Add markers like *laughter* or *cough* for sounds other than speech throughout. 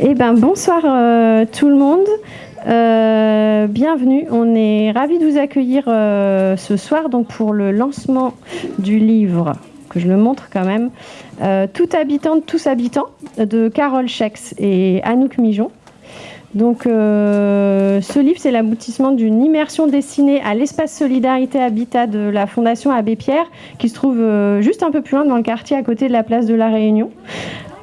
Eh ben, bonsoir euh, tout le monde. Euh, bienvenue. On est ravis de vous accueillir euh, ce soir donc pour le lancement du livre que je le montre quand même. Tout habitant, tous habitants de Carole Schex et Anouk Mijon. Donc, ce livre, c'est l'aboutissement d'une immersion destinée à l'espace Solidarité Habitat de la Fondation Abbé Pierre, qui se trouve juste un peu plus loin dans le quartier à côté de la place de la Réunion.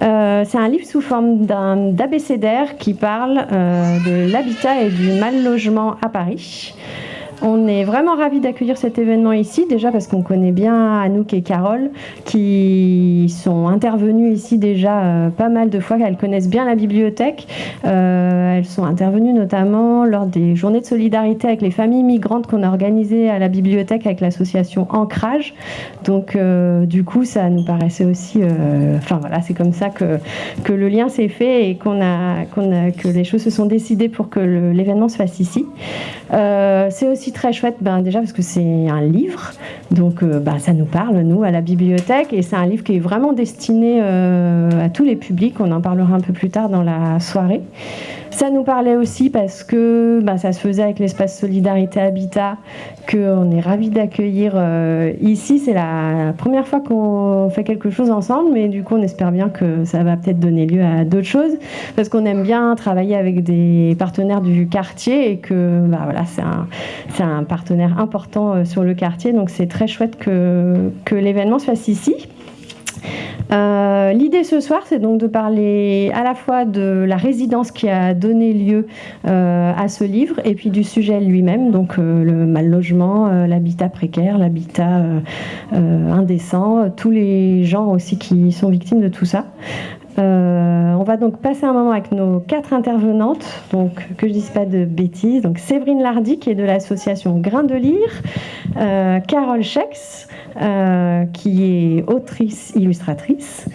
Euh, c'est un livre sous forme d'abécédaire qui parle euh, de l'habitat et du mal logement à Paris. On est vraiment ravis d'accueillir cet événement ici, déjà parce qu'on connaît bien Anouk et Carole, qui sont intervenues ici déjà euh, pas mal de fois, elles connaissent bien la bibliothèque. Euh, elles sont intervenues notamment lors des journées de solidarité avec les familles migrantes qu'on a organisées à la bibliothèque avec l'association Ancrage. Donc euh, du coup, ça nous paraissait aussi... Enfin voilà, c'est comme ça que, que le lien s'est fait et qu'on a, qu'on que les choses se sont décidées pour que l'événement se fasse ici. c'est aussi très chouette, ben, déjà parce que c'est un livre, donc ben, ça nous parle, nous, à la bibliothèque, et c'est un livre qui est vraiment destiné euh, à tous les publics, on en parlera un peu plus tard dans la soirée. Ça nous parlait aussi parce que bah, ça se faisait avec l'espace Solidarité Habitat, qu'on est ravis d'accueillir euh, ici. C'est la première fois qu'on fait quelque chose ensemble, mais du coup, on espère bien que ça va peut-être donner lieu à d'autres choses, parce qu'on aime bien travailler avec des partenaires du quartier et que bah, voilà, c'est un, partenaire important euh, sur le quartier. Donc, c'est très chouette que l'événement se fasse ici. Euh, l'idée ce soir, c'est donc de parler à la fois de la résidence qui a donné lieu euh, à ce livre et puis du sujet lui-même, donc euh, le mal logement, l'habitat précaire, l'habitat indécent, tous les gens aussi qui sont victimes de tout ça. on va donc passer un moment avec nos quatre intervenantes, donc que je dise pas de bêtises. Donc Séverine Lardy qui est de l'association Grain de Lire, Carole Schex, euh, qui est autrice illustratrice,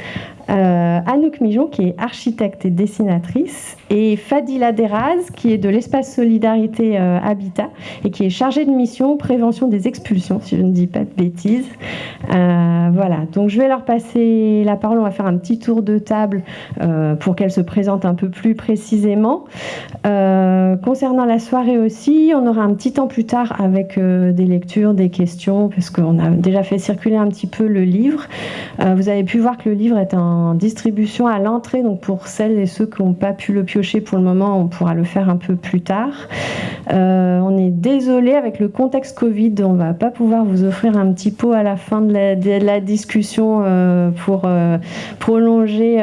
euh, Anouk Mijon, qui est architecte et dessinatrice, et Fadila Deraz, qui est de l'espace Solidarité euh, Habitat, et qui est chargée de mission prévention des expulsions, si je ne dis pas de bêtises. Euh, voilà, donc je vais leur passer la parole, on va faire un petit tour de table pour qu'elles se présentent un peu plus précisément. concernant la soirée aussi, on aura un petit temps plus tard avec des lectures, des questions, parce qu'on a déjà fait circuler un petit peu le livre. vous avez pu voir que le livre est un distribution à l'entrée. Donc pour celles et ceux qui n'ont pas pu le piocher pour le moment, on pourra le faire un peu plus tard. Euh, on est désolé avec le contexte Covid, on va pas pouvoir vous offrir un petit pot à la fin de la, discussion euh, pour euh, prolonger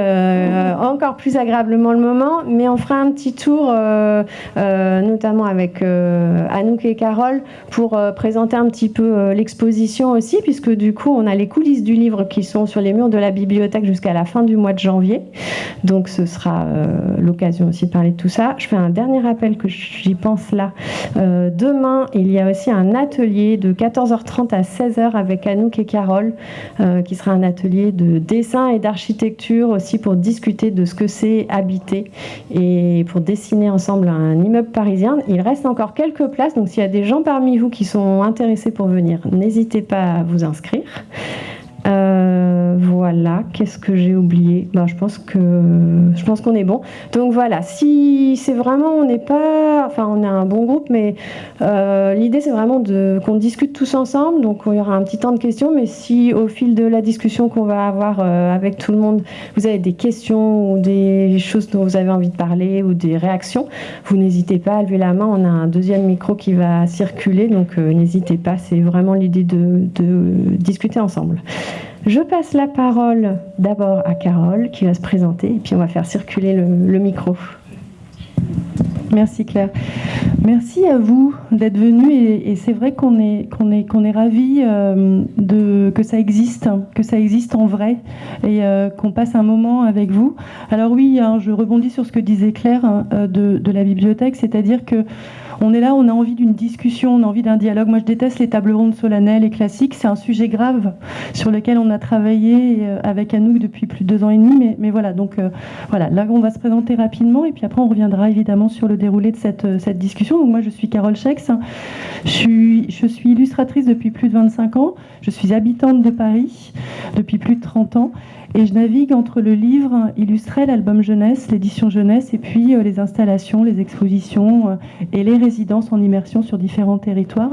encore plus agréablement le moment, mais on fera un petit tour, notamment avec Anouk et Carole, pour présenter un petit peu l'exposition aussi, puisque du coup on a les coulisses du livre qui sont sur les murs de la bibliothèque jusqu'à la fin du mois de janvier. Donc ce sera euh, l'occasion aussi de parler de tout ça. Je fais un dernier rappel que j'y pense là. Euh, demain, il y a aussi un atelier de 14h30 à 16h avec Anouk et Carole, euh, qui sera un atelier de dessin et d'architecture aussi pour discuter de ce que c'est habiter et pour dessiner ensemble un immeuble parisien. Il reste encore quelques places, donc s'il y a des gens parmi vous qui sont intéressés pour venir, n'hésitez pas à vous inscrire. Euh, voilà, qu'est-ce que j'ai oublié? Ben, Je pense que je pense qu'on est bon. Donc voilà, si c'est vraiment, on n'est pas, enfin on est un bon groupe, mais euh, l'idée c'est vraiment de qu'on discute tous ensemble. Donc il y aura un petit temps de questions, mais si au fil de la discussion qu'on va avoir euh, avec tout le monde, vous avez des questions ou des choses dont vous avez envie de parler ou des réactions, vous n'hésitez pas à lever la main. On a un deuxième micro qui va circuler, donc n'hésitez pas. C'est vraiment l'idée de discuter ensemble. Je passe la parole d'abord à Carole qui va se présenter et puis on va faire circuler le, micro. Merci Claire. Merci à vous d'être venu et, c'est vrai qu'on est qu'on est est ravis euh, de que ça existe, que ça existe en vrai et euh, qu'on passe un moment avec vous. Alors oui, hein, je rebondis sur ce que disait Claire hein, euh, de, la bibliothèque, c'est-à-dire que on est là, on a envie d'une discussion, on a envie d'un dialogue. Moi, je déteste les tables rondes solennelles et classiques. C'est un sujet grave sur lequel on a travaillé euh, avec Anouk depuis plus de deux ans et demi. Mais, voilà, donc euh, voilà, là, on va se présenter rapidement et puis après, on reviendra évidemment sur le déroulé de cette, euh, discussion. Donc moi, je suis Carole Schex. Je suis, je suis illustratrice depuis plus de 25 ans. Je suis habitante de Paris depuis plus de 30 ans. Et je navigue entre le livre illustré, l'album jeunesse, l'édition jeunesse, et puis les installations, les expositions et les résidences en immersion sur différents territoires.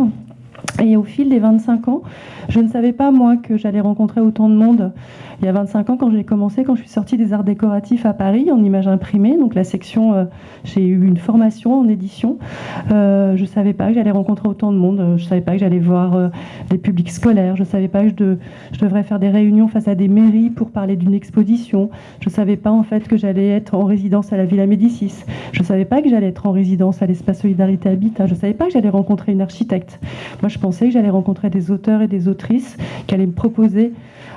Et au fil des 25 ans, je ne savais pas, moi, que j'allais rencontrer autant de monde. Il y a 25 ans, quand j'ai commencé, quand je suis sortie des arts décoratifs à Paris, en image imprimée, donc la section, euh, j'ai eu une formation en édition. Euh, je ne savais pas que j'allais rencontrer autant de monde. Je ne savais pas que j'allais voir euh, des publics scolaires. Je ne savais pas que je, je, devrais faire des réunions face à des mairies pour parler d'une exposition. Je ne savais pas, en fait, que j'allais être en résidence à la Villa Médicis. Je ne savais pas que j'allais être en résidence à l'Espace Solidarité Habitat. Je ne savais pas que j'allais rencontrer une architecte. Moi, je pensais que j'allais rencontrer des auteurs et des autrices qui allaient me proposer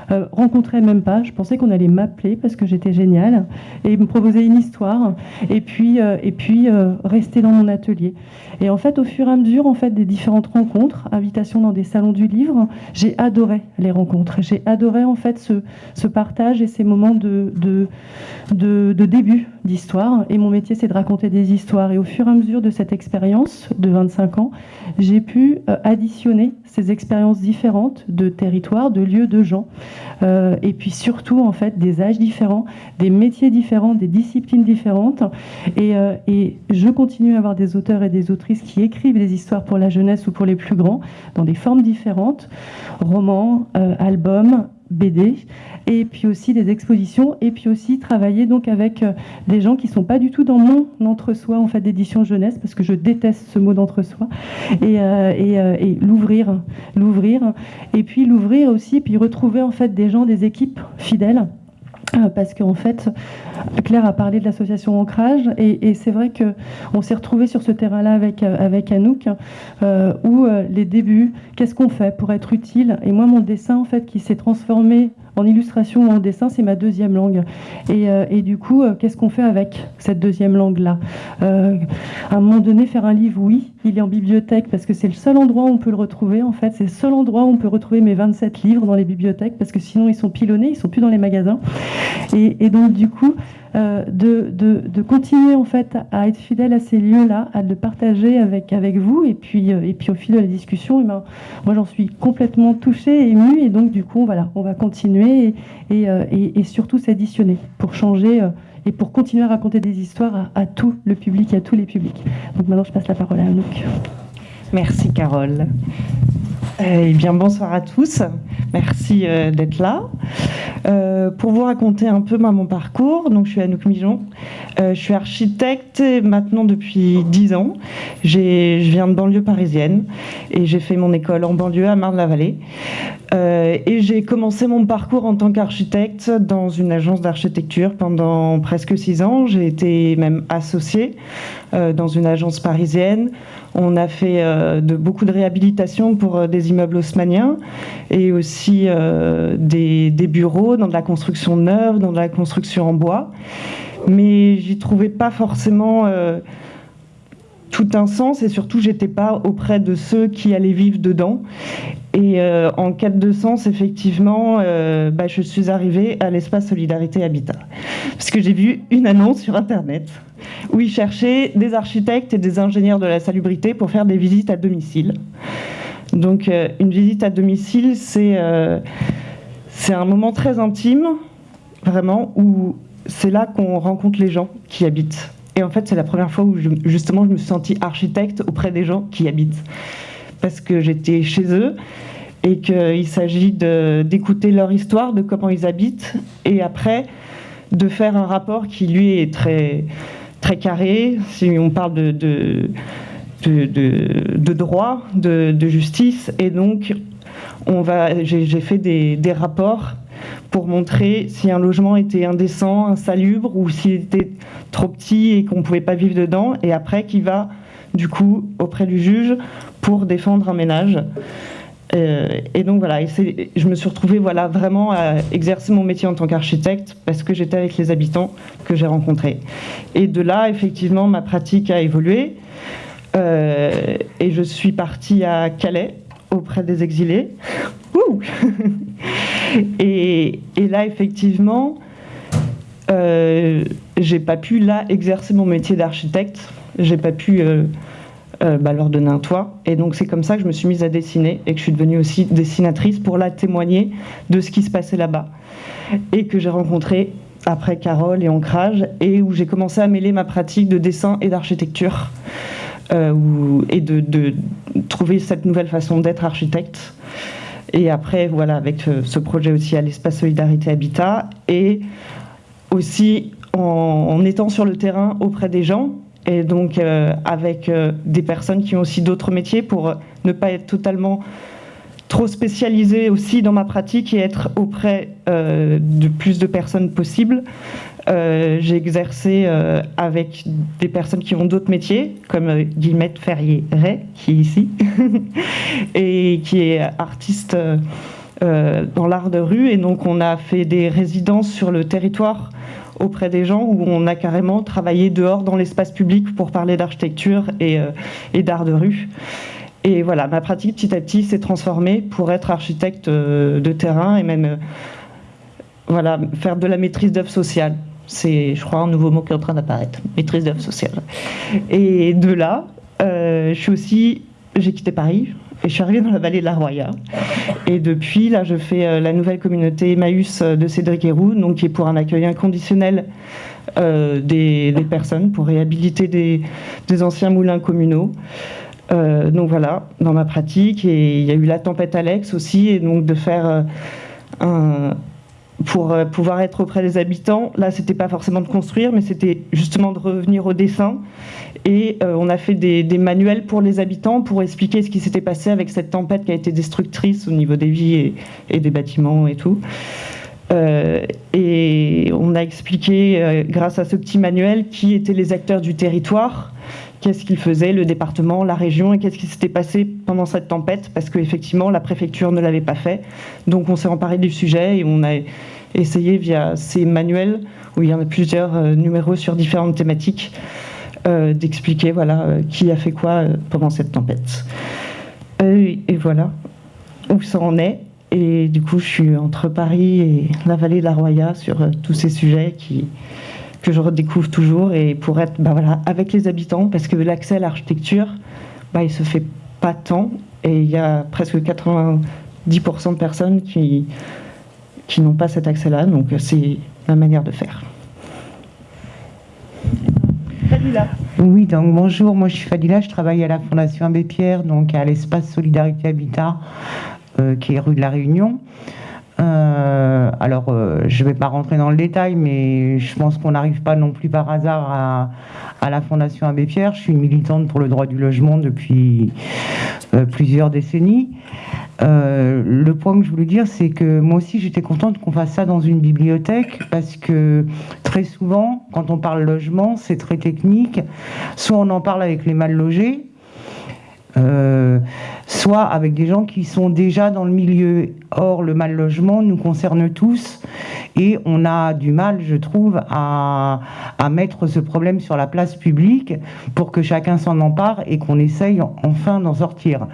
euh, rencontrer même pas. Je pensais qu'on allait m'appeler parce que j'étais géniale et me proposer une histoire et puis, euh, et puis euh, rester dans mon atelier. Et en fait, au fur et à mesure en fait, des différentes rencontres, invitations dans des salons du livre, j'ai adoré les rencontres. J'ai adoré en fait ce, ce, partage et ces moments de, de, de, de début d'histoire. Et mon métier, c'est de raconter des histoires. Et au fur et à mesure de cette expérience de 25 ans, j'ai pu additionner ces expériences différentes de territoires, de lieux, de gens. Euh, et puis surtout en fait des âges différents, des métiers différents, des disciplines différentes. Et, euh, et, je continue à avoir des auteurs et des autrices qui écrivent des histoires pour la jeunesse ou pour les plus grands dans des formes différentes, romans, euh, albums, BD, et puis aussi des expositions, et puis aussi travailler donc avec euh, des gens qui sont pas du tout dans mon entre-soi en fait d'édition jeunesse, parce que je déteste ce mot d'entre-soi, et, euh, euh, et, l'ouvrir, l'ouvrir, et puis l'ouvrir aussi, puis retrouver en fait des gens, des équipes fidèles parce qu'en fait, Claire a parlé de l'association Ancrage, et, c'est vrai qu'on s'est retrouvé sur ce terrain-là avec, avec Anouk, où les débuts, qu'est-ce qu'on fait pour être utile Et moi, mon dessin, en fait, qui s'est transformé en illustration ou en dessin, c'est ma deuxième langue. Et, euh, du coup, euh, qu'est-ce qu'on fait avec cette deuxième langue-là? Euh, À un moment donné, faire un livre, oui, il est en bibliothèque parce que c'est le seul endroit où on peut le retrouver. En fait, c'est le seul endroit où on peut retrouver mes 27 livres dans les bibliothèques parce que sinon ils sont pilonnés, ils sont plus dans les magasins. Et, donc, du coup, de, de, continuer en fait à être fidèle à ces lieux-là, à le partager avec, avec vous. Et puis, et puis au fil de la discussion, et eh ben, moi j'en suis complètement touchée, émue. Et donc, du coup, voilà, on va continuer euh, et, surtout s'additionner pour changer euh, et pour continuer à raconter des histoires à, tout le public, à tous les publics. Donc maintenant, je passe la parole à Anouk. Merci Carole. Eh bien, bonsoir à tous. Merci euh, d'être là. Euh, pour vous raconter un peu mon parcours, donc je suis Anouk Mijon. Euh, je suis architecte maintenant depuis 10 ans. Je viens de banlieue parisienne et j'ai fait mon école en banlieue à Marne-la-Vallée. et j'ai commencé mon parcours en tant qu'architecte dans une agence d'architecture pendant presque 6 ans. J'ai été même associée dans une agence parisienne. On a fait de, beaucoup de réhabilitation pour des immeubles haussmanniens et aussi euh, des, bureaux dans de la construction neuve, dans de la construction en bois. Mais j'y trouvais pas forcément euh, tout un sens et surtout j'étais pas auprès de ceux qui allaient vivre dedans. Et euh, en quête de sens, effectivement, bah, je suis arrivée à l'espace Solidarité Habitat. Parce que j'ai vu une annonce sur Internet où ils cherchaient des architectes et des ingénieurs de la salubrité pour faire des visites à domicile. Donc euh, une visite à domicile, euh, c'est un moment très intime, vraiment, où c'est là qu'on rencontre les gens qui habitent. Et en fait, c'est la première fois où justement je me suis sentie architecte auprès des gens qui habitent. Parce que j'étais chez eux et qu'il s'agit d'écouter leur histoire, de comment ils habitent, et après de faire un rapport qui lui est très, très carré. Si on parle de de, droit, de, justice, et donc on va, j'ai fait des, rapports pour montrer si un logement était indécent, insalubre, ou s'il était trop petit et qu'on ne pouvait pas vivre dedans, et après qui va du coup auprès du juge pour défendre un ménage. Euh, et donc voilà, je me suis retrouvée voilà, vraiment à exercer mon métier en tant qu'architecte parce que j'étais avec les habitants que j'ai rencontrés. Et de là, effectivement, ma pratique a évolué. Euh, et je suis partie à Calais auprès des exilés. *laughs* et, là, effectivement, euh, j'ai pas pu là exercer mon métier d'architecte. J'ai pas pu euh, bah, leur donner un toit. Et donc c'est comme ça que je me suis mise à dessiner et que je suis devenue aussi dessinatrice pour la témoigner de ce qui se passait là-bas. Et que j'ai rencontré après Carole et Ancrage, et où j'ai commencé à mêler ma pratique de dessin et d'architecture, et de, trouver cette nouvelle façon d'être architecte. Et après, voilà, avec ce projet aussi à l'espace Solidarité Habitat, et aussi en, étant sur le terrain auprès des gens, et donc euh, avec euh, des personnes qui ont aussi d'autres métiers pour ne pas être totalement trop spécialisé aussi dans ma pratique et être auprès euh, de plus de personnes possibles. J'ai exercé avec des personnes qui ont d'autres métiers, comme Guillemette Ferrier-Ray, qui est ici, *laughs* et qui est artiste dans l'art de rue. Et donc on a fait des résidences sur le territoire auprès des gens où on a carrément travaillé dehors dans l'espace public pour parler d'architecture et, euh, d'art de rue. Et voilà, ma pratique petit à petit s'est transformée pour être architecte euh, de terrain et même euh, voilà, faire de la maîtrise d'œuvre sociale. C'est, je crois, un nouveau mot qui est en train d'apparaître, maîtrise d'œuvre sociale. Et de là, je suis aussi, j'ai quitté Paris, et je suis arrivée dans la vallée de la Roya. Et depuis, là, je fais euh, la nouvelle communauté Emmaüs euh, de Cédric Héroux, donc qui est pour un accueil inconditionnel euh, des, personnes, pour réhabiliter des, anciens moulins communaux. donc voilà, dans ma pratique. Et il y a eu la tempête Alex aussi, et donc de faire un, pour pouvoir être auprès des habitants. Là, c'était pas forcément de construire, mais c'était justement de revenir au dessin et euh, on a fait des, manuels pour les habitants pour expliquer ce qui s'était passé avec cette tempête qui a été destructrice au niveau des vies et, des bâtiments et tout. Euh, et on a expliqué, euh, grâce à ce petit manuel, qui étaient les acteurs du territoire, qu'est-ce qu'ils faisaient, le département, la région, et qu'est-ce qui s'était passé pendant cette tempête, parce qu'effectivement, la préfecture ne l'avait pas fait. Donc on s'est emparé du sujet et on a essayé via ces manuels, où il y en a plusieurs numéros sur différentes thématiques, euh, d'expliquer voilà, euh, qui a fait quoi euh, pendant cette tempête. et voilà où ça en est. Et du coup, je suis entre Paris et la vallée de la Roya sur tous ces sujets qui, que je redécouvre toujours et pour être bah voilà, avec les habitants, parce que l'accès à l'architecture, bah, il se fait pas tant et il y a presque 90% de personnes qui, qui n'ont pas cet accès-là, donc c'est ma manière de faire. Oui, donc bonjour, moi je suis Fadila, je travaille à la Fondation Abbé Pierre, donc à l'espace Solidarité Habitat, euh, qui est rue de la Réunion. Euh, alors, euh, je ne vais pas rentrer dans le détail, mais je pense qu'on n'arrive pas non plus par hasard à, à, la Fondation Abbé Pierre. Je suis militante pour le droit du logement depuis plusieurs décennies. Euh, le point que je voulais dire, c'est que moi aussi, j'étais contente qu'on fasse ça dans une bibliothèque parce que très souvent, quand on parle logement, c'est très technique. Soit on en parle avec les mal logés, euh, soit avec des gens qui sont déjà dans le milieu. Or, le mal logement nous concerne tous et on a du mal, je trouve, à, mettre ce problème sur la place publique pour que chacun s'en empare et qu'on essaye enfin d'en sortir.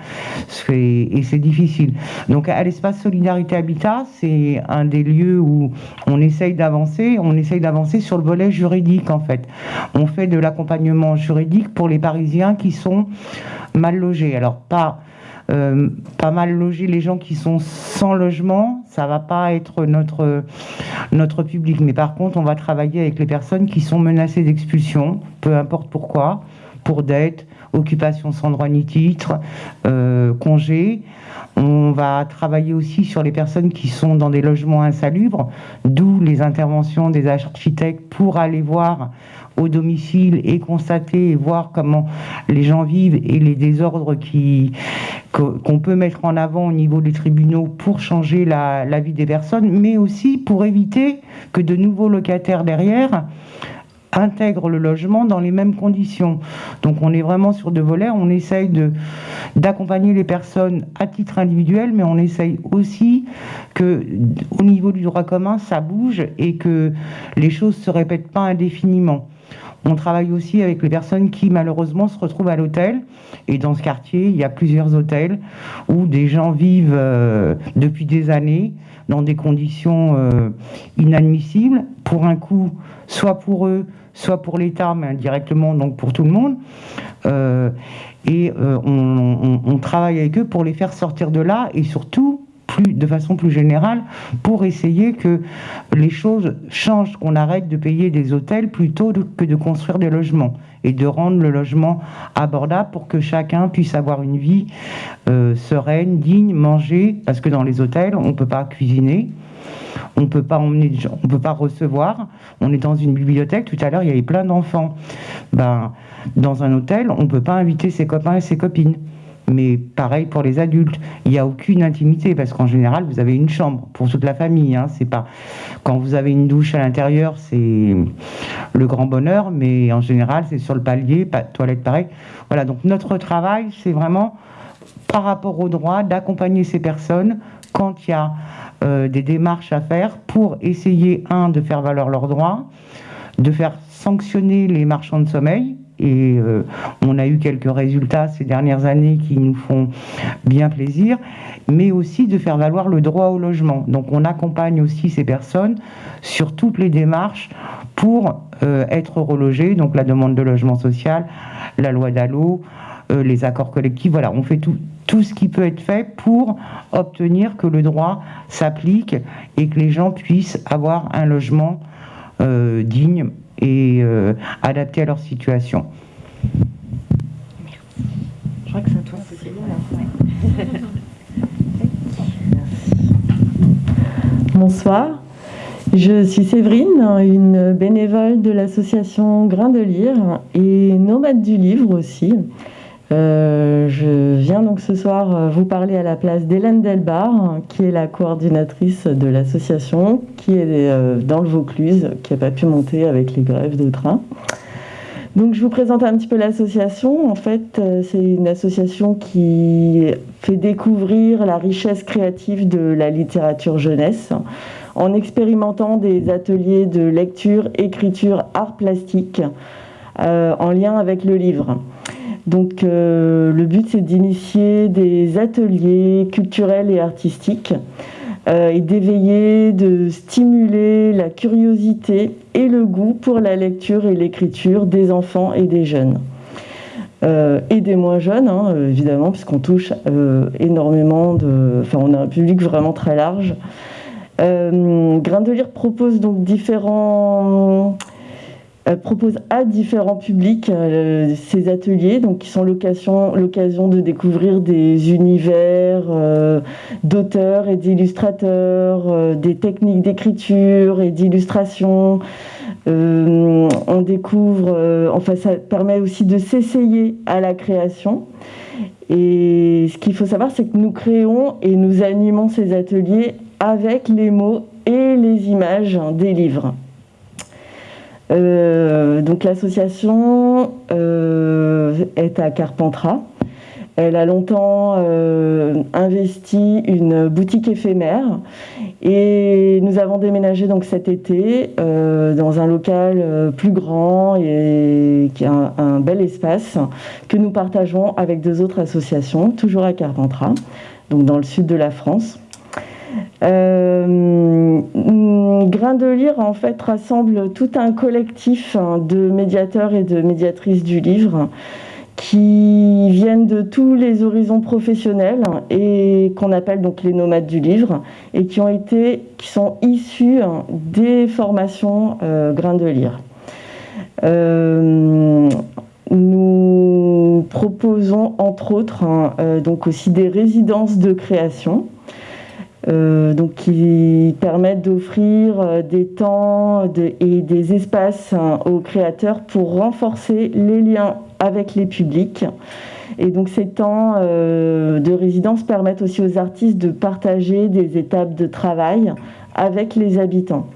Et c'est difficile. Donc, à l'espace Solidarité Habitat, c'est un des lieux où on essaye d'avancer. On essaye d'avancer sur le volet juridique, en fait. On fait de l'accompagnement juridique pour les Parisiens qui sont mal logés. Alors, pas euh, pas mal loger les gens qui sont sans logement, ça va pas être notre, notre public. Mais par contre, on va travailler avec les personnes qui sont menacées d'expulsion, peu importe pourquoi, pour dette, occupation sans droit ni titre, euh, congé. On va travailler aussi sur les personnes qui sont dans des logements insalubres, d'où les interventions des architectes pour aller voir au domicile et constater et voir comment les gens vivent et les désordres qu'on peut mettre en avant au niveau des tribunaux pour changer la, la vie des personnes, mais aussi pour éviter que de nouveaux locataires derrière intègrent le logement dans les mêmes conditions. Donc on est vraiment sur deux volets, on essaye d'accompagner les personnes à titre individuel, mais on essaye aussi que au niveau du droit commun, ça bouge et que les choses se répètent pas indéfiniment. On travaille aussi avec les personnes qui malheureusement se retrouvent à l'hôtel. Et dans ce quartier, il y a plusieurs hôtels où des gens vivent euh, depuis des années dans des conditions euh, inadmissibles, pour un coût soit pour eux, soit pour l'État, mais indirectement donc pour tout le monde. et on, travaille avec eux pour les faire sortir de là et surtout de façon plus générale pour essayer que les choses changent, qu'on arrête de payer des hôtels plutôt que de construire des logements et de rendre le logement abordable pour que chacun puisse avoir une vie euh, sereine, digne, manger, parce que dans les hôtels, on ne peut pas cuisiner. On peut pas emmener, on peut pas recevoir. On est dans une bibliothèque. Tout à l'heure, il y avait plein d'enfants. Ben, dans un hôtel, on peut pas inviter ses copains et ses copines. Mais pareil pour les adultes, il n'y a aucune intimité parce qu'en général vous avez une chambre pour toute la famille. Hein. c'est pas quand vous avez une douche à l'intérieur, c'est le grand bonheur, mais en général c'est sur le palier, pas toilette pareil. Voilà donc notre travail c'est vraiment par rapport au droit d'accompagner ces personnes quand il y a euh, des démarches à faire pour essayer un de faire valoir leurs droits, de faire sanctionner les marchands de sommeil et euh, on a eu quelques résultats ces dernières années qui nous font bien plaisir, mais aussi de faire valoir le droit au logement. Donc on accompagne aussi ces personnes sur toutes les démarches pour euh, être relogées, donc la demande de logement social, la loi d'allô, euh, les accords collectifs, voilà, on fait tout ce qui peut être fait pour obtenir que le droit s'applique et que les gens puissent avoir un logement digne et euh, adaptés à leur situation. Je crois que c'est toi. Bonsoir. Je suis Séverine, une bénévole de l'association Grain de Lire et nomade du livre aussi. Euh, je viens donc ce soir euh, vous parler à la place d'Hélène Delbar, qui est la coordinatrice de l'association, qui est euh, dans le Vaucluse, qui n'a pas pu monter avec les grèves de train. Donc je vous présente un petit peu l'association. En fait, c'est une association qui fait découvrir la richesse créative de la littérature jeunesse en expérimentant des ateliers de lecture, écriture, art plastique en lien avec le livre. Donc euh, le but c'est d'initier des ateliers culturels et artistiques euh, et d'éveiller, de stimuler la curiosité et le goût pour la lecture et l'écriture des enfants et des jeunes. Euh, et des moins jeunes, hein, évidemment, puisqu'on touche énormément de... Enfin, on a un public vraiment très large. Grain de Lire propose donc différents propose à différents publics euh, ces ateliers, donc qui sont l'occasion de découvrir des univers euh, d'auteurs et d'illustrateurs, euh, des techniques d'écriture et d'illustration. on découvre, enfin ça permet aussi de s'essayer à la création. Et ce qu'il faut savoir, c'est que nous créons et nous animons ces ateliers avec les mots et les images des livres. Euh, donc l'association euh, est à Carpentras. Elle a longtemps euh, investi une boutique éphémère et nous avons déménagé donc cet été dans un local plus grand et qui a un, bel espace que nous partageons avec deux autres associations, toujours à Carpentras, donc dans le sud de la France. Euh, Grain de Lire, en fait, rassemble tout un collectif hein, de médiateurs et de médiatrices du livre qui viennent de tous les horizons professionnels et qu'on appelle donc les nomades du livre et qui ont été, qui sont issus hein, des formations euh, Grain de Lire. Euh, nous proposons entre autres hein, euh, donc aussi des résidences de création euh, donc qui permettent d'offrir euh, des temps et des espaces hein, aux créateurs pour renforcer les liens avec les publics. Et donc ces temps euh, de résidence permettent aussi aux artistes de partager des étapes de travail avec les habitants.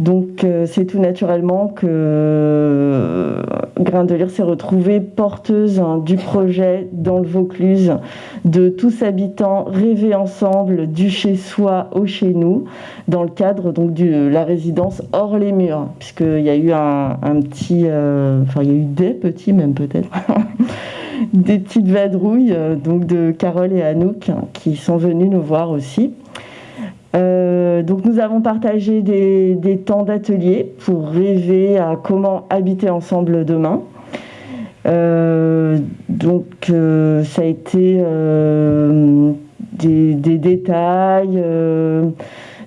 Donc euh, c'est tout naturellement que euh, Grain de Lire s'est retrouvée porteuse hein, du projet dans le Vaucluse de tous habitants rêver ensemble du chez soi au chez nous dans le cadre de la résidence hors les murs puisqu'il y a eu un, petit, euh, enfin il y a eu des petits même peut-être. *laughs* des petites vadrouilles donc de Carole et Anouk qui sont venus nous voir aussi. Euh, donc nous avons partagé des, temps d'atelier pour rêver à comment habiter ensemble demain. donc ça a été des, détails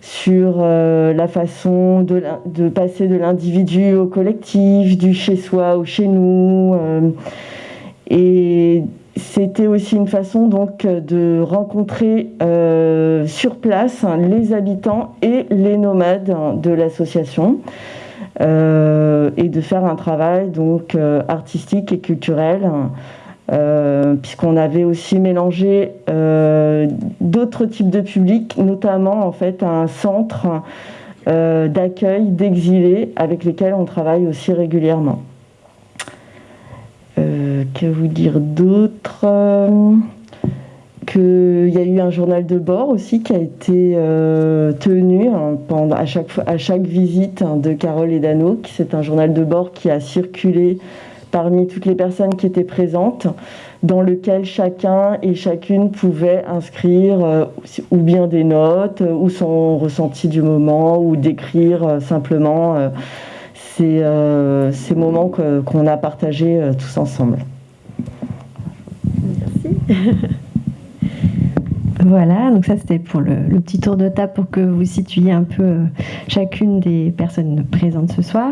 sur la façon de, de passer de l'individu au collectif, du chez soi au chez nous. et c'était aussi une façon donc de rencontrer euh, sur place les habitants et les nomades de l'association euh, et de faire un travail donc euh, artistique et culturel puisqu'on avait aussi mélangé d'autres types de publics, notamment en fait un centre d'accueil d'exilés avec lesquels on travaille aussi régulièrement. Euh, que vous dire d'autre euh, Qu'il y a eu un journal de bord aussi qui a été euh, tenu hein, pendant, à, chaque, à chaque visite hein, de Carole et d'Anno. C'est un journal de bord qui a circulé parmi toutes les personnes qui étaient présentes, dans lequel chacun et chacune pouvait inscrire ou bien des notes, ou son ressenti du moment, ou décrire simplement euh, ces, moments qu'on a partagés euh, tous ensemble. *laughs* Voilà, donc ça c'était pour le, petit tour de table pour que vous situiez un peu euh, chacune des personnes présentes ce soir.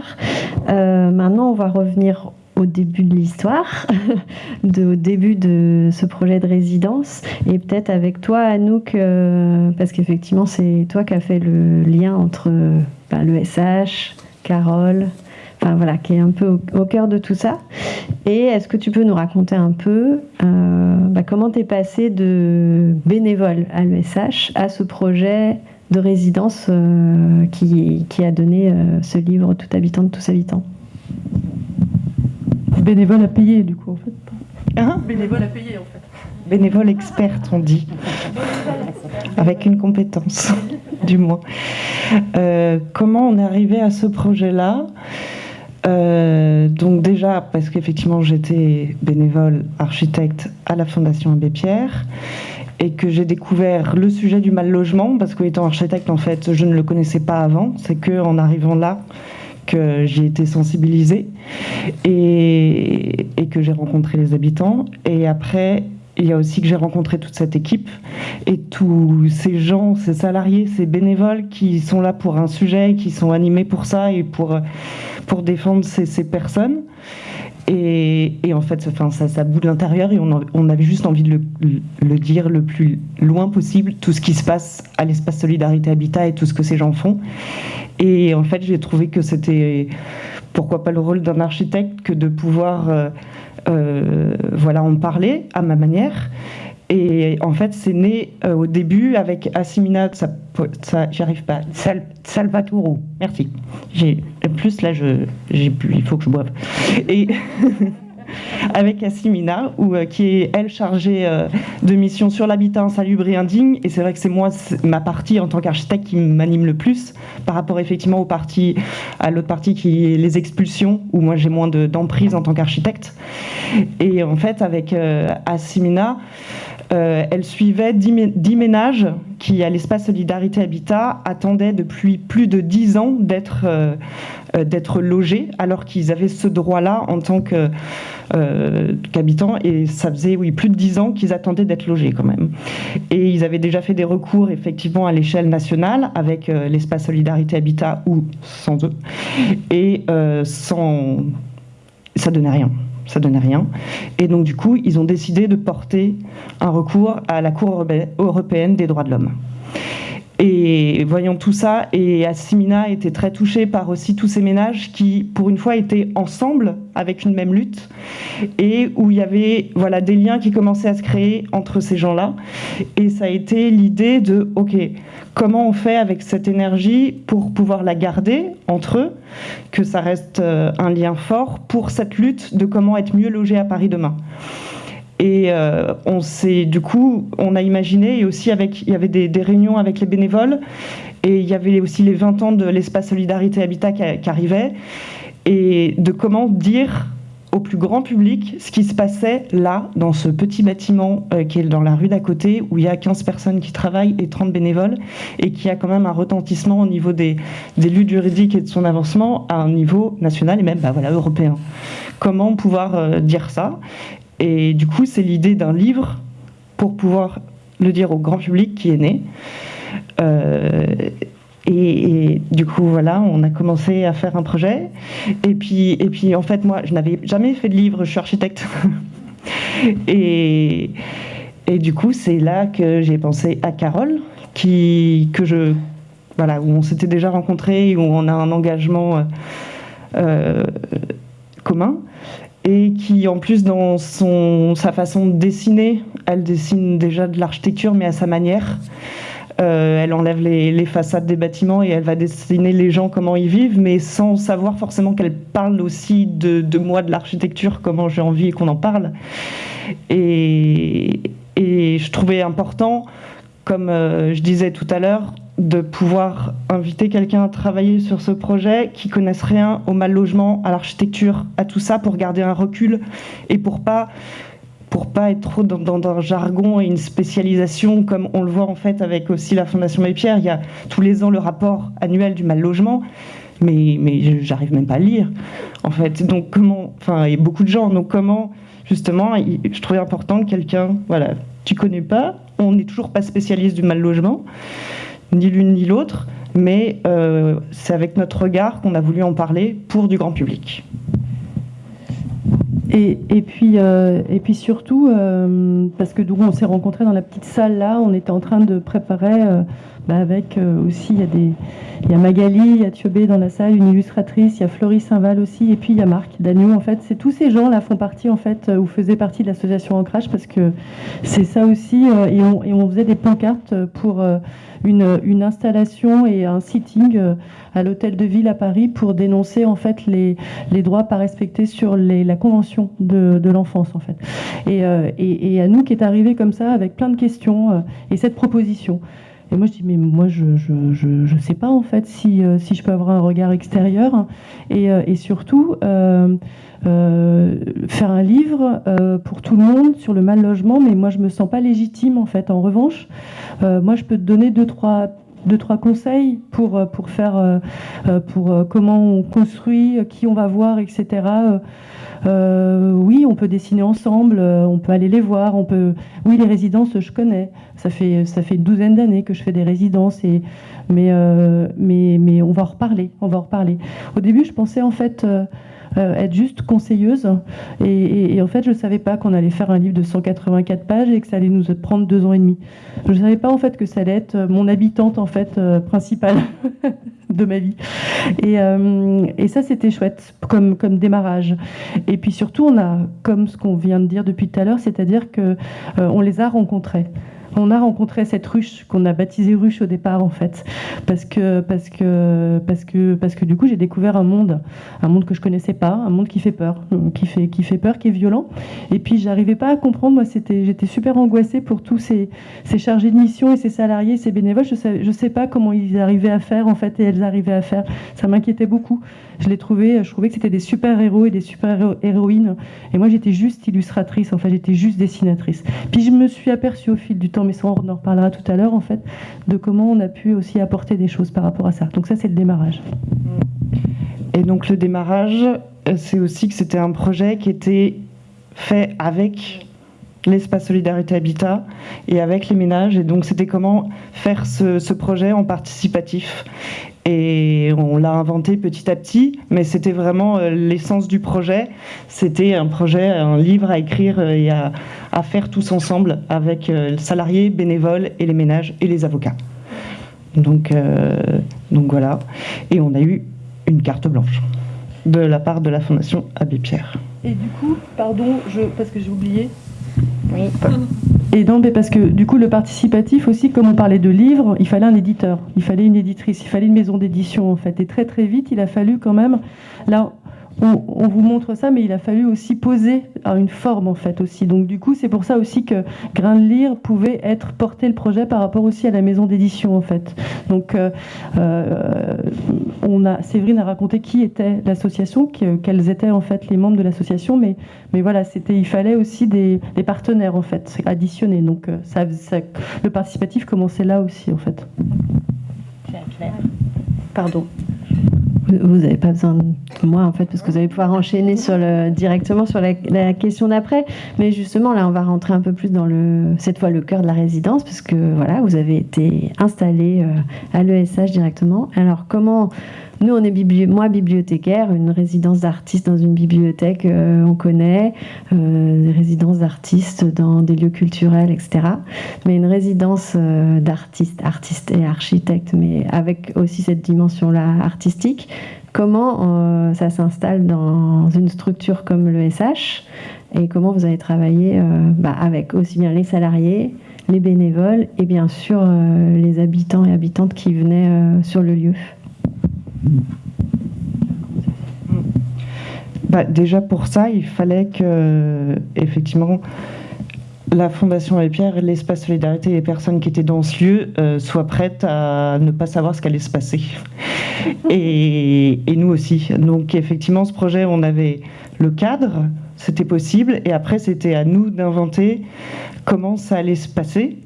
maintenant, on va revenir au début de l'histoire, *laughs* au début de ce projet de résidence, et peut-être avec toi, Anouk, parce qu'effectivement c'est toi qui as fait le lien entre bah, le SH, Carole, enfin voilà, qui est un peu au, cœur de tout ça. Et est-ce que tu peux nous raconter un peu euh, bah, comment tu es passé de bénévole à l'ESH à ce projet de résidence euh, qui, a donné euh, ce livre Tout habitant de tous habitants? Bénévole à payer, du coup, en fait. Hein? Bénévole à payer, en fait. Bénévole experte, on dit. Avec une compétence, *laughs* du moins. comment on est arrivé à ce projet-là? Euh, donc déjà parce qu'effectivement j'étais bénévole architecte à la Fondation Abbé Pierre et que j'ai découvert le sujet du mal logement parce qu'étant architecte en fait je ne le connaissais pas avant. C'est que en arrivant là que j'ai été sensibilisée et, et que j'ai rencontré les habitants. Et après il y a aussi que j'ai rencontré toute cette équipe et tous ces gens, ces salariés, ces bénévoles qui sont là pour un sujet, qui sont animés pour ça et pour, pour défendre ces, personnes. Et, en fait, ça, ça, bout de l'intérieur et on, avait juste envie de le, dire le plus loin possible, tout ce qui se passe à l'espace Solidarité Habitat et tout ce que ces gens font. Et en fait, j'ai trouvé que c'était, pourquoi pas le rôle d'un architecte que de pouvoir... Euh, euh, voilà, en parler à ma manière. Et en fait, c'est né euh, au début avec Assimina, ça, ça j'arrive pas, Sal, Salvatore, merci. J'ai plus là, il faut que je boive. Et *laughs* *laughs* avec Assimina, euh, qui est elle chargée euh, de mission sur l'habitat insalubre et indigne. Et c'est vrai que c'est moi, ma partie en tant qu'architecte qui m'anime le plus par rapport effectivement aux parties, à l'autre partie qui est les expulsions, où moi j'ai moins d'emprise en tant qu'architecte. Et en fait, avec euh, elle suivait 10 ménages qui, à l'espace Solidarité Habitat, attendaient depuis plus de 10 ans d'être d'être logés, alors qu'ils avaient ce droit-là en tant euh, qu'habitants et ça faisait oui, plus de dix ans qu'ils attendaient d'être logés quand même. Et ils avaient déjà fait des recours effectivement à l'échelle nationale avec euh, l'espace Solidarité Habitat ou sans eux. Et euh, sans... ça donnait rien ça donnait rien. Et donc du coup, ils ont décidé de porter un recours à la Cour européenne des droits de l'homme. Et voyant tout ça, et Assimina était très touchée par aussi tous ces ménages qui, pour une fois, étaient ensemble avec une même lutte, et où il y avait voilà, des liens qui commençaient à se créer entre ces gens-là. Et ça a été l'idée de, OK, comment on fait avec cette énergie pour pouvoir la garder entre eux, que ça reste euh, un lien fort pour cette lutte de comment être mieux logé à Paris demain. Et euh, on s'est, du coup, on a imaginé, et aussi avec, il y avait des, réunions avec les bénévoles, et il y avait aussi les 20 ans de l'espace Solidarité Habitat qui, arrivaient, et de comment dire au plus grand public ce qui se passait là, dans ce petit bâtiment euh, qui est dans la rue d'à côté, où il y a 15 personnes qui travaillent et 30 bénévoles, et qui a quand même un retentissement au niveau des, des luttes juridiques et de son avancement à un niveau national et même bah, voilà, européen. Comment pouvoir euh, dire ça? Et du coup, c'est l'idée d'un livre pour pouvoir le dire au grand public qui est né. Euh, et, du coup, voilà, on a commencé à faire un projet. Et puis, et puis en fait, moi, je n'avais jamais fait de livre, je suis architecte. *laughs* et, et du coup, c'est là que j'ai pensé à Carole, qui, que je, voilà, où on s'était déjà rencontrés, où on a un engagement euh, euh, commun. Et qui, en plus, dans son, sa façon de dessiner, elle dessine déjà de l'architecture, mais à sa manière. Euh, elle enlève les, façades des bâtiments et elle va dessiner les gens comment ils vivent, mais sans savoir forcément qu'elle parle aussi de, moi, de l'architecture, comment j'ai envie qu'on en parle. Et, je trouvais important, comme euh, je disais tout à l'heure, de pouvoir inviter quelqu'un à travailler sur ce projet qui connaisse rien au mal logement, à l'architecture, à tout ça, pour garder un recul et pour pas pour pas être trop dans, un jargon et une spécialisation comme on le voit en fait avec aussi la Fondation Mes Pierres. Il y a tous les ans le rapport annuel du mal logement, mais, mais j'arrive même pas à lire en fait. Donc comment, enfin, a beaucoup de gens, donc comment justement, je trouvais important que quelqu'un, voilà, tu connais pas, on n'est toujours pas spécialiste du mal logement, ni l'une ni l'autre, mais euh, c'est avec notre regard qu'on a voulu en parler pour du grand public. Et, puis, euh, et puis surtout, euh, parce que on s'est rencontrés dans la petite salle là, on était en train de préparer, bah, avec aussi, il y, a Magali, il y a Thiobé dans la salle, une illustratrice, il y a Florie Saint-Val aussi, et puis il y a Marc Dagnou. En fait, c'est tous ces gens là font partie, en fait, ou faisaient partie de l'association Ancrage, parce que c'est ça aussi, et, on, faisait des pancartes pour une, installation et un sitting euh, à l'hôtel de ville à Paris pour dénoncer en fait les, droits pas respectés sur la convention de, l'enfance en fait. Euh, et, et, à nous qui est arrivé comme ça avec plein de questions euh, et cette proposition. Et moi, je dis, mais moi, je ne je, je, sais pas, en fait, si, si je peux avoir un regard extérieur. Et, et surtout, euh, faire un livre euh, pour tout le monde sur le mal logement, mais moi je me sens pas légitime en fait. En revanche, euh, moi je peux te donner deux trois deux trois conseils pour pour faire pour comment on construit, qui on va voir, etc. oui, on peut dessiner ensemble, on peut aller les voir, on peut. Oui, les résidences, je connais. Ça fait ça fait une douzaine d'années que je fais des résidences et mais mais mais on va reparler, on va en reparler. Au début, je pensais en fait euh, être juste conseilleuse. Et, en fait, je ne savais pas qu'on allait faire un livre de 184 pages et que ça allait nous prendre deux ans et demi. Je ne savais pas en fait que ça allait être mon habitante en fait euh, principale *laughs* de ma vie. Et, euh, et ça, c'était chouette comme, comme démarrage. Et puis surtout, on a, comme ce qu'on vient de dire depuis tout à l'heure, c'est-à-dire que on les a rencontrés on a rencontré cette ruche qu'on a baptisée ruche au départ en fait, parce que parce que parce que parce que du coup j'ai découvert un monde, un monde que je connaissais pas, un monde qui fait peur, qui fait qui fait peur, qui est violent. Et puis j'arrivais pas à comprendre. Moi c'était j'étais super angoissée pour tous ces, ces chargés de mission et ces salariés, ces bénévoles. Je sais je sais pas comment ils arrivaient à faire en fait et elles arrivaient à faire. Ça m'inquiétait beaucoup. Je les trouvais, je trouvais que c'était des super héros et des super héroïnes. Et moi j'étais juste illustratrice. En fait j'étais juste dessinatrice. Puis je me suis aperçue au fil du temps mais ça, on en reparlera tout à l'heure, en fait, de comment on a pu aussi apporter des choses par rapport à ça. Donc ça, c'est le démarrage. Et donc le démarrage, euh, c'est aussi que c'était un projet qui était fait avec l'espace Solidarité Habitat et avec les ménages. Et donc c'était comment faire ce, projet en participatif. Et on l'a inventé petit à petit, mais c'était vraiment euh, l'essence du projet. C'était un projet, un livre à écrire euh, et à, faire tous ensemble avec euh, les salariés, bénévoles et les ménages et les avocats. Donc, donc voilà. Et on a eu une carte blanche de la part de la Fondation Abbé Pierre. Et du coup, pardon, je, parce que j'ai oublié. Oui. Et donc, parce que du coup, le participatif aussi, comme on parlait de livres, il fallait un éditeur, il fallait une éditrice, il fallait une maison d'édition en fait. Et très très vite, il a fallu quand même, là, on, vous montre ça, mais il a fallu aussi poser une forme en fait aussi. Donc du coup, c'est pour ça aussi que Grain de Lire pouvait être porté le projet par rapport aussi à la maison d'édition en fait. Donc euh, euh, on a, Séverine a raconté qui était l'association, quels étaient en fait les membres de l'association, mais, mais voilà, c'était, il fallait aussi des, partenaires en fait, additionnés. Donc euh, ça, le participatif commençait là aussi en fait. Pardon. Vous n'avez pas besoin de moi, en fait, parce que vous allez pouvoir enchaîner directement sur la, question d'après. Mais justement, là, on va rentrer un peu plus dans le, cette fois le cœur de la résidence, parce que voilà, vous avez été installé euh, à l'ESH directement. Alors, comment nous, on est moi bibliothécaire, une résidence d'artistes dans une bibliothèque, euh, on connaît, euh, des résidences d'artistes dans des lieux culturels, etc. Mais une résidence euh, d'artistes, artistes et architectes, mais avec aussi cette dimension-là comment ça s'installe dans une structure comme le SH et comment vous avez travaillé bah, avec aussi bien les salariés, les bénévoles et bien sûr les habitants et habitantes qui venaient sur le lieu. Bah, déjà pour ça, il fallait que, effectivement, la Fondation Les Pierres, l'espace solidarité et les personnes qui étaient dans ce lieu euh, soient prêtes à ne pas savoir ce qu'allait se passer. Et, et, nous aussi. Donc effectivement, ce projet, on avait le cadre, c'était possible, et après c'était à nous d'inventer comment ça allait se passer.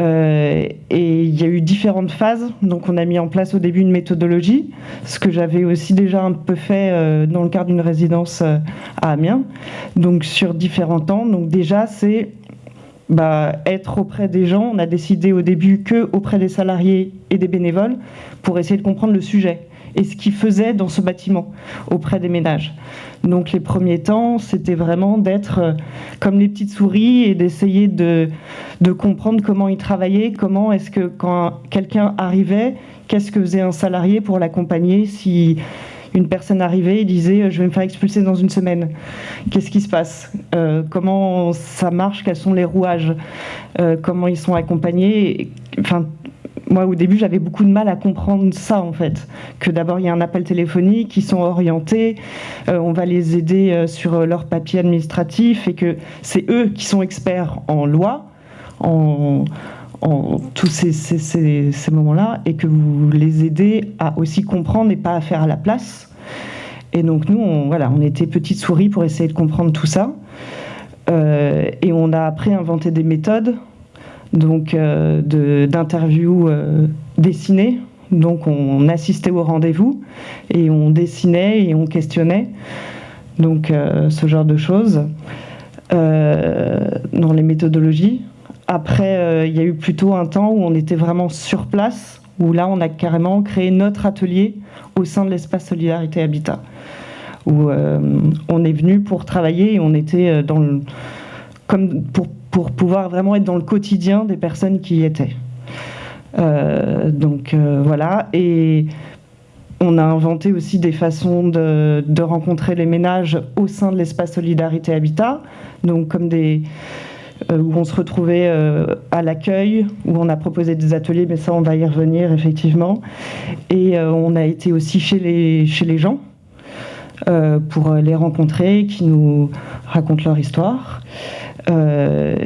Euh, et il y a eu différentes phases. Donc, on a mis en place au début une méthodologie, ce que j'avais aussi déjà un peu fait euh, dans le cadre d'une résidence euh, à Amiens. Donc, sur différents temps. Donc, déjà, c'est bah, être auprès des gens. On a décidé au début que auprès des salariés et des bénévoles pour essayer de comprendre le sujet et ce qu'ils faisaient dans ce bâtiment auprès des ménages. Donc les premiers temps, c'était vraiment d'être euh, comme les petites souris et d'essayer de, comprendre comment ils travaillaient, comment est-ce que quand quelqu'un arrivait, qu'est-ce que faisait un salarié pour l'accompagner si une personne arrivait et disait je vais me faire expulser dans une semaine. Qu'est-ce qui se passe? Euh, Comment ça marche? Quels sont les rouages? Euh, Comment ils sont accompagnés moi, au début, j'avais beaucoup de mal à comprendre ça, en fait. Que d'abord, il y a un appel téléphonique, ils sont orientés, euh, on va les aider euh, sur leur papier administratif, et que c'est eux qui sont experts en loi, en, tous ces, moments-là, et que vous les aidez à aussi comprendre et pas à faire à la place. Et donc, nous, on, voilà, on était petites souris pour essayer de comprendre tout ça. Euh, et on a après inventé des méthodes donc euh, d'interviews euh, dessinées. Donc on assistait au rendez-vous et on dessinait et on questionnait. Donc euh, ce genre de choses dans les méthodologies. Après, il y a eu plutôt un temps où on était vraiment sur place, où là on a carrément créé notre atelier au sein de l'espace Solidarité Habitat, où on est venu pour travailler et on était dans le, comme pour pour pouvoir vraiment être dans le quotidien des personnes qui y étaient. Euh, donc euh, voilà, et on a inventé aussi des façons de, rencontrer les ménages au sein de l'espace Solidarité Habitat, donc comme des euh, où on se retrouvait à l'accueil, où on a proposé des ateliers, mais ça on va y revenir effectivement, et on a été aussi chez les, chez les gens. pour les rencontrer, qui nous racontent leur histoire. Euh,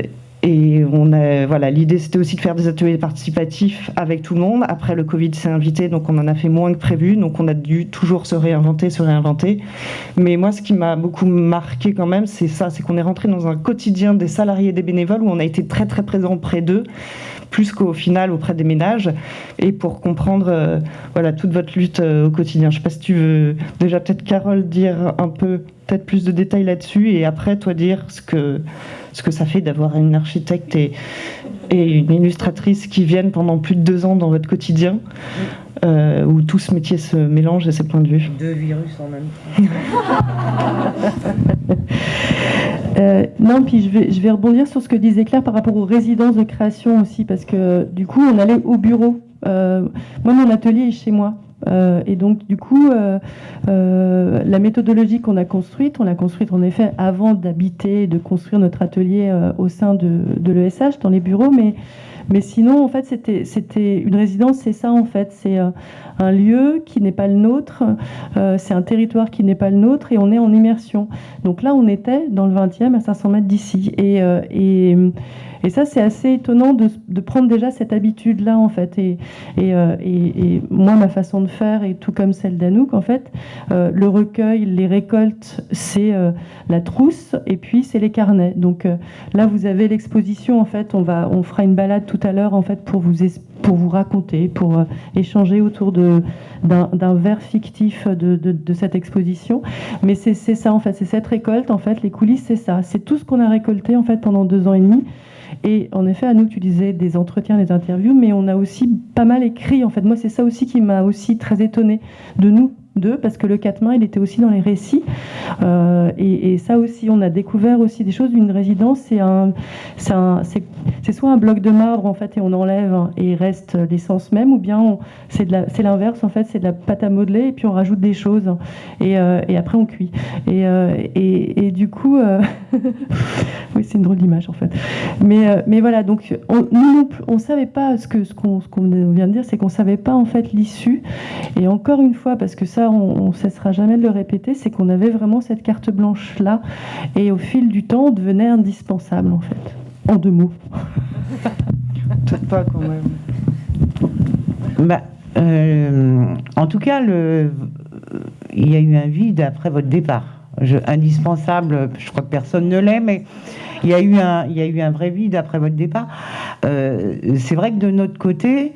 et on a, voilà, l'idée c'était aussi de faire des ateliers participatifs avec tout le monde. Après le Covid s'est invité, donc on en a fait moins que prévu, donc on a dû toujours se réinventer, se réinventer. Mais moi, ce qui m'a beaucoup marqué quand même, c'est ça, c'est qu'on est rentré dans un quotidien des salariés et des bénévoles où on a été très très présent près d'eux, plus qu'au final auprès des ménages, et pour comprendre euh, voilà toute votre lutte euh, au quotidien. Je sais pas si tu veux déjà peut-être Carole dire un peu peut-être plus de détails là-dessus, et après toi dire ce que ce que ça fait d'avoir une architecte et, et, une illustratrice qui viennent pendant plus de deux ans dans votre quotidien, euh, où tout ce métier se mélange à ces points de vue. Deux virus en même temps. *laughs* euh, non, puis je vais, je vais rebondir sur ce que disait Claire par rapport aux résidences de création aussi, parce que du coup, on allait au bureau. Euh, moi, mon atelier est chez moi. Euh, et donc, du coup, euh, euh, la méthodologie qu'on a construite, on l'a construite en effet avant d'habiter, de construire notre atelier au sein de, l'ESH, dans les bureaux, mais Mais sinon, en fait, c'était, une résidence, c'est ça en fait, c'est un lieu qui n'est pas le nôtre, c'est un territoire qui n'est pas le nôtre et on est en immersion. Donc là, on était dans le 20e à 500 mètres d'ici. Et ça, c'est assez étonnant de, prendre déjà cette habitude-là, en fait. Euh, et, et, moi, ma façon de faire, et tout comme celle d'Anouk, en fait, euh, le recueil, les récoltes, c'est euh, la trousse, et puis c'est les carnets. Donc là, vous avez l'exposition, en fait. On, va, on fera une balade tout à l'heure, en fait, pour vous, pour vous raconter, pour échanger autour d'un verre fictif de, de, cette exposition. Mais c'est ça, en fait. C'est cette récolte, en fait. Les coulisses, c'est ça. C'est tout ce qu'on a récolté, en fait, pendant deux ans et demi. Et en effet, à nous, tu disais des entretiens, des interviews, mais on a aussi pas mal écrit. En fait, moi, c'est ça aussi qui m'a aussi très étonnée de nous, parce que le quatre mains, il était aussi dans les récits. Euh, et, ça aussi, on a découvert aussi des choses d'une résidence. C'est un, c'est soit un bloc de marbre en fait et on enlève et reste l'essence même, ou bien c'est l'inverse en fait, c'est de la pâte à modeler et puis on rajoute des choses et, euh, après on cuit. Et, euh, et du coup, *laughs* oui, c'est une drôle d'image en fait. Mais, mais voilà, donc on, nous, on savait pas ce que ce qu'on vient de dire, c'est qu'on savait pas en fait l'issue. Et encore une fois, parce que ça on ne cessera jamais de le répéter, c'est qu'on avait vraiment cette carte blanche-là. Et au fil du temps, on devenait indispensable, en fait. En deux mots. *laughs* Peut-être pas quand même. Bah, euh, en tout cas, le, il y a eu un vide après votre départ. Indispensable, je crois que personne ne l'est, mais il y, a eu un, il y a eu un vrai vide après votre départ. Euh, c'est vrai que de notre côté,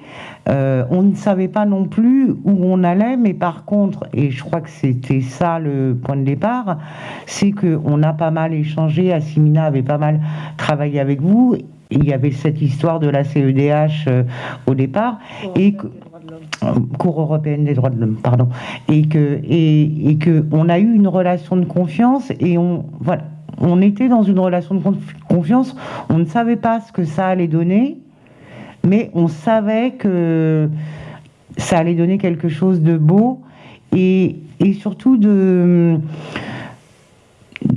euh, on ne savait pas non plus où on allait, mais par contre, et je crois que c'était ça le point de départ, c'est qu'on a pas mal échangé, Assimina avait pas mal travaillé avec vous, il y avait cette histoire de la CEDH euh, au départ, et que, Cour européenne des droits de l'homme, pardon, et que, et, et que on a eu une relation de confiance, et on, voilà, on était dans une relation de confiance, on ne savait pas ce que ça allait donner, mais on savait que ça allait donner quelque chose de beau et, surtout de...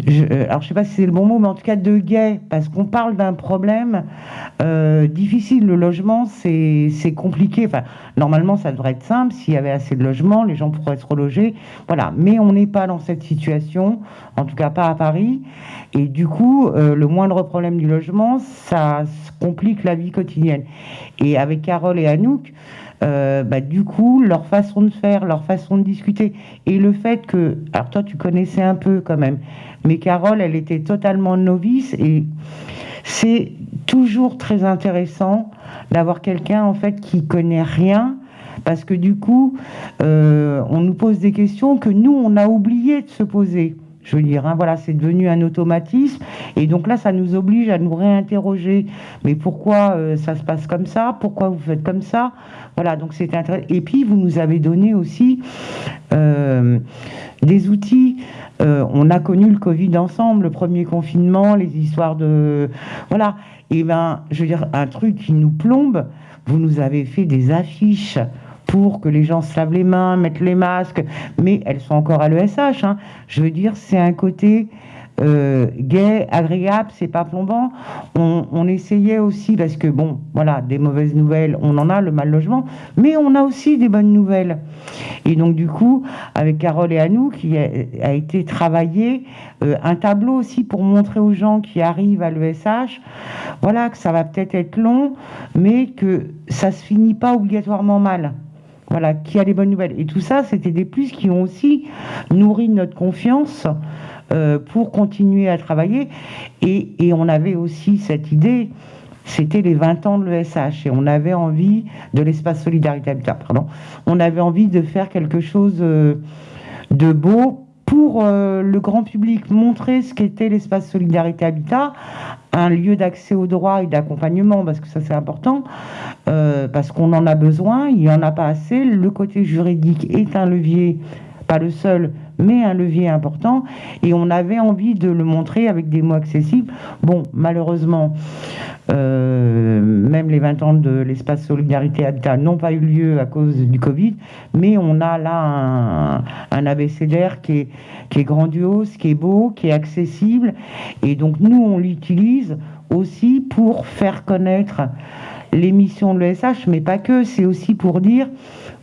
Je, alors je sais pas si c'est le bon mot, mais en tout cas de gai, parce qu'on parle d'un problème euh, difficile. Le logement, c'est compliqué. Enfin, normalement, ça devrait être simple. S'il y avait assez de logements, les gens pourraient se reloger. Voilà. Mais on n'est pas dans cette situation, en tout cas pas à Paris. Et du coup, euh, le moindre problème du logement, ça complique la vie quotidienne. Et avec Carole et Anouk, euh, bah, du coup, leur façon de faire, leur façon de discuter, et le fait que, alors toi, tu connaissais un peu quand même, mais Carole, elle était totalement novice, et c'est toujours très intéressant d'avoir quelqu'un en fait qui connaît rien, parce que du coup, euh, on nous pose des questions que nous, on a oublié de se poser. Je veux dire, hein, voilà, c'est devenu un automatisme. Et donc là, ça nous oblige à nous réinterroger. Mais pourquoi euh, ça se passe comme ça? Pourquoi vous faites comme ça? Voilà, donc c'est intéressant. Et puis, vous nous avez donné aussi euh, des outils. Euh, on a connu le Covid ensemble, le premier confinement, les histoires de... Voilà. Et ben, je veux dire, un truc qui nous plombe, vous nous avez fait des affiches que les gens se lavent les mains, mettent les masques, mais elles sont encore à l'ESH. Hein. Je veux dire, c'est un côté euh, gai, agréable, c'est pas plombant. On, essayait aussi, parce que bon, voilà, des mauvaises nouvelles, on en a, le mal logement, mais on a aussi des bonnes nouvelles. Et donc, du coup, avec Carole et Anou, qui a, été travaillé euh, un tableau aussi pour montrer aux gens qui arrivent à l'ESH, voilà, que ça va peut-être être long, mais que ça se finit pas obligatoirement mal voilà, qui a les bonnes nouvelles. Et tout ça, c'était des plus qui ont aussi nourri notre confiance euh, pour continuer à travailler. Et, on avait aussi cette idée, c'était les 20 ans de l'ESH, et on avait envie, de l'espace Solidarité Habitat, pardon, on avait envie de faire quelque chose euh, de beau pour euh, le grand public, montrer ce qu'était l'espace Solidarité Habitat, un lieu d'accès aux droits et d'accompagnement, parce que ça c'est important, euh, parce qu'on en a besoin, il n'y en a pas assez. Le côté juridique est un levier, pas le seul, mais un levier important. Et on avait envie de le montrer avec des mots accessibles. Bon, malheureusement, euh, même les 20 ans de l'espace Solidarité Habitat n'ont pas eu lieu à cause du Covid, mais on a là un, un abécédaire qui est, qui est grandiose, qui est beau, qui est accessible. Et donc nous, on l'utilise aussi pour faire connaître l'émission de l'ESH, mais pas que, c'est aussi pour dire,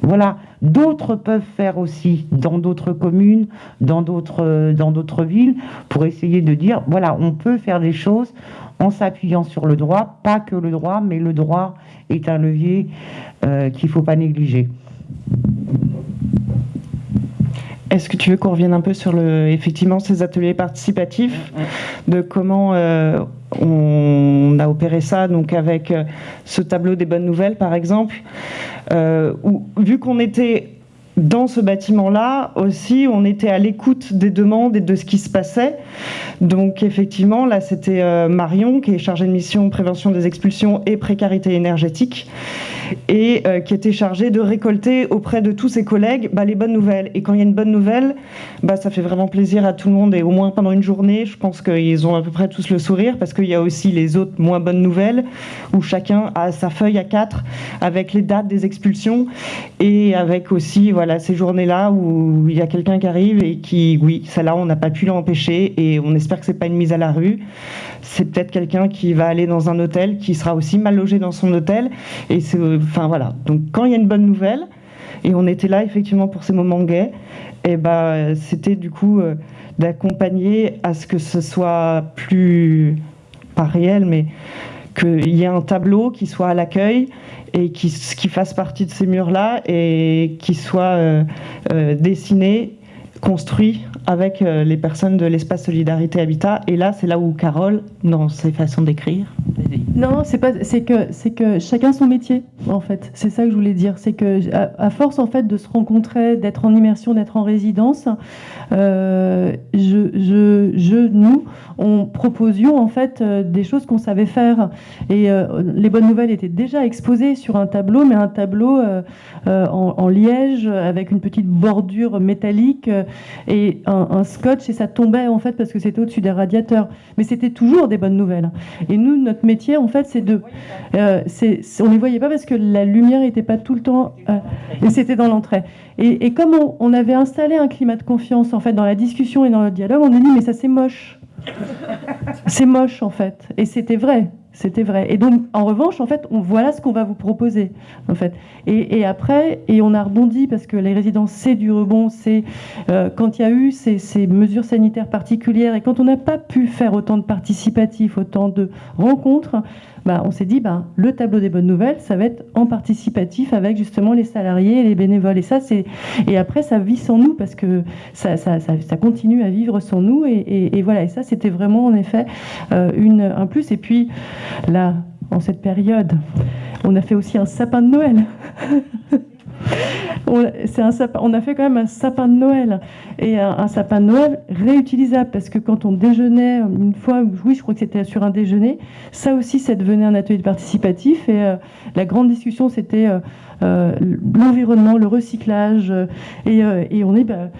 voilà, d'autres peuvent faire aussi dans d'autres communes, dans d'autres, dans d'autres villes, pour essayer de dire, voilà, on peut faire des choses en s'appuyant sur le droit, pas que le droit, mais le droit est un levier euh, qu'il ne faut pas négliger. Est-ce que tu veux qu'on revienne un peu sur le, effectivement ces ateliers participatifs, de comment euh, on a opéré ça, donc avec euh, ce tableau des bonnes nouvelles par exemple, euh, où vu qu'on était dans ce bâtiment-là aussi, on était à l'écoute des demandes et de ce qui se passait. Donc effectivement, là, c'était Marion qui est chargée de mission prévention des expulsions et précarité énergétique et euh, qui était chargé de récolter auprès de tous ses collègues bah, les bonnes nouvelles. Et quand il y a une bonne nouvelle, bah, ça fait vraiment plaisir à tout le monde et au moins pendant une journée, je pense qu'ils ont à peu près tous le sourire parce qu'il y a aussi les autres moins bonnes nouvelles où chacun a sa feuille à quatre avec les dates des expulsions et avec aussi voilà ces journées-là où il y a quelqu'un qui arrive et qui, oui, celle-là, on n'a pas pu l'empêcher et on espère que c'est pas une mise à la rue c'est peut-être quelqu'un qui va aller dans un hôtel, qui sera aussi mal logé dans son hôtel. Et c'est, enfin voilà. Donc quand il y a une bonne nouvelle, et on était là effectivement pour ces moments gays, et ben c'était du coup euh, d'accompagner à ce que ce soit plus pas réel, mais qu'il y ait un tableau qui soit à l'accueil et qui, qui fasse partie de ces murs-là et qui soit euh, euh, dessiné, construit avec euh, les personnes de l'espace Solidarité Habitat. Et là, c'est là où Carole, dans ses façons d'écrire. Non, c'est pas, c'est que, c'est que chacun son métier, en fait. C'est ça que je voulais dire. C'est que, à, force, en fait, de se rencontrer, d'être en immersion, d'être en résidence, euh, je, je, je, nous, on proposions, en fait, euh, des choses qu'on savait faire. Et les bonnes nouvelles étaient déjà exposées sur un tableau, mais un tableau en, en, liège, avec une petite bordure métallique et un, scotch et ça tombait en fait parce que c'était au-dessus des radiateurs. Mais c'était toujours des bonnes nouvelles. Et nous, notre métier en fait, c'est de, euh, c'est, on les voyait pas parce que la lumière n'était pas tout le temps, euh, et c'était dans l'entrée. Et, comme on, on, avait installé un climat de confiance en fait dans la discussion et dans le dialogue, on a dit mais ça c'est moche. c'est moche en fait. Et c'était vrai. C'était vrai. Et donc, en revanche, en fait, voilà ce qu'on va vous proposer, en fait. Et, après, et on a rebondi parce que les résidences, c'est du rebond, c'est euh, quand il y a eu ces, mesures sanitaires particulières et quand on n'a pas pu faire autant de participatifs, autant de rencontres, bah, on s'est dit, bah, le tableau des bonnes nouvelles, ça va être en participatif avec justement les salariés et les bénévoles. Et ça, et après, ça vit sans nous parce que ça, ça, ça, continue à vivre sans nous. Et, et, voilà. Et ça, c'était vraiment en effet euh, une, un plus. Et puis là, en cette période, on a fait aussi un sapin de Noël. *laughs* on, a fait quand même un sapin de Noël. Et un, sapin de Noël réutilisable parce que quand on déjeunait une fois, oui, je crois que c'était sur un déjeuner, ça aussi, ça devenait un atelier participatif. Et euh, la grande discussion, c'était euh, euh, l'environnement, le recyclage et, et on est bah,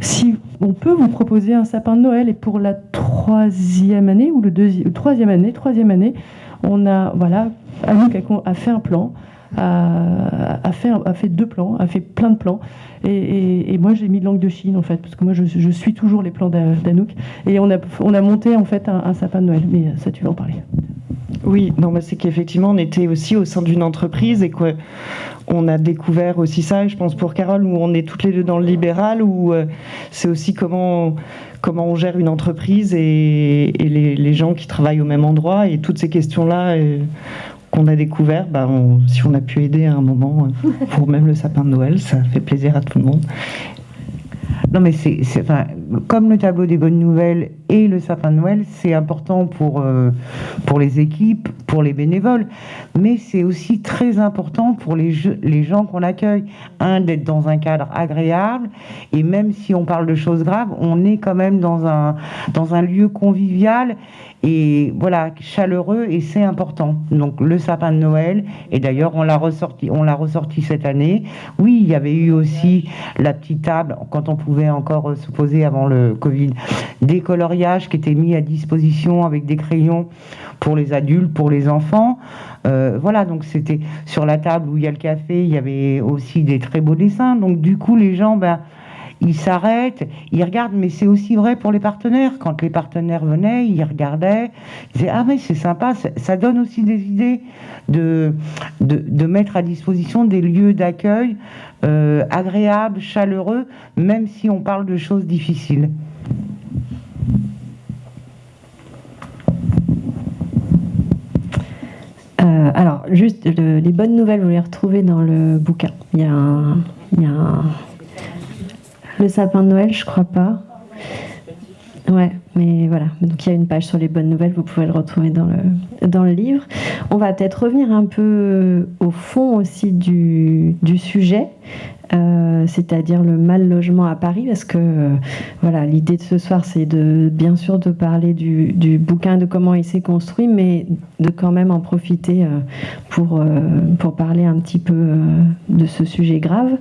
si on peut vous proposer un sapin de Noël. Et pour la troisième année ou le deuxième, troisième année, troisième année, on a voilà, Anouk a fait un plan a, fait, deux plans, a fait plein de plans. Et, moi, j'ai mis langue de Chine, en fait, parce que moi, je, suis toujours les plans d'Anouk. Et on a, on a monté, en fait, un, sapin de Noël. Mais ça, tu vas en parler. Oui, non, c'est qu'effectivement, on était aussi au sein d'une entreprise et qu'on a découvert aussi ça, et je pense pour Carole, où on est toutes les deux dans le libéral, où euh, c'est aussi comment, comment on gère une entreprise et, les, gens qui travaillent au même endroit, et toutes ces questions-là, euh, qu'on a découvert, bah si on a pu aider à un moment euh, *laughs* pour même le sapin de Noël, ça fait plaisir à tout le monde. Non, mais c'est, enfin, comme le tableau des bonnes nouvelles et le sapin de Noël, c'est important pour, euh, pour les équipes, pour les bénévoles, mais c'est aussi très important pour les, les gens qu'on accueille. Un, d'être dans un cadre agréable, et même si on parle de choses graves, on est quand même dans un, dans un lieu convivial et voilà, chaleureux, et c'est important. Donc le sapin de Noël, et d'ailleurs on l'a ressorti, on l'a ressorti cette année. Oui, il y avait eu aussi la petite table, quand on pouvait encore se poser avant le Covid, des coloriages qui étaient mis à disposition avec des crayons pour les adultes, pour les enfants. Euh, voilà, donc c'était sur la table où il y a le café, il y avait aussi des très beaux dessins. Donc du coup, les gens, ben, ils s'arrêtent, ils regardent, mais c'est aussi vrai pour les partenaires. Quand les partenaires venaient, ils regardaient, ils disaient Ah, mais c'est sympa, ça donne aussi des idées de, de, mettre à disposition des lieux d'accueil euh, agréables, chaleureux, même si on parle de choses difficiles. Euh, alors, juste les bonnes nouvelles, vous les retrouvez dans le bouquin. Il y a, un, il y a un, le sapin de Noël, je crois pas. Ouais, mais voilà. Donc il y a une page sur les bonnes nouvelles, vous pouvez le retrouver dans le, dans le livre. On va peut-être revenir un peu au fond aussi du, du sujet. Euh, c'est-à-dire le mal logement à Paris, parce que euh, voilà, l'idée de ce soir, c'est de bien sûr de parler du, bouquin, de comment il s'est construit, mais de quand même en profiter euh, pour, pour parler un petit peu de ce sujet grave.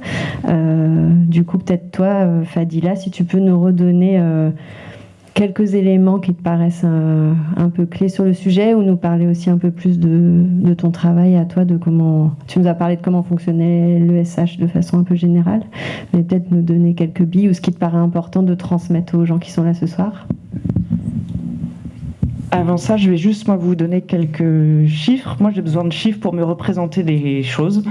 du coup, peut-être toi, Fadila, si tu peux nous redonner quelques éléments qui te paraissent un, peu clés sur le sujet ou nous parler aussi un peu plus de, ton travail à toi, de comment tu nous as parlé de comment fonctionnait l'ESH de façon un peu générale, mais peut-être nous donner quelques billes ou ce qui te paraît important de transmettre aux gens qui sont là ce soir. Avant ça, je vais juste moi vous donner quelques chiffres. Moi, j'ai besoin de chiffres pour me représenter des choses.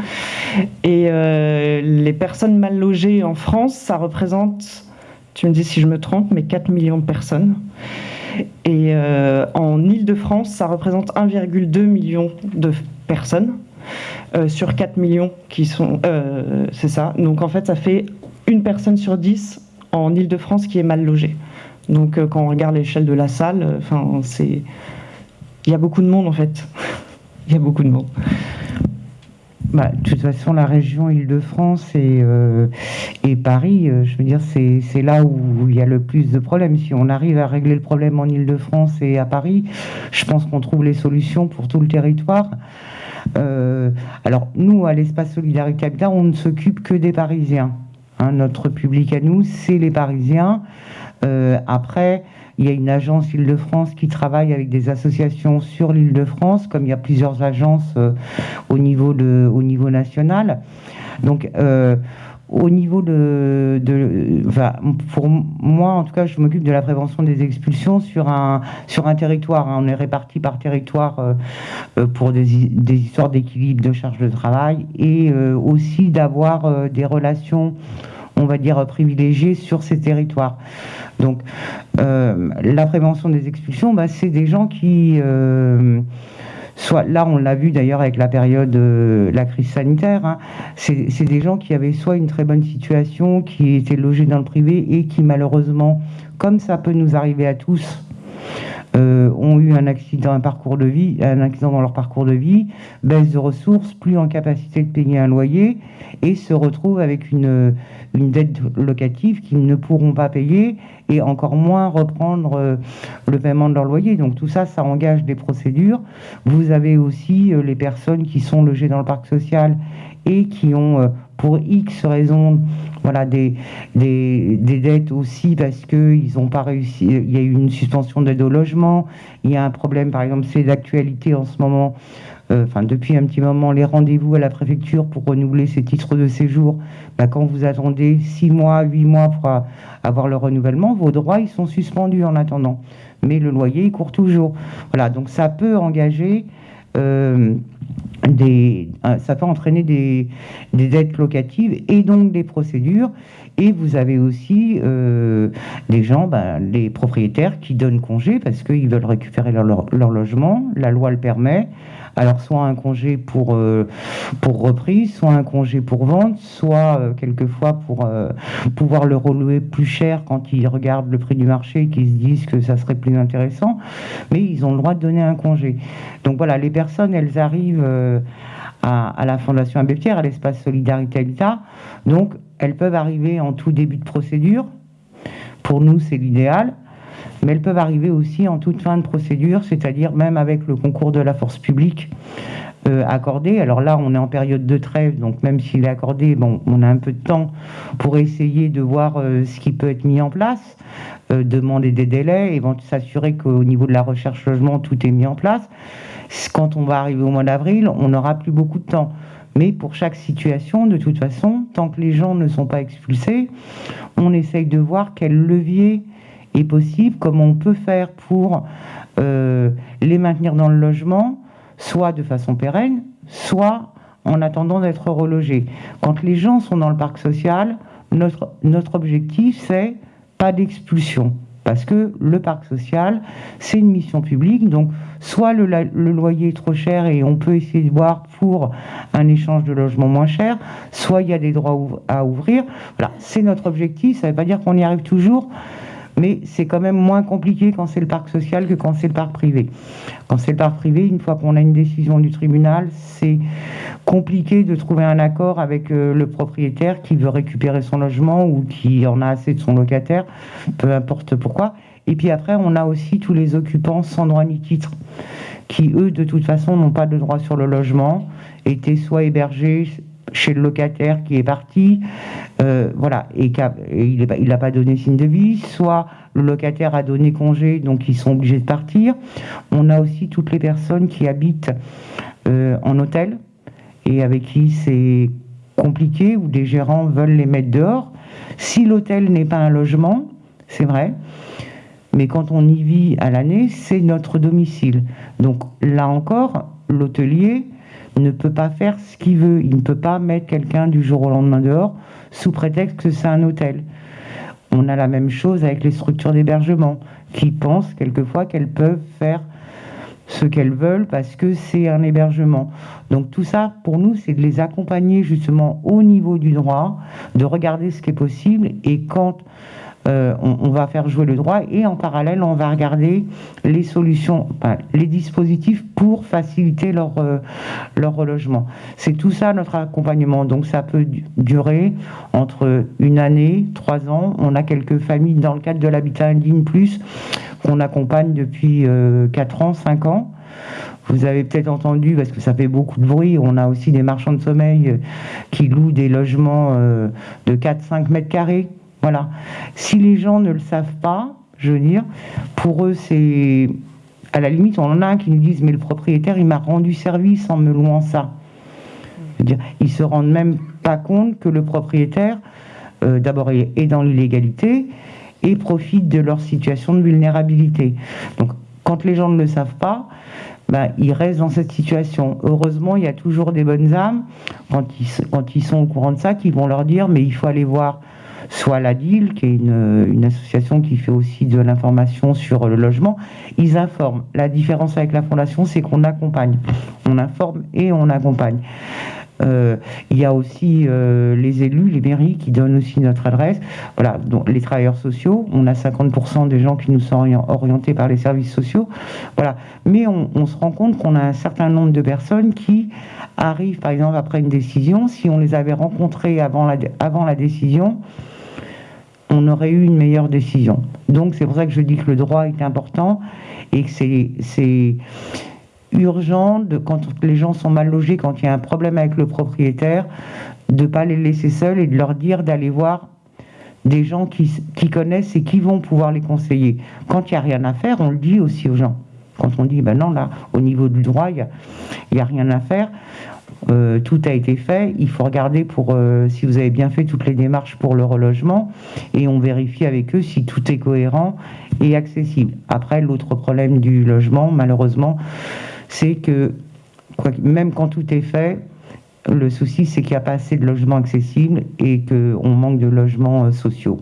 Et euh, les personnes mal logées en France, ça représente tu me dis si je me trompe, mais 4 millions de personnes. Et euh, en Ile-de-France, ça représente 1,2 million de personnes euh, sur 4 millions qui sont. Euh, c'est ça. Donc en fait, ça fait une personne sur 10 en Ile-de-France qui est mal logée. Donc quand on regarde l'échelle de la salle. Il y a beaucoup de monde en fait. *laughs* Il y a beaucoup de monde. Bah, de toute façon, la région Île-de-France et, euh, Paris, euh, je veux dire, c'est là où il y a le plus de problèmes. Si on arrive à régler le problème en Île-de-France et à Paris, je pense qu'on trouve les solutions pour tout le territoire. Euh, alors, nous, à l'Espace Solidarité Habitat, on ne s'occupe que des Parisiens. Hein. notre public à nous, c'est les Parisiens. après, il y a une agence Île-de-France qui travaille avec des associations sur l'Île-de-France, comme il y a plusieurs agences euh, au, niveau national. Donc, euh, au niveau de, pour moi, en tout cas, je m'occupe de la prévention des expulsions sur un, sur un territoire. Hein. On est réparti par territoire euh, pour des, des histoires d'équilibre de charge de travail et aussi d'avoir des relations on va dire, privilégiées sur ces territoires. Donc, euh, la prévention des expulsions, bah, c'est des gens qui... Euh, soit là on l'a vu d'ailleurs avec la période de la crise sanitaire, hein, c'est des gens qui avaient soit une très bonne situation, qui étaient logés dans le privé et qui malheureusement, comme ça peut nous arriver à tous, euh, ont eu un accident, un parcours de vie, un accident dans leur parcours de vie, baisse de ressources, plus en capacité de payer un loyer et se retrouvent avec une, une dette locative qu'ils ne pourront pas payer et encore moins reprendre euh, le paiement de leur loyer. Donc tout ça, ça engage des procédures. Vous avez aussi euh, les personnes qui sont logées dans le parc social et qui ont, euh, pour X raisons, voilà, des, des, dettes aussi parce qu'ils n'ont pas réussi. Il y a eu une suspension d'aide au logement. Il y a un problème, par exemple, c'est d'actualité en ce moment euh, enfin depuis un petit moment, les rendez-vous à la préfecture pour renouveler ces titres de séjour, bah, quand vous attendez 6 mois, 8 mois pour avoir le renouvellement, vos droits, ils sont suspendus en attendant. Mais le loyer, il court toujours. Voilà, donc ça peut engager... Euh, euh, ça peut entraîner des, dettes locatives et donc des procédures. Et vous avez aussi des gens, ben, les propriétaires qui donnent congé parce qu'ils veulent récupérer leur, logement. La loi le permet. Alors soit un congé pour, euh, pour reprise, soit un congé pour vente, soit euh, quelquefois pour euh, pouvoir le relouer plus cher quand ils regardent le prix du marché et qu'ils se disent que ça serait plus intéressant. Mais ils ont le droit de donner un congé. Donc voilà, les personnes, elles arrivent à, à, la Fondation Abbé Pierre, à l'espace Solidarité Habitat. Donc elles peuvent arriver en tout début de procédure. Pour nous, c'est l'idéal mais elles peuvent arriver aussi en toute fin de procédure, c'est-à-dire même avec le concours de la force publique euh, accordé. Alors là, on est en période de trêve, donc même s'il est accordé, on a un peu de temps pour essayer de voir euh, ce qui peut être mis en place, euh, demander des délais, et s'assurer qu'au niveau de la recherche logement, tout est mis en place. Quand on va arriver au mois d'avril, on n'aura plus beaucoup de temps. Mais pour chaque situation, de toute façon, tant que les gens ne sont pas expulsés, on essaye de voir quel levier est possible, comment on peut faire pour euh, les maintenir dans le logement, soit de façon pérenne, soit en attendant d'être relogés. Quand les gens sont dans le parc social, notre, notre objectif, c'est pas d'expulsion. Parce que le parc social, c'est une mission publique. Donc, soit le, loyer est trop cher et on peut essayer de voir pour un échange de logement moins cher, soit il y a des droits à ouvrir. Voilà, c'est notre objectif. Ça ne veut pas dire qu'on y arrive toujours mais c'est quand même moins compliqué quand c'est le parc social que quand c'est le parc privé. Quand c'est le parc privé, une fois qu'on a une décision du tribunal, c'est compliqué de trouver un accord avec euh, le propriétaire qui veut récupérer son logement ou qui en a assez de son locataire, peu importe pourquoi. Et puis après, on a aussi tous les occupants sans droit ni titre, qui eux, de toute façon, n'ont pas de droit sur le logement, étaient soit hébergés chez le locataire qui est parti, euh, voilà, et, il n'a pas donné signe de vie, soit le locataire a donné congé, donc ils sont obligés de partir. On a aussi toutes les personnes qui habitent euh, en hôtel et avec qui c'est compliqué, où des gérants veulent les mettre dehors. Si l'hôtel n'est pas un logement, c'est vrai, mais quand on y vit à l'année, c'est notre domicile. Donc là encore, l'hôtelier ne peut pas faire ce qu'il veut. Il ne peut pas mettre quelqu'un du jour au lendemain dehors sous prétexte que c'est un hôtel. On a la même chose avec les structures d'hébergement qui pensent quelquefois qu'elles peuvent faire ce qu'elles veulent parce que c'est un hébergement. Donc tout ça, pour nous, c'est de les accompagner justement au niveau du droit, de regarder ce qui est possible et quand euh, on, va faire jouer le droit et en parallèle, on va regarder les solutions, les dispositifs pour faciliter leur, euh, leur relogement. C'est tout ça notre accompagnement. Donc ça peut durer entre une année, trois ans. On a quelques familles dans le cadre de l'habitat indigne plus qu'on accompagne depuis euh, quatre ans, cinq ans. Vous avez peut-être entendu, parce que ça fait beaucoup de bruit, on a aussi des marchands de sommeil qui louent des logements de 4-5 mètres carrés voilà. Si les gens ne le savent pas, je veux dire, pour eux, c'est. À la limite, on en a qui nous disent Mais le propriétaire, il m'a rendu service en me louant ça. Je veux dire, ils se rendent même pas compte que le propriétaire, euh, d'abord, est dans l'illégalité et profite de leur situation de vulnérabilité. Donc, quand les gens ne le savent pas, ben, ils restent dans cette situation. Heureusement, il y a toujours des bonnes âmes, quand ils, quand ils sont au courant de ça, qui vont leur dire Mais il faut aller voir soit la DIL, qui est une, association qui fait aussi de l'information sur le logement, ils informent. La différence avec la fondation, c'est qu'on accompagne. On informe et on accompagne. Euh, il y a aussi euh, les élus, les mairies qui donnent aussi notre adresse. Voilà, donc les travailleurs sociaux, on a 50% des gens qui nous sont orientés par les services sociaux. Voilà, mais on, se rend compte qu'on a un certain nombre de personnes qui arrivent, par exemple, après une décision. Si on les avait rencontrés avant la, avant la décision, on aurait eu une meilleure décision. Donc c'est pour ça que je dis que le droit est important et que c'est urgent, de, quand les gens sont mal logés, quand il y a un problème avec le propriétaire, de ne pas les laisser seuls et de leur dire d'aller voir des gens qui, connaissent et qui vont pouvoir les conseiller. Quand il n'y a rien à faire, on le dit aussi aux gens. Quand on dit, ben non, là, au niveau du droit, il n'y a, a rien à faire, euh, tout a été fait. Il faut regarder pour euh, si vous avez bien fait toutes les démarches pour le relogement et on vérifie avec eux si tout est cohérent et accessible. Après, l'autre problème du logement, malheureusement, c'est que même quand tout est fait, le souci c'est qu'il n'y a pas assez de logements accessibles et qu'on manque de logements euh, sociaux.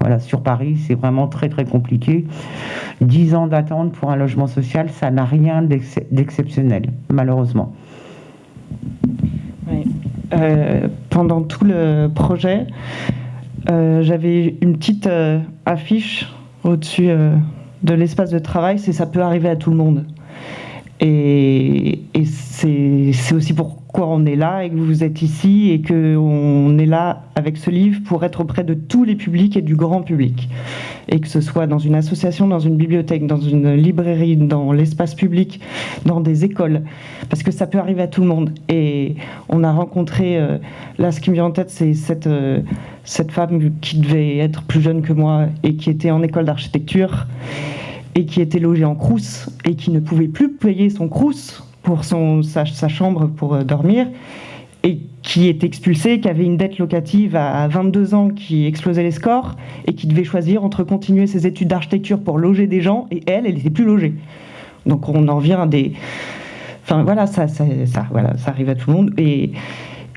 Voilà, sur Paris, c'est vraiment très très compliqué. Dix ans d'attente pour un logement social, ça n'a rien d'exceptionnel, malheureusement. Euh, pendant tout le projet, euh, j'avais une petite euh, affiche au-dessus de l'espace de travail, c'est ça peut arriver à tout le monde. Et, et c'est aussi pourquoi on est là et que vous êtes ici et qu'on est là avec ce livre pour être auprès de tous les publics et du grand public. Et que ce soit dans une association, dans une bibliothèque, dans une librairie, dans l'espace public, dans des écoles. Parce que ça peut arriver à tout le monde. Et on a rencontré, euh, là ce qui me vient en tête, c'est cette, euh, cette femme qui devait être plus jeune que moi et qui était en école d'architecture et qui était logé en crous et qui ne pouvait plus payer son crous pour son, sa, chambre pour euh, dormir et qui est expulsée, qui avait une dette locative à 22 ans, qui explosait les scores, et qui devait choisir entre continuer ses études d'architecture pour loger des gens, et elle, elle n'était plus logée. Donc on en vient à des... Enfin voilà, ça, ça, ça, voilà, ça arrive à tout le monde. Et,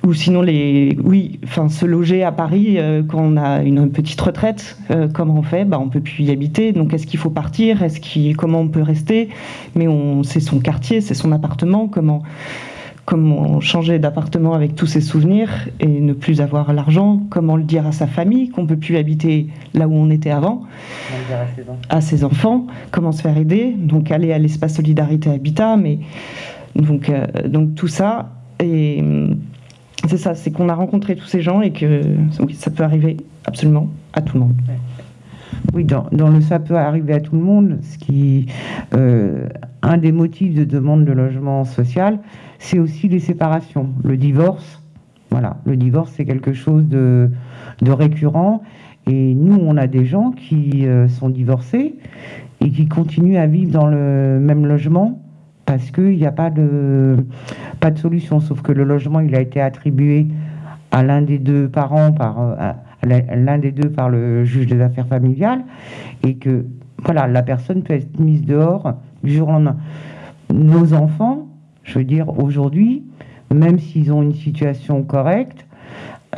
ou sinon, les, oui, enfin, se loger à Paris euh, quand on a une petite retraite, euh, comment on fait bah, On peut plus y habiter. Donc, est-ce qu'il faut partir? Est-ce comment on peut rester? Mais on, c'est son quartier, c'est son appartement. Comment, comment changer d'appartement avec tous ses souvenirs et ne plus avoir l'argent? Comment le dire à sa famille qu'on peut plus habiter là où on était avant? À ses enfants. Comment se faire aider? Donc, aller à l'espace Solidarité Habitat. Mais donc, euh, donc tout ça et c'est ça, c'est qu'on a rencontré tous ces gens et que oui, ça peut arriver absolument à tout le monde. Oui, dans, le ça peut arriver à tout le monde, ce qui, euh, un des motifs de demande de logement social, c'est aussi les séparations, le divorce. Voilà, le divorce c'est quelque chose de, récurrent. Et nous, on a des gens qui euh, sont divorcés et qui continuent à vivre dans le même logement parce qu'il n'y a pas de, pas de solution, sauf que le logement, il a été attribué à l'un des deux parents, par euh, l'un des deux par le juge des affaires familiales, et que voilà, la personne peut être mise dehors du jour au lendemain. Nos enfants, je veux dire, aujourd'hui, même s'ils ont une situation correcte,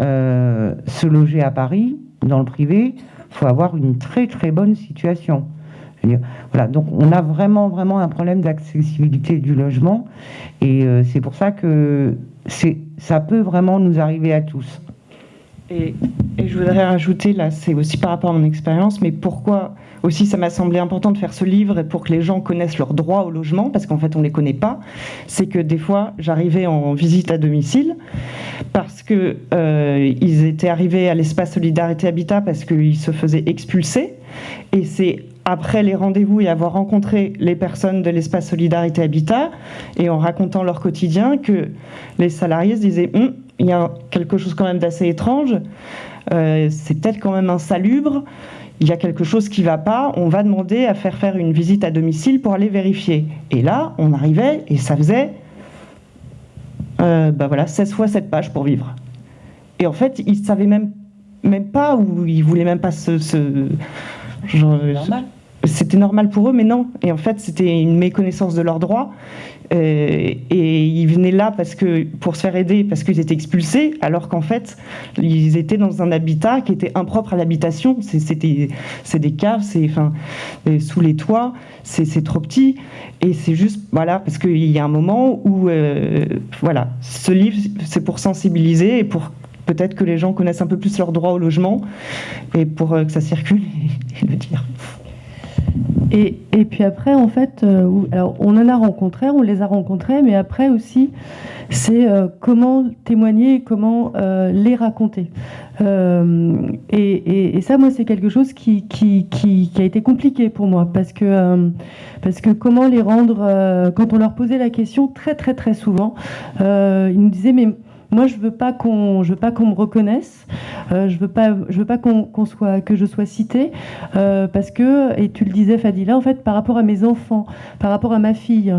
euh, se loger à Paris, dans le privé, faut avoir une très très bonne situation. Voilà, donc on a vraiment, vraiment un problème d'accessibilité du logement. Et euh, c'est pour ça que ça peut vraiment nous arriver à tous. Et, je voudrais rajouter, là, c'est aussi par rapport à mon expérience, mais pourquoi aussi ça m'a semblé important de faire ce livre pour que les gens connaissent leurs droits au logement, parce qu'en fait on ne les connaît pas, c'est que des fois j'arrivais en visite à domicile, parce qu'ils euh, étaient arrivés à l'espace Solidarité Habitat parce qu'ils se faisaient expulser, et c'est après les rendez-vous et avoir rencontré les personnes de l'espace Solidarité Habitat et en racontant leur quotidien que les salariés se disaient hum, il y a quelque chose quand même d'assez étrange, euh, c'est peut-être quand même insalubre, il y a quelque chose qui ne va pas, on va demander à faire faire une visite à domicile pour aller vérifier. Et là, on arrivait et ça faisait euh, bah voilà, 16 fois 7 pages pour vivre. Et en fait, ils ne savaient même, même pas, ou ils ne voulaient même pas se c'était normal pour eux, mais non. Et en fait, c'était une méconnaissance de leurs droits. Euh, et ils venaient là parce que, pour se faire aider parce qu'ils étaient expulsés, alors qu'en fait, ils étaient dans un habitat qui était impropre à l'habitation. C'est des caves, c'est enfin, sous les toits, c'est trop petit. Et c'est juste, voilà, parce qu'il y a un moment où, euh, voilà, ce livre, c'est pour sensibiliser et pour peut-être que les gens connaissent un peu plus leurs droits au logement et pour euh, que ça circule *laughs* et, le dire. Et, et, puis après, en fait, euh, alors on en a rencontré, on les a rencontrés, mais après aussi, c'est euh, comment témoigner, comment les raconter. Et, et, ça, moi, c'est quelque chose qui, qui, qui, qui, a été compliqué pour moi, parce que, parce que comment les rendre, quand on leur posait la question, très, très, très souvent, ils nous disaient, mais moi, je veux pas qu'on, je veux pas qu'on me reconnaisse. Euh, je veux pas, je veux pas qu'on, soit, que je sois citée, euh, parce que, et tu le disais, Fadila, en fait, par rapport à mes enfants, par rapport à ma fille,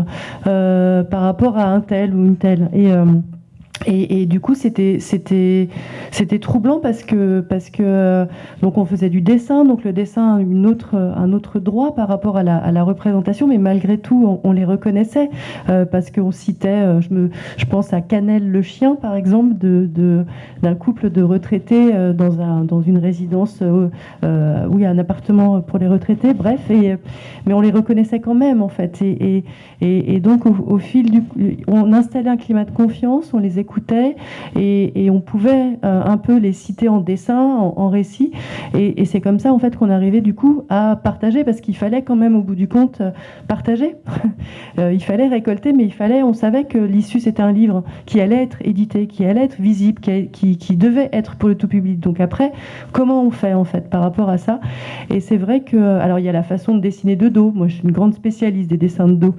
euh, par rapport à un tel ou une telle, et, du coup, c'était troublant parce que parce que donc on faisait du dessin, donc le dessin a une autre un autre droit par rapport à la, représentation, mais malgré tout, on, les reconnaissait euh, parce qu'on citait, euh, je pense à Canel le chien par exemple d'un couple de retraités euh, dans un dans une résidence oui un appartement pour les retraités, bref, mais on les reconnaissait quand même en fait et donc au, au, fil du on installait un climat de confiance, on les écoutait et, on pouvait euh, un peu les citer en dessin, en, récit. Et, c'est comme ça en fait qu'on arrivait du coup à partager parce qu'il fallait quand même au bout du compte euh, partager. *laughs* Euh, il fallait récolter, mais il fallait, on savait que l'issue c'était un livre qui allait être édité, qui allait être visible, qui, devait être pour le tout public. Donc après, comment on fait en fait par rapport à ça? Et c'est vrai que, alors il y a la façon de dessiner de dos. Moi je suis une grande spécialiste des dessins de dos.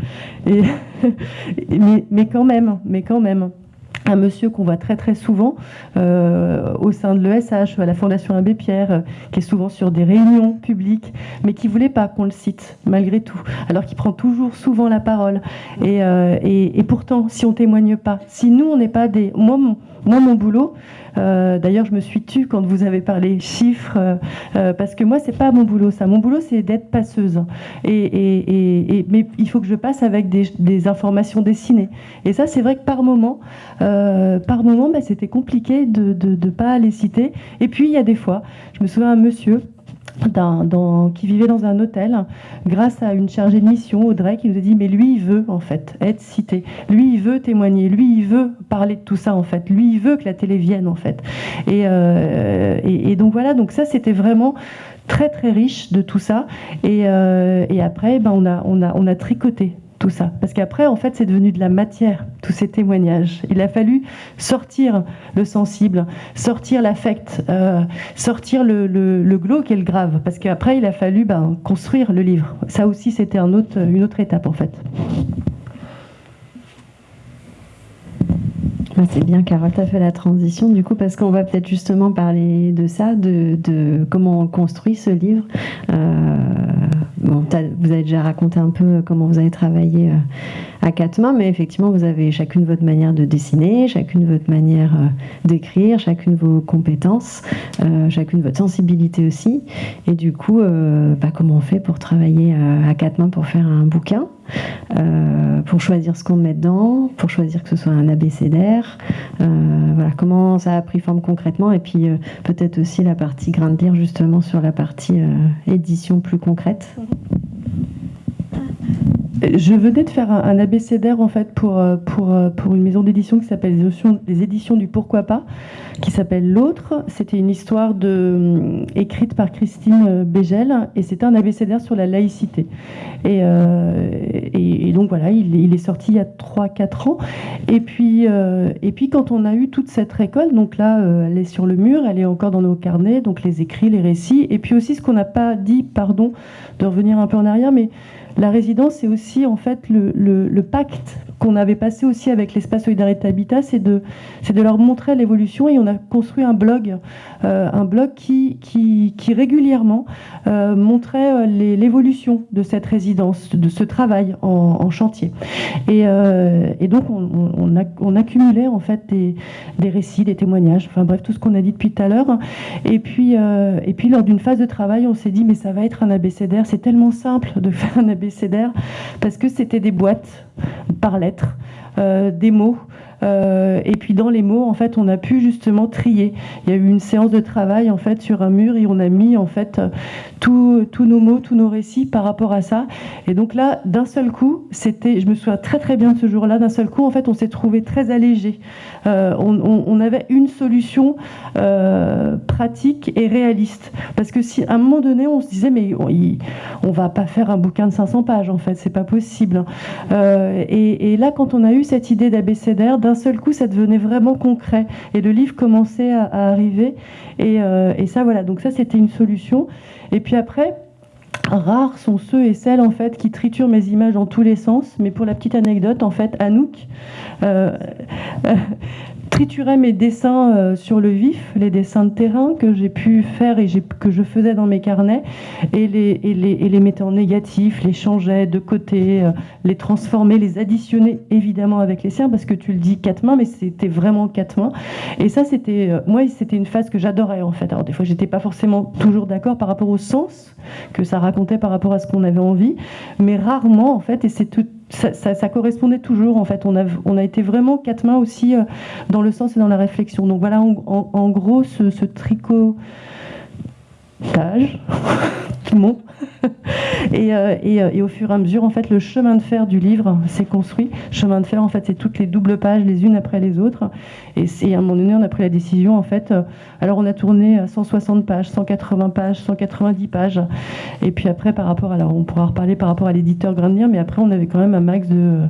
Et, *laughs* mais, mais quand même, mais quand même. Un monsieur qu'on voit très très souvent euh, au sein de l'ESH, à la Fondation Abbé Pierre, euh, qui est souvent sur des réunions publiques, mais qui voulait pas qu'on le cite, malgré tout, alors qu'il prend toujours souvent la parole. Et, euh, et, et, pourtant, si on témoigne pas, si nous on n'est pas des... Moi, mon, moi, mon boulot, euh, d'ailleurs, je me suis tue quand vous avez parlé chiffres, euh, euh, parce que moi, c'est pas mon boulot, ça. Mon boulot, c'est d'être passeuse. Et, mais il faut que je passe avec des, informations dessinées. Et ça, c'est vrai que par moment, par moment, bah, c'était compliqué de ne pas les citer. Et puis, il y a des fois, je me souviens un monsieur qui vivait dans un hôtel grâce à une chargée de mission, Audrey, qui nous a dit mais lui il veut en fait être cité, lui il veut témoigner, lui il veut parler de tout ça en fait, lui il veut que la télé vienne en fait. Et, euh, donc voilà, donc ça c'était vraiment très très riche de tout ça. Et, euh, après, ben, on, a, on, a, on a tricoté tout ça. Parce qu'après, en fait, c'est devenu de la matière, tous ces témoignages. Il a fallu sortir le sensible, sortir l'affect, euh, sortir le, le, glauque et le grave. Parce qu'après, il a fallu ben, construire le livre. Ça aussi, c'était une autre étape, en fait. Ah, c'est bien, Carole, tu as fait la transition, du coup, parce qu'on va peut-être justement parler de ça, de, de, comment on construit ce livre. Euh, bon, vous avez déjà raconté un peu comment vous avez travaillé euh, à quatre mains, mais effectivement, vous avez chacune votre manière de dessiner, chacune votre manière euh, d'écrire, chacune vos compétences, chacune votre sensibilité aussi. Et du coup, bah, comment on fait pour travailler à quatre mains pour faire un bouquin? Euh, pour choisir ce qu'on met dedans, pour choisir que ce soit un abécédaire. Euh, voilà, comment ça a pris forme concrètement, et puis euh, peut-être aussi la partie grain de lire justement sur la partie édition plus concrète. Je venais de faire un, abécédaire en fait pour, euh, pour, euh, pour une maison d'édition qui s'appelle les, éditions du Pourquoi pas, qui s'appelle L'autre. C'était une histoire de, euh, écrite par Christine Bégel et c'était un abécédaire sur la laïcité. Et, et, donc voilà, il, est sorti il y a 3-4 ans. Et puis, et puis quand on a eu toute cette récolte, donc là elle est sur le mur, elle est encore dans nos carnets, donc les écrits, les récits, et puis aussi ce qu'on n'a pas dit, pardon de revenir un peu en arrière, mais la résidence, c'est aussi en fait le, pacte qu'on avait passé aussi avec l'espace Solidarité Habitat, c'est de, de leur montrer l'évolution et on a construit un blog, euh, un blog qui, qui, régulièrement euh, montrait euh, l'évolution de cette résidence, de ce travail en, chantier. Et, donc on, accumulait en fait des, récits, des témoignages, enfin bref, tout ce qu'on a dit depuis tout à l'heure. Et puis, et puis lors d'une phase de travail, on s'est dit mais ça va être un abécédaire, c'est tellement simple de *laughs* faire un abécédaire parce que c'était des boîtes par euh, des mots euh, et puis dans les mots, en fait, on a pu justement trier. Il y a eu une séance de travail en fait sur un mur et on a mis en fait tous nos mots, tous nos récits par rapport à ça. Et donc là, d'un seul coup, c'était, je me souviens très très bien ce jour-là. D'un seul coup, en fait, on s'est trouvé très allégé. Euh, on, avait une solution euh, pratique et réaliste. Parce que si à un moment donné, on se disait mais on, va pas faire un bouquin de 500 pages en fait, c'est pas possible. Et, et, là, quand on a eu cette idée d'abécédaire d'un seul coup, ça devenait vraiment concret. Et le livre commençait à, arriver. Euh, et, ça, voilà. Donc ça, c'était une solution. Et puis après, rares sont ceux et celles en fait qui triturent mes images dans tous les sens. Mais pour la petite anecdote, en fait, Anouk, euh, triturais mes dessins euh, sur le vif, les dessins de terrain que j'ai pu faire et que je faisais dans mes carnets, et les, et mettais en négatif, les changeais de côté, euh, les transformais, les additionnais évidemment avec les siens, parce que tu le dis quatre mains, mais c'était vraiment quatre mains. Et ça, c'était, euh, moi, c'était une phase que j'adorais en fait. Alors des fois, j'étais pas forcément toujours d'accord par rapport au sens que ça racontait par rapport à ce qu'on avait envie, mais rarement en fait, et c'est tout ça, correspondait toujours en fait. On a, été vraiment quatre mains aussi euh, dans le sens et dans la réflexion. Donc voilà en, gros ce, tricotage, le *laughs* monde. Et, euh, euh, et, au fur et à mesure, en fait, le chemin de fer du livre s'est construit. Chemin de fer, en fait, c'est toutes les doubles pages, les unes après les autres. Et à un moment donné, on a pris la décision, en fait. Euh, alors, on a tourné à 160 pages, 180 pages, 190 pages. Et puis après, par rapport, alors, on pourra reparler par rapport à l'éditeur Grandir, mais après, on avait quand même un max de,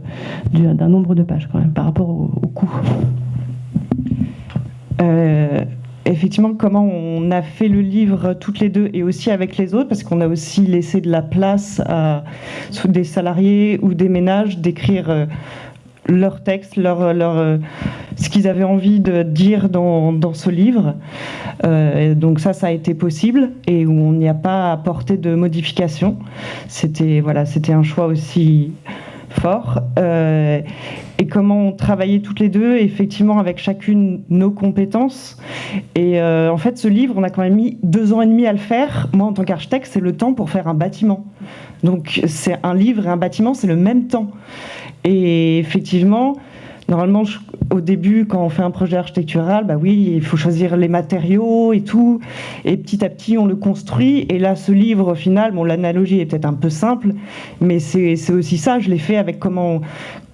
d'un nombre de pages, quand même, par rapport au, coût. Effectivement comment on a fait le livre toutes les deux et aussi avec les autres, parce qu'on a aussi laissé de la place à des salariés ou des ménages d'écrire euh, leur, leur, euh, ce qu'ils avaient envie de dire dans, ce livre. donc ça, ça a été possible et on n'y a pas apporté de modification. C'était un choix aussi fort. Euh, et comment on travaillait toutes les deux, effectivement, avec chacune nos compétences. Et euh, en fait, ce livre, on a quand même mis deux ans et demi à le faire. Moi, en tant qu'architecte, c'est le temps pour faire un bâtiment. Donc, c'est un livre et un bâtiment, c'est le même temps. Et effectivement, Normalement, au début, quand on fait un projet architectural, bah oui, il faut choisir les matériaux et tout. Et petit à petit, on le construit. Et là, ce livre, final, bon, l'analogie est peut-être un peu simple, mais c'est aussi ça. Je l'ai fait avec comment,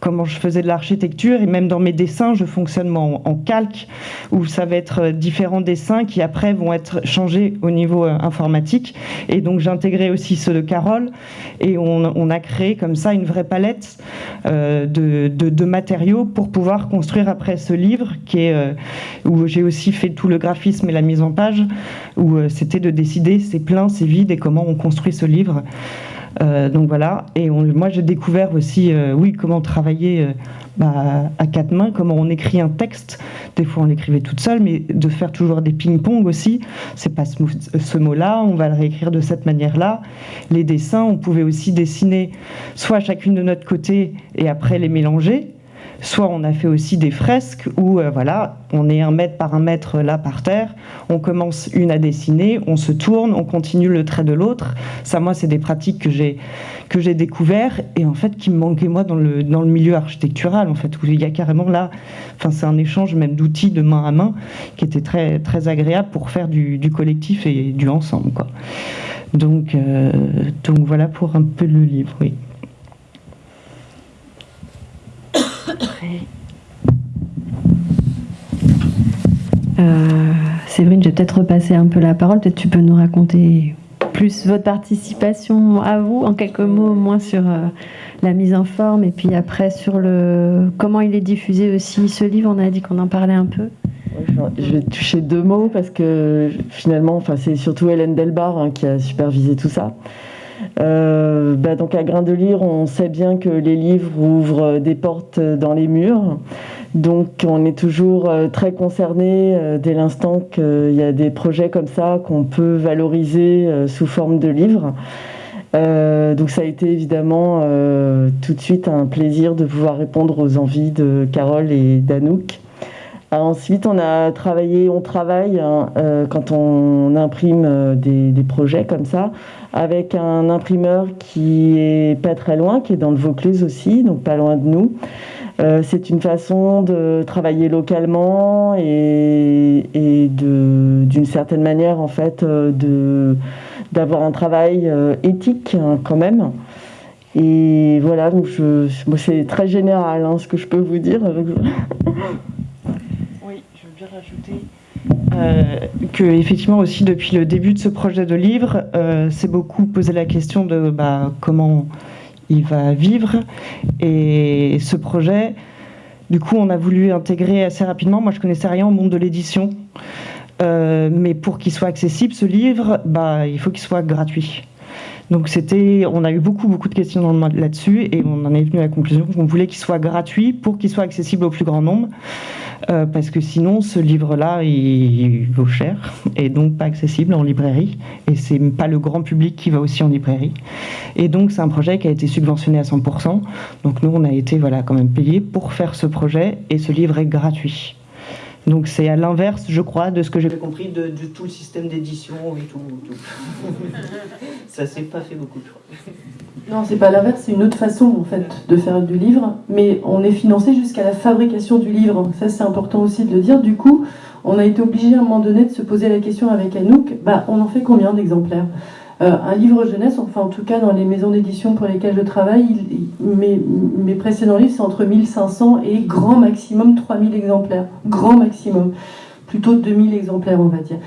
comment je faisais de l'architecture et même dans mes dessins, je fonctionne en, calque où ça va être différents dessins qui après vont être changés au niveau euh, informatique. Et donc j'ai intégré aussi ceux de Carole et on, a créé comme ça une vraie palette euh, de, matériaux pour pouvoir construire après ce livre euh, où j'ai aussi fait tout le graphisme et la mise en page où c'était de décider c'est plein, c'est vide et comment on construit ce livre. Euh, donc voilà, et moi j'ai découvert aussi, euh, oui, comment travailler euh, bah, à quatre mains, comment on écrit un texte. Des fois on l'écrivait toute seule, mais de faire toujours des ping-pong aussi. C'est pas ce, mot-là, on va le réécrire de cette manière-là. Les dessins, on pouvait aussi dessiner soit chacune de notre côté et après les mélanger. Soit on a fait aussi des fresques où euh, voilà, on est un mètre par un mètre là par terre, on commence une à dessiner, on se tourne, on continue le trait de l'autre. Ça, moi, c'est des pratiques que j'ai que j'ai découvert et en fait qui me manquaient moi dans le dans le milieu architectural en fait il y a carrément là, enfin c'est un échange même d'outils de main à main qui était très très agréable pour faire du, collectif et du ensemble quoi. Donc euh, donc voilà pour un peu le livre, oui. Euh, Séverine, je vais peut-être repasser un peu la parole. Peut-être tu peux nous raconter plus votre participation à vous, en quelques mots moins sur euh, la mise en forme et puis après sur le comment il est diffusé aussi ce livre. On a dit qu'on en parlait un peu. Je vais toucher deux mots parce que finalement, enfin, c'est surtout Hélène Delbar hein, qui a supervisé tout ça. Euh, bah, donc à Grain de Lire, on sait bien que les livres ouvrent des portes dans les murs. Donc on est toujours euh, très concerné euh, dès l'instant qu'il y a des projets comme ça qu'on peut valoriser sous forme de livres. donc ça a été évidemment tout de suite un plaisir de pouvoir répondre aux envies de Carole et d'Anouk. Ensuite, on a travaillé, on travaille hein, quand on imprime des, projets comme ça avec un imprimeur qui est pas très loin, qui est dans le Vaucluse aussi, donc pas loin de nous. Euh, c'est une façon de travailler localement et, d'une certaine manière en fait euh, d'avoir un travail euh, éthique hein, quand même. Et voilà, donc je, c'est très général hein, ce que je peux vous dire. oui, *laughs* je veux bien rajouter euh, que effectivement aussi depuis le début de ce projet de livre, euh, c'est beaucoup posé la question de bah, comment il va vivre. Et ce projet, du coup, on a voulu intégrer assez rapidement. Moi, je connaissais rien au monde de l'édition. Euh, mais pour qu'il soit accessible, ce livre, bah, il faut qu'il soit gratuit. Donc c'était, on a eu beaucoup beaucoup de questions là-dessus et on en est venu à la conclusion qu'on voulait qu'il soit gratuit pour qu'il soit accessible au plus grand nombre. Euh, parce que sinon ce livre-là il vaut cher et donc pas accessible en librairie. Et c'est pas le grand public qui va aussi en librairie. Et donc c'est un projet qui a été subventionné à 100% donc nous on a été voilà quand même payé pour faire ce projet et ce livre est gratuit donc c'est à l'inverse, je crois, de ce que j'ai compris de, tout le système d'édition et tout. *laughs* Ça s'est pas fait beaucoup, je crois. Non, c'est pas l'inverse, c'est une autre façon en fait de faire du livre, mais on est financé jusqu'à la fabrication du livre. Ça, c'est important aussi de le dire. Du coup, on a été obligé à un moment donné de se poser la question avec Anouk bah, on en fait combien d'exemplaires? Euh, Un livre jeunesse, enfin en tout cas dans les maisons d'édition pour lesquelles je travaille, mes, précédents livres, c'est entre 1500 et grand maximum 3000 exemplaires. Grand maximum. Plutôt 2000 exemplaires, on va dire.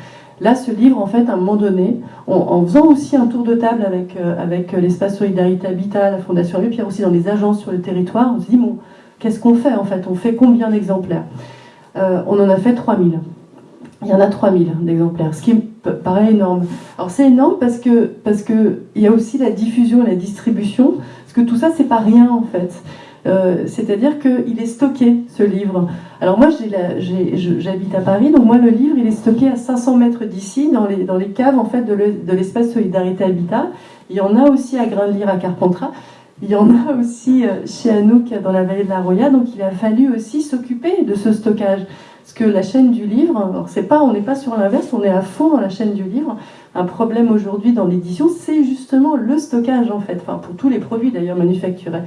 Là, ce livre, en fait, à un moment donné, en faisant aussi un tour de table avec, euh, avec euh, l'espace Solidarité Habitat, la Fondation Rue, puis aussi dans les agences sur le territoire, on se dit, bon, qu'est-ce qu'on fait en fait? On fait combien d'exemplaires? On en a fait 3000. Il y en a 3000 d'exemplaires, ce qui paraît énorme. Alors c'est énorme parce que parce que il y a aussi la diffusion la distribution, parce que tout ça c'est pas rien en fait. C'est-à-dire qu'il est stocké, ce livre. Alors moi, j'habite à Paris, donc moi, le livre, il est stocké à 500 mètres d'ici, dans les, dans les caves en fait, de l'espace Solidarité Habitat. Il y en a aussi à Grain de Lire, à Carpentras. Il y en a aussi chez Anouk, dans la vallée de la Roya. Donc il a fallu aussi s'occuper de ce stockage. Parce que la chaîne du livre, c'est pas, on n'est pas sur l'inverse, on est à fond dans la chaîne du livre. Un problème aujourd'hui dans l'édition, c'est justement le stockage en fait, enfin pour tous les produits d'ailleurs manufacturés.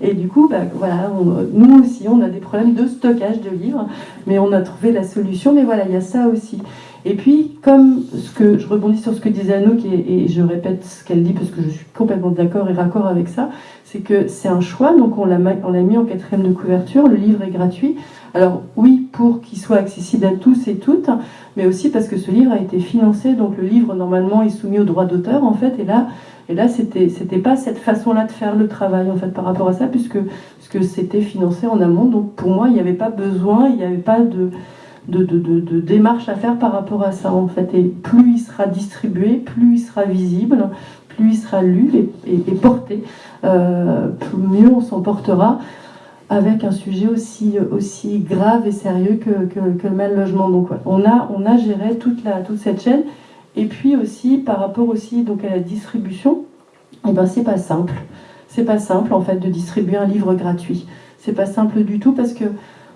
Et du coup, bah, voilà, nous aussi, on a des problèmes de stockage de livres, mais on a trouvé la solution. Mais voilà, il y a ça aussi. Et puis, comme ce que je rebondis sur ce que disait Anouk, et, et je répète ce qu'elle dit parce que je suis complètement d'accord et raccord avec ça, c'est que c'est un choix, donc on l'a mis en quatrième de couverture, le livre est gratuit. Alors oui, pour qu'il soit accessible à tous et toutes, mais aussi parce que ce livre a été financé, donc le livre normalement est soumis au droit d'auteur en fait, et là, et là c'était pas cette façon-là de faire le travail en fait par rapport à ça, puisque, puisque c'était financé en amont, donc pour moi il n'y avait pas besoin, il n'y avait pas de de, de, démarche à faire par rapport à ça en fait, et plus il sera distribué, plus il sera visible, plus il sera lu et, porté, euh, mieux on s'en portera avec un sujet aussi, aussi grave et sérieux que, que, le mal logement. Donc on, a, on a géré toute, la, toute cette chaîne. Et puis aussi, par rapport aussi donc, à la distribution, eh ben, c'est pas simple. C'est pas simple en fait de distribuer un livre gratuit. C'est pas simple du tout parce que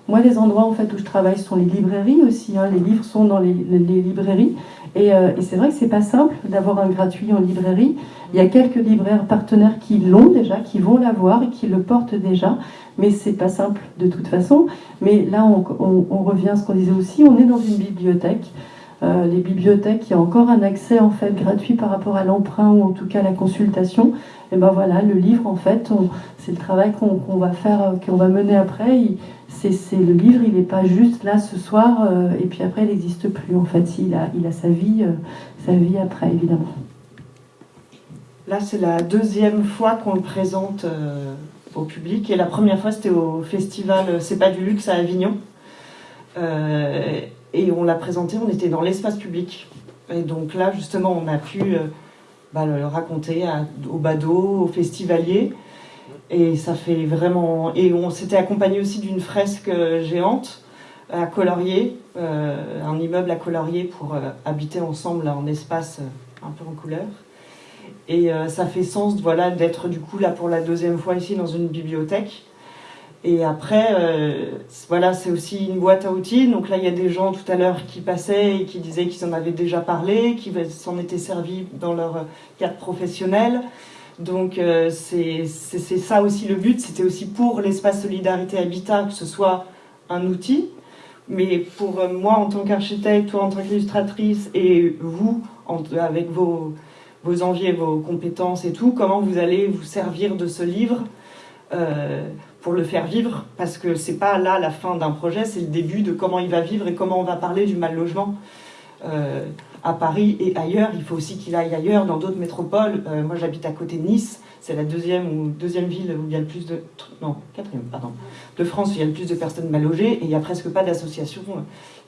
moi, les endroits en fait où je travaille sont les librairies aussi. Hein. Les livres sont dans les, librairies. Et, euh, et c'est vrai que c'est pas simple d'avoir un gratuit en librairie. Il y a quelques libraires partenaires qui l'ont déjà, qui vont l'avoir et qui le portent déjà mais c'est pas simple de toute façon. Mais là, on, revient à ce qu'on disait aussi, on est dans une bibliothèque. Euh, les bibliothèques, il y a encore un accès en fait gratuit par rapport à l'emprunt ou en tout cas la consultation. Et ben voilà, le livre en fait, c'est le travail qu'on va faire, euh, qu'on va mener après. C'est le livre, il n'est pas juste là ce soir euh, et puis après il n'existe plus. En fait, il a, sa vie, sa vie après évidemment. Là, c'est la deuxième fois qu'on le présente au public. Et la première fois, c'était au festival C'est pas du luxe à Avignon. Euh, et on l'a présenté, on était dans l'espace public. Et donc là, justement, on a pu euh, bah, le raconter au badaud, aux festivaliers. Et ça fait vraiment. Et on s'était accompagné aussi d'une fresque géante à Colorier, euh, un immeuble à Colorier pour habiter ensemble en espace un peu en couleur. Et euh, ça fait sens voilà, d'être du coup là pour la deuxième fois ici dans une bibliothèque. Et après, euh, voilà, c'est aussi une boîte à outils. Donc là, il y a des gens tout à l'heure qui passaient et qui disaient qu'ils en avaient déjà parlé, qui s'en étaient servis dans leur cadre professionnel. Donc euh, c'est ça aussi le but. C'était aussi pour l'espace Solidarité Habitat que ce soit un outil. Mais pour moi, en tant qu'architecte, toi en tant qu'illustratrice, et vous, avec vos, vos envies et vos compétences et tout, comment vous allez vous servir de ce livre euh, pour le faire vivre, parce que c'est pas là la fin d'un projet, c'est le début de comment il va vivre et comment on va parler du mal logement euh, à Paris et ailleurs. Il faut aussi qu'il aille ailleurs, dans d'autres métropoles. Euh, moi, j'habite à côté de Nice, c'est la deuxième ou deuxième ville où il y a le plus de non quatrième pardon de France où il y a le plus de personnes mal logées et il n'y a presque pas d'associations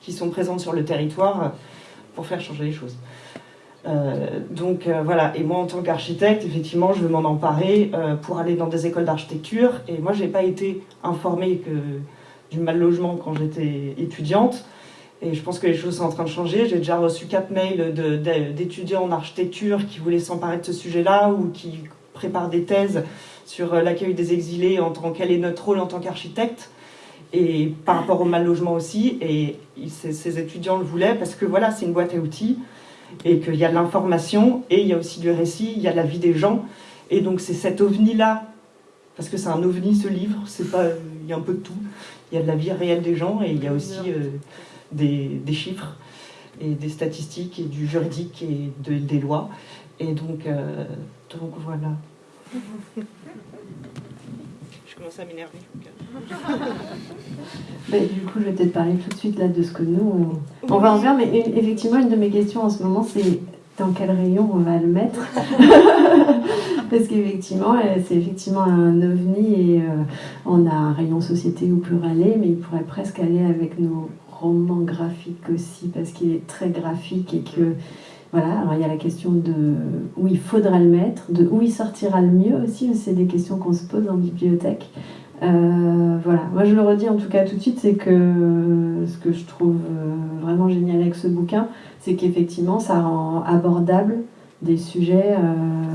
qui sont présentes sur le territoire pour faire changer les choses. Euh, donc euh, voilà, et moi en tant qu'architecte, effectivement, je veux m'en emparer euh, pour aller dans des écoles d'architecture. Et moi, j'ai pas été informée du mal logement quand j'étais étudiante. Et je pense que les choses sont en train de changer. J'ai déjà reçu quatre mails d'étudiants en architecture qui voulaient s'emparer de ce sujet-là ou qui préparent des thèses sur l'accueil des exilés en tant quel est notre rôle en tant qu'architecte et par rapport au mal logement aussi. Et ces étudiants le voulaient parce que voilà, c'est une boîte à outils et qu'il y a de l'information, et il y a aussi du récit, il y a la vie des gens. Et donc c'est cet ovni-là, parce que c'est un ovni ce livre, c'est pas, il y a un peu de tout. Il y a de la vie réelle des gens, et il y a aussi euh, des, des, chiffres, et des statistiques, et du juridique, et de, des lois. Et donc, euh, donc voilà. *laughs* Je commence à m'énerver. *laughs* du coup, je vais peut-être parler tout de suite là de ce que nous, on, va en faire. Mais effectivement, une de mes questions en ce moment, c'est dans quel rayon on va le mettre? *laughs* Parce qu'effectivement, euh, c'est effectivement un ovni et euh, on a un rayon société ou pluralé, mais il pourrait presque aller avec nos romans graphiques aussi, parce qu'il est très graphique et que voilà, alors il y a la question de où il faudra le mettre, de où il sortira le mieux aussi, c'est des questions qu'on se pose en bibliothèque. voilà, moi je le redis en tout cas tout de suite, c'est que ce que je trouve vraiment génial avec ce bouquin, c'est qu'effectivement ça rend abordable des sujets.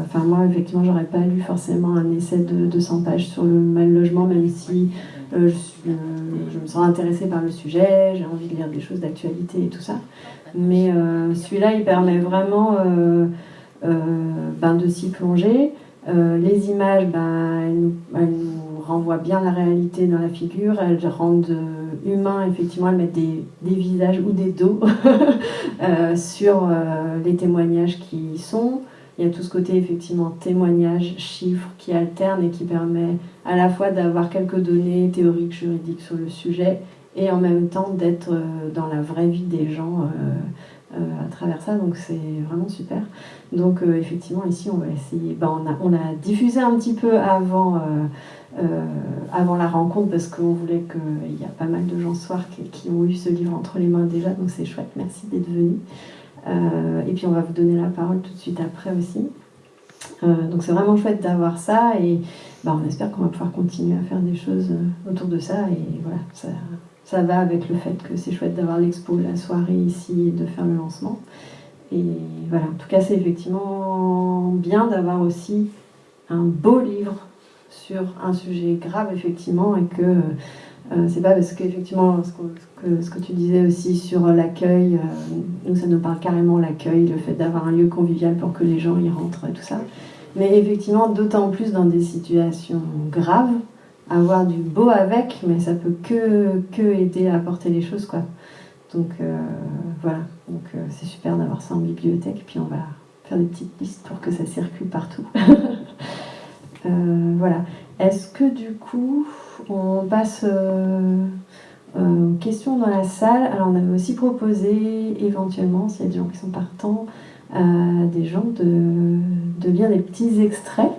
Enfin, moi, effectivement, j'aurais pas lu forcément un essai de 200 pages sur le mal logement, même si je, je, me sens intéressée par le sujet, j'ai envie de lire des choses d'actualité et tout ça. Mais celui-là, il permet vraiment ben, de s'y plonger. Euh, les images, ben, elles, nous, renvoient bien la réalité dans la figure, elles rendent euh, humains, effectivement, elles mettent des, visages ou des dos *laughs* euh, sur les témoignages qui y sont. Il y a tout ce côté, effectivement, témoignages, chiffres qui alternent et qui permet à la fois d'avoir quelques données théoriques, juridiques sur le sujet et en même temps d'être dans la vraie vie des gens à travers ça. Donc c'est vraiment super. Donc euh, effectivement, ici, on va essayer. Ben, on, a, on, a, diffusé un petit peu avant, euh, euh, avant la rencontre parce qu'on voulait qu'il y a pas mal de gens ce soir qui, ont eu ce livre entre les mains déjà, donc c'est chouette. Merci d'être venu. Et puis on va vous donner la parole tout de suite après aussi. donc c'est vraiment chouette d'avoir ça et ben, on espère qu'on va pouvoir continuer à faire des choses autour de ça et voilà, ça, ça va avec le fait que c'est chouette d'avoir l'expo, la soirée ici et de faire le lancement. Et voilà, en tout cas, c'est effectivement bien d'avoir aussi un beau livre sur un sujet grave, effectivement, et que euh, c'est pas parce qu'effectivement, ce, que, ce que tu disais aussi sur l'accueil, euh, nous, ça nous parle carrément l'accueil, le fait d'avoir un lieu convivial pour que les gens y rentrent et tout ça. Mais effectivement, d'autant plus dans des situations graves, avoir du beau avec, mais ça peut que, que aider à apporter les choses, quoi. Donc euh, voilà, donc euh, c'est super d'avoir ça en bibliothèque, puis on va faire des petites listes pour que ça circule partout. *laughs* Euh, voilà. Est-ce que du coup, on passe aux questions dans la salle? Alors on avait aussi proposé éventuellement, s'il y a des gens qui sont partants, à des gens de, lire des petits extraits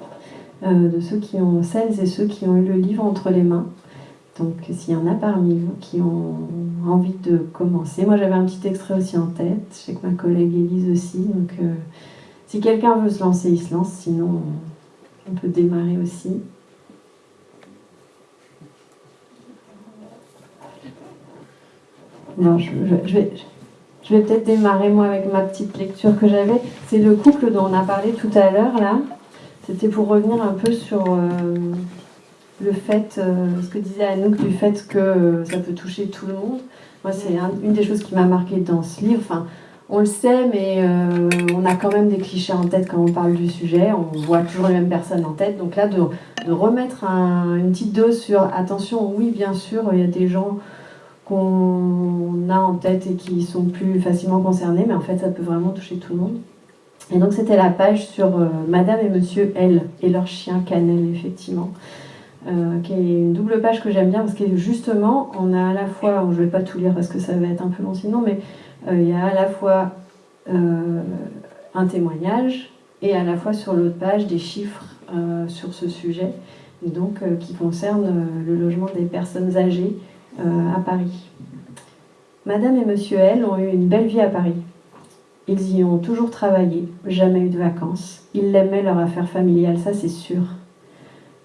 de ceux qui ont, celles et ceux qui ont eu le livre entre les mains. Donc s'il y en a parmi vous qui ont envie de commencer, moi j'avais un petit extrait aussi en tête, je sais que ma collègue Elise aussi, donc euh, si quelqu'un veut se lancer, il se lance, sinon on peut démarrer aussi. Non, je, vais, je vais peut-être démarrer moi avec ma petite lecture que j'avais. C'est le couple dont on a parlé tout à l'heure là. C'était pour revenir un peu sur... Euh, le fait, euh, ce que disait Anouk, du fait que euh, ça peut toucher tout le monde. Moi, c'est une des choses qui m'a marqué dans ce livre. Enfin, on le sait, mais on a quand même des clichés en tête quand on parle du sujet. On voit toujours les mêmes personnes en tête. Donc là, de, remettre une petite dose sur attention, oui, bien sûr, il y a des gens qu'on a en tête et qui sont plus facilement concernés, mais en fait, ça peut vraiment toucher tout le monde. Et donc, c'était la page sur Madame et Monsieur L et leur chien Cannelle, effectivement. Euh, qui est une double page que j'aime bien parce que justement, on a à la fois, je ne vais pas tout lire parce que ça va être un peu long sinon, mais euh, il y a à la fois euh, un témoignage et à la fois sur l'autre page des chiffres sur ce sujet, donc qui concerne le logement des personnes âgées à Paris. Madame et Monsieur L ont eu une belle vie à Paris. Ils y ont toujours travaillé, jamais eu de vacances. Ils l'aimaient leur affaire familiale, ça c'est sûr.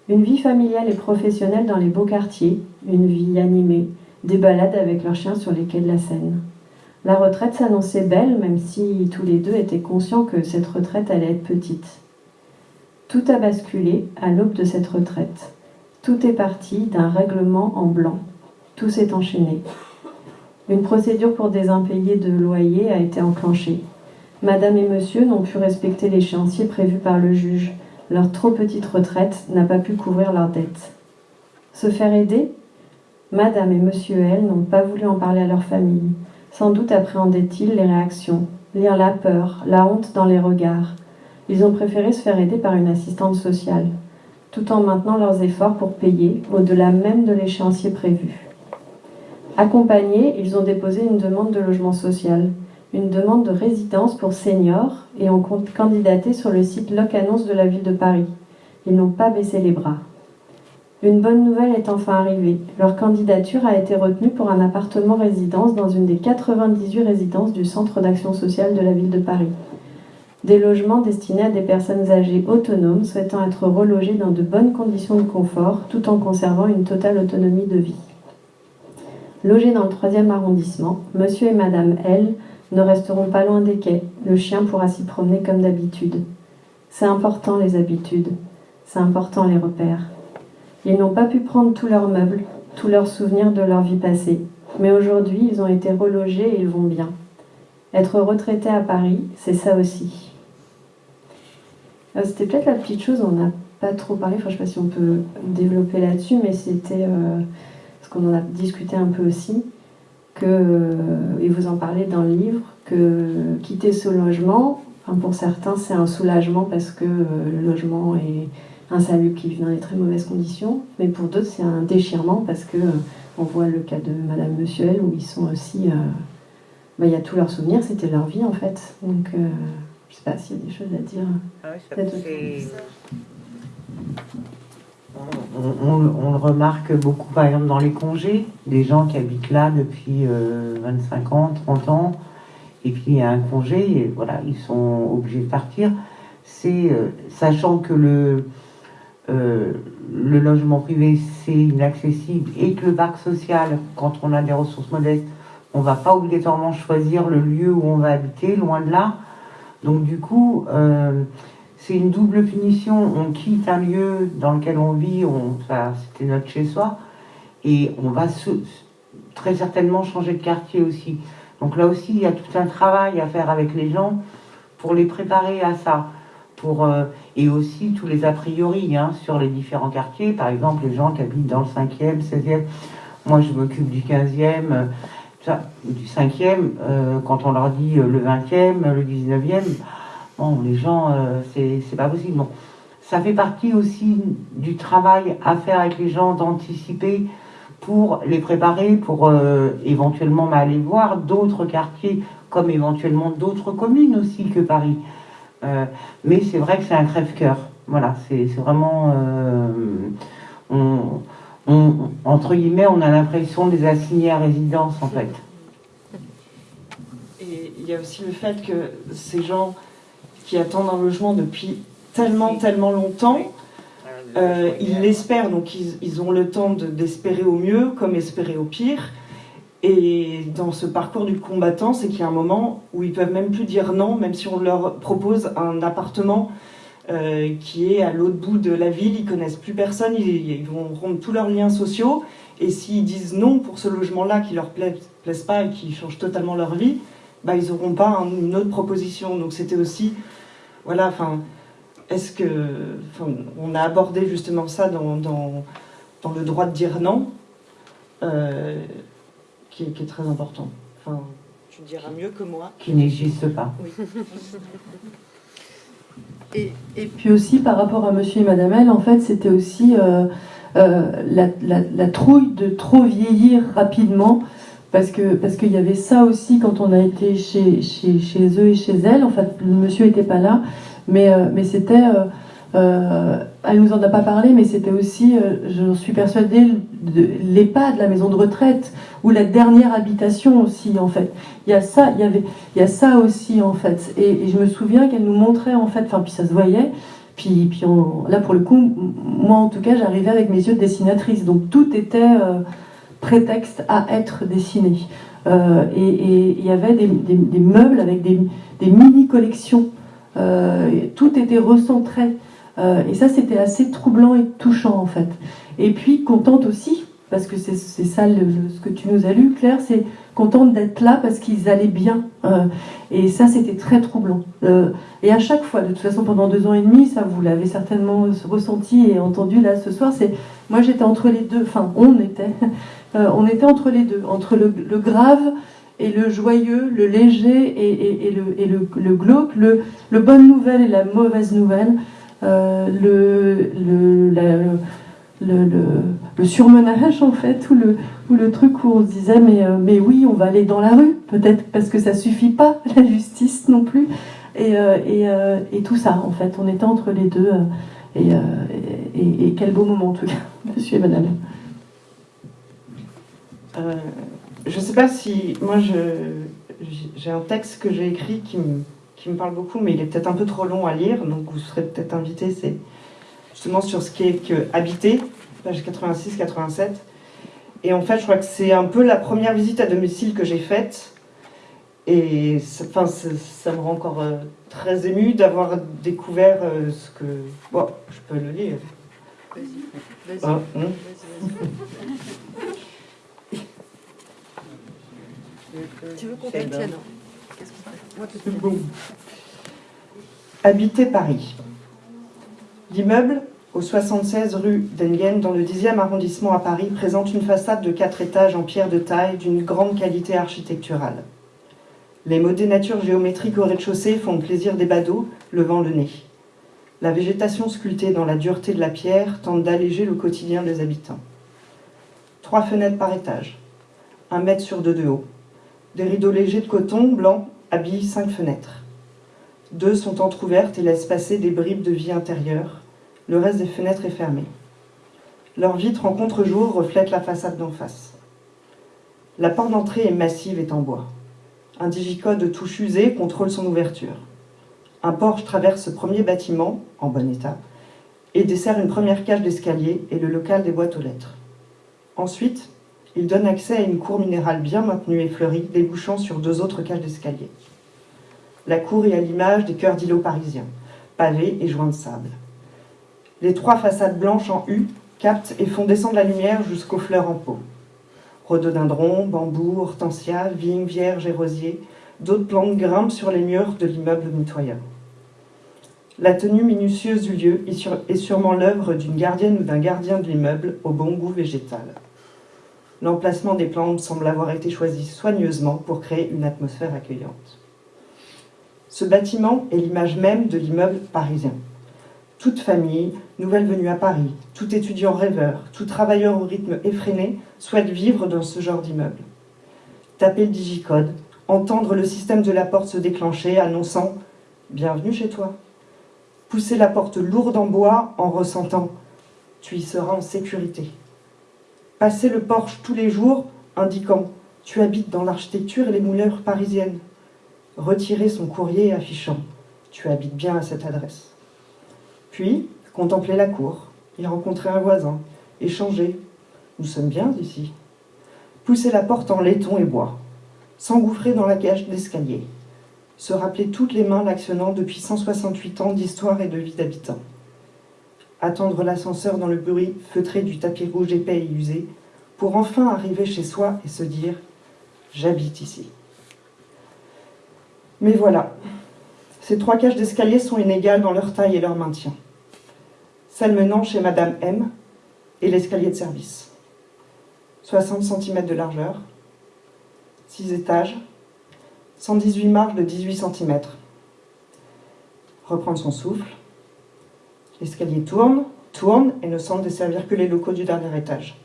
Une vie familiale et professionnelle dans les beaux quartiers, une vie animée, des balades avec leurs chiens sur les quais de la Seine. La retraite s'annonçait belle, même si tous les deux étaient conscients que cette retraite allait être petite. Tout a basculé à l'aube de cette retraite. Tout est parti d'un règlement en blanc. Tout s'est enchaîné. Une procédure pour des impayés de loyer a été enclenchée. Madame et monsieur n'ont pu respecter l'échéancier prévu par le juge. Leur trop petite retraite n'a pas pu couvrir leurs dettes. Se faire aider? Madame et Monsieur L n'ont pas voulu en parler à leur famille. Sans doute appréhendaient-ils les réactions, lire la peur, la honte dans les regards. Ils ont préféré se faire aider par une assistante sociale, tout en maintenant leurs efforts pour payer, au-delà même de l'échéancier prévu. Accompagnés, ils ont déposé une demande de logement social une demande de résidence pour seniors et ont candidaté sur le site Loc-Annonce de la ville de Paris. Ils n'ont pas baissé les bras. Une bonne nouvelle est enfin arrivée. Leur candidature a été retenue pour un appartement résidence dans une des 98 résidences du Centre d'action sociale de la ville de Paris. des logements destinés à des personnes âgées autonomes souhaitant être relogées dans de bonnes conditions de confort tout en conservant une totale autonomie de vie. Logés dans le troisième arrondissement, monsieur et madame L ne resteront pas loin des quais. Le chien pourra s'y promener comme d'habitude. C'est important les habitudes, c'est important les repères. Ils n'ont pas pu prendre tous leurs meubles, tous leurs souvenirs de leur vie passée, mais aujourd'hui ils ont été relogés et ils vont bien. Être retraité à Paris, c'est ça aussi. Euh, c'était peut-être la petite chose, on n'a pas trop parlé, je ne sais pas si on peut développer là-dessus, mais c'était euh, qu'on en a discuté un peu aussi, que, euh, et vous en parlez dans le livre, que quitter ce logement, pour certains c'est un soulagement parce que le logement est insalubre qui vit dans les très mauvaises conditions, mais pour d'autres c'est un déchirement parce que on voit le cas de Madame Monsieur L où ils sont aussi, bah, il y a tous leurs souvenirs, c'était leur vie en fait, donc je ne sais pas s'il y a des choses à dire. Ah on, le remarque beaucoup, par exemple, dans les congés, des gens qui habitent là depuis 25 euh, ans, 30 ans, et puis il y a un congé, et voilà, ils sont obligés de partir. C'est euh, sachant que le, euh, le logement privé, c'est inaccessible, et que le parc social, quand on a des ressources modestes, on ne va pas obligatoirement choisir le lieu où on va habiter, loin de là. Donc du coup, c'est une double punition. On quitte un lieu dans lequel on vit, on, c'était notre chez-soi, et on va très certainement changer de quartier aussi. Donc là aussi, il y a tout un travail à faire avec les gens pour les préparer à ça. Pour, euh, et aussi tous les a priori hein, sur les différents quartiers. Par exemple, les gens qui habitent dans le 5e, 16e. Moi, je m'occupe du 15e du 5e, euh, quand on leur dit euh, le 20e, le 19e, bon, les gens, euh, c'est pas possible. Bon. Ça fait partie aussi du travail à faire avec les gens, d'anticiper pour les préparer, pour éventuellement aller voir d'autres quartiers, comme éventuellement d'autres communes aussi que Paris. mais c'est vrai que c'est un crève-cœur. Voilà, c'est vraiment... On, entre guillemets, on a l'impression de les assigner à résidence, en fait. Et il y a aussi le fait que ces gens qui attendent un logement depuis tellement, tellement longtemps, euh, ils l'espèrent, donc ils, ont le temps d'espérer au mieux comme espérer au pire. Et dans ce parcours du combattant, c'est qu'il y a un moment où ils peuvent même plus dire non, même si on leur propose un appartement euh, qui est à l'autre bout de la ville, ils connaissent plus personne, ils, vont rompre tous leurs liens sociaux, et s'ils disent non pour ce logement-là qui leur plaise, plaise pas et qui change totalement leur vie, bah, ils n'auront pas une autre proposition. Donc c'était aussi, voilà, enfin, est-ce que, on a abordé justement ça dans, dans, dans, le droit de dire non, euh, qui, est très important. Enfin, tu diras mieux que moi. Qui n'existe pas. Oui. *laughs* Et, puis aussi par rapport à Monsieur et Madame L, en fait, c'était aussi euh, euh, la, trouille de trop vieillir rapidement, parce que parce qu'il y avait ça aussi quand on a été chez, chez, chez eux et chez elle. En fait, le monsieur n'était pas là, mais euh, mais c'était euh, elle nous en a pas parlé, mais c'était aussi, euh, je suis persuadée, l'EHPAD, la maison de retraite, ou la dernière habitation aussi, en fait. Il y a ça, il y avait, il y a ça aussi, en fait. Et, je me souviens qu'elle nous montrait, en fait, enfin, puis ça se voyait. Puis, puis là, pour le coup, moi, en tout cas, j'arrivais avec mes yeux de dessinatrice. Donc, tout était euh, prétexte à être dessiné. et il y avait des, meubles avec des, mini-collections. tout était recentré. Euh, et ça, c'était assez troublant et touchant, en fait. Et puis, contente aussi, parce que c'est ça ce que tu nous as lu, Claire, c'est contente d'être là parce qu'ils allaient bien. Euh, et ça, c'était très troublant. Euh, et à chaque fois, de toute façon, pendant deux ans et demi, ça, vous l'avez certainement ressenti et entendu là ce soir, c'est moi j'étais entre les deux, enfin, on était, on était entre les deux, entre le, grave et le joyeux, le léger et, le, glauque, le, le bonne nouvelle et la mauvaise nouvelle. Euh, le, surmenage en fait, ou le, truc où on se disait mais, euh, mais oui, on va aller dans la rue, peut-être parce que ça suffit pas, *laughs* la justice non plus, euh, et, tout ça en fait, on était entre les deux, et, et, quel beau moment en tout cas, *laughs* monsieur et madame. Je sais pas si, moi j'ai un texte que j'ai écrit qui me qui me parle beaucoup, mais il est peut-être un peu trop long à lire, donc vous serez peut-être invité, c'est justement sur ce qui est que habiter, page 86-87. Et en fait, je crois que c'est un peu la première visite à domicile que j'ai faite. Et enfin, ça me rend encore euh, très ému d'avoir découvert euh, ce que... Bon, je peux le lire. Vas-y, vas-y. Ah, hein. Tu veux qu'on bon. Habiter Paris. L'immeuble, au 76 rue d'Enghien, dans le 10e arrondissement à Paris, présente une façade de 4 étages en pierre de taille d'une grande qualité architecturale. Les mots des natures géométriques au rez-de-chaussée font plaisir des badauds, levant le nez. La végétation sculptée dans la dureté de la pierre tente d'alléger le quotidien des habitants. Trois fenêtres par étage, un mètre sur deux de haut. Des rideaux légers de coton blanc habillent cinq fenêtres. Deux sont entr'ouvertes et laissent passer des bribes de vie intérieure. Le reste des fenêtres est fermé. Leur vitre en contre-jour reflète la façade d'en face. La porte d'entrée est massive et en bois. Un digicode touche usée contrôle son ouverture. Un porche traverse ce premier bâtiment, en bon état, et dessert une première cage d'escalier et le local des boîtes aux lettres. Ensuite, il donne accès à une cour minérale bien maintenue et fleurie, débouchant sur deux autres cages d'escalier. La cour est à l'image des cœurs d'îlots parisiens, pavés et joints de sable. Les trois façades blanches en U captent et font descendre la lumière jusqu'aux fleurs en pot rhododendrons, bambous, hortensias, vignes, vierges et rosiers, d'autres plantes grimpent sur les murs de l'immeuble mitoyen. La tenue minutieuse du lieu est sûrement l'œuvre d'une gardienne ou d'un gardien de l'immeuble au bon goût végétal. L'emplacement des plantes semble avoir été choisi soigneusement pour créer une atmosphère accueillante. Ce bâtiment est l'image même de l'immeuble parisien toute famille, nouvelle venue à Paris, tout étudiant rêveur, tout travailleur au rythme effréné souhaite vivre dans ce genre d'immeuble. Taper le digicode, entendre le système de la porte se déclencher annonçant « Bienvenue chez toi ». Pousser la porte lourde en bois en ressentant « Tu y seras en sécurité ». Passer le porche tous les jours indiquant « Tu habites dans l'architecture et les mouleurs parisiennes ». Retirer son courrier affichant « Tu habites bien à cette adresse ». Puis, contempler la cour, y rencontrer un voisin, échanger. Nous sommes bien ici. Pousser la porte en laiton et bois, s'engouffrer dans la cage d'escalier, se rappeler toutes les mains l'actionnant depuis 168 ans d'histoire et de vie d'habitants. Attendre l'ascenseur dans le bruit feutré du tapis rouge épais et usé, pour enfin arriver chez soi et se dire « j'habite ici ». Mais voilà, ces trois cages d'escalier sont inégales dans leur taille et leur maintien celle menant chez Madame M et l'escalier de service. 60 cm de largeur, 6 étages, 118 marches de 18 cm. Reprendre son souffle. L'escalier tourne, tourne et ne semble desservir que les locaux du dernier étage.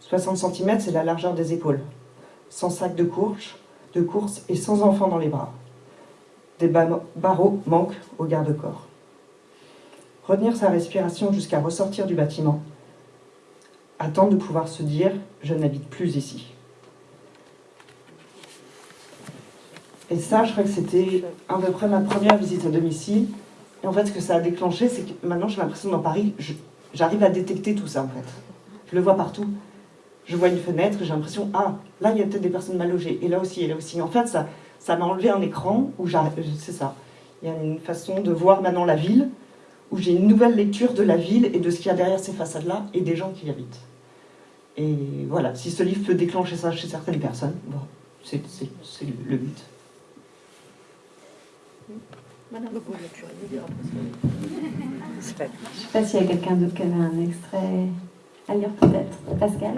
60 cm, c'est la largeur des épaules. Sans sac de course, de course et sans enfant dans les bras. Des barreaux manquent au garde-corps retenir sa respiration jusqu'à ressortir du bâtiment, attendre de pouvoir se dire « je n'habite plus ici ». Et ça, je crois que c'était à peu près ma première visite à domicile. Et en fait, ce que ça a déclenché, c'est que maintenant, j'ai l'impression dans Paris, j'arrive à détecter tout ça, en fait. Je le vois partout. Je vois une fenêtre, j'ai l'impression, ah, là, il y a peut-être des personnes mal logées. Et là aussi, et là aussi. En fait, ça ça m'a enlevé un écran où j'arrive, c'est ça. Il y a une façon de voir maintenant la ville, où j'ai une nouvelle lecture de la ville et de ce qu'il y a derrière ces façades-là et des gens qui y habitent. Et voilà, si ce livre peut déclencher ça chez certaines personnes, bon, c'est le but. Je ne sais pas s'il y a quelqu'un d'autre qui avait un extrait à lire peut-être. Pascal?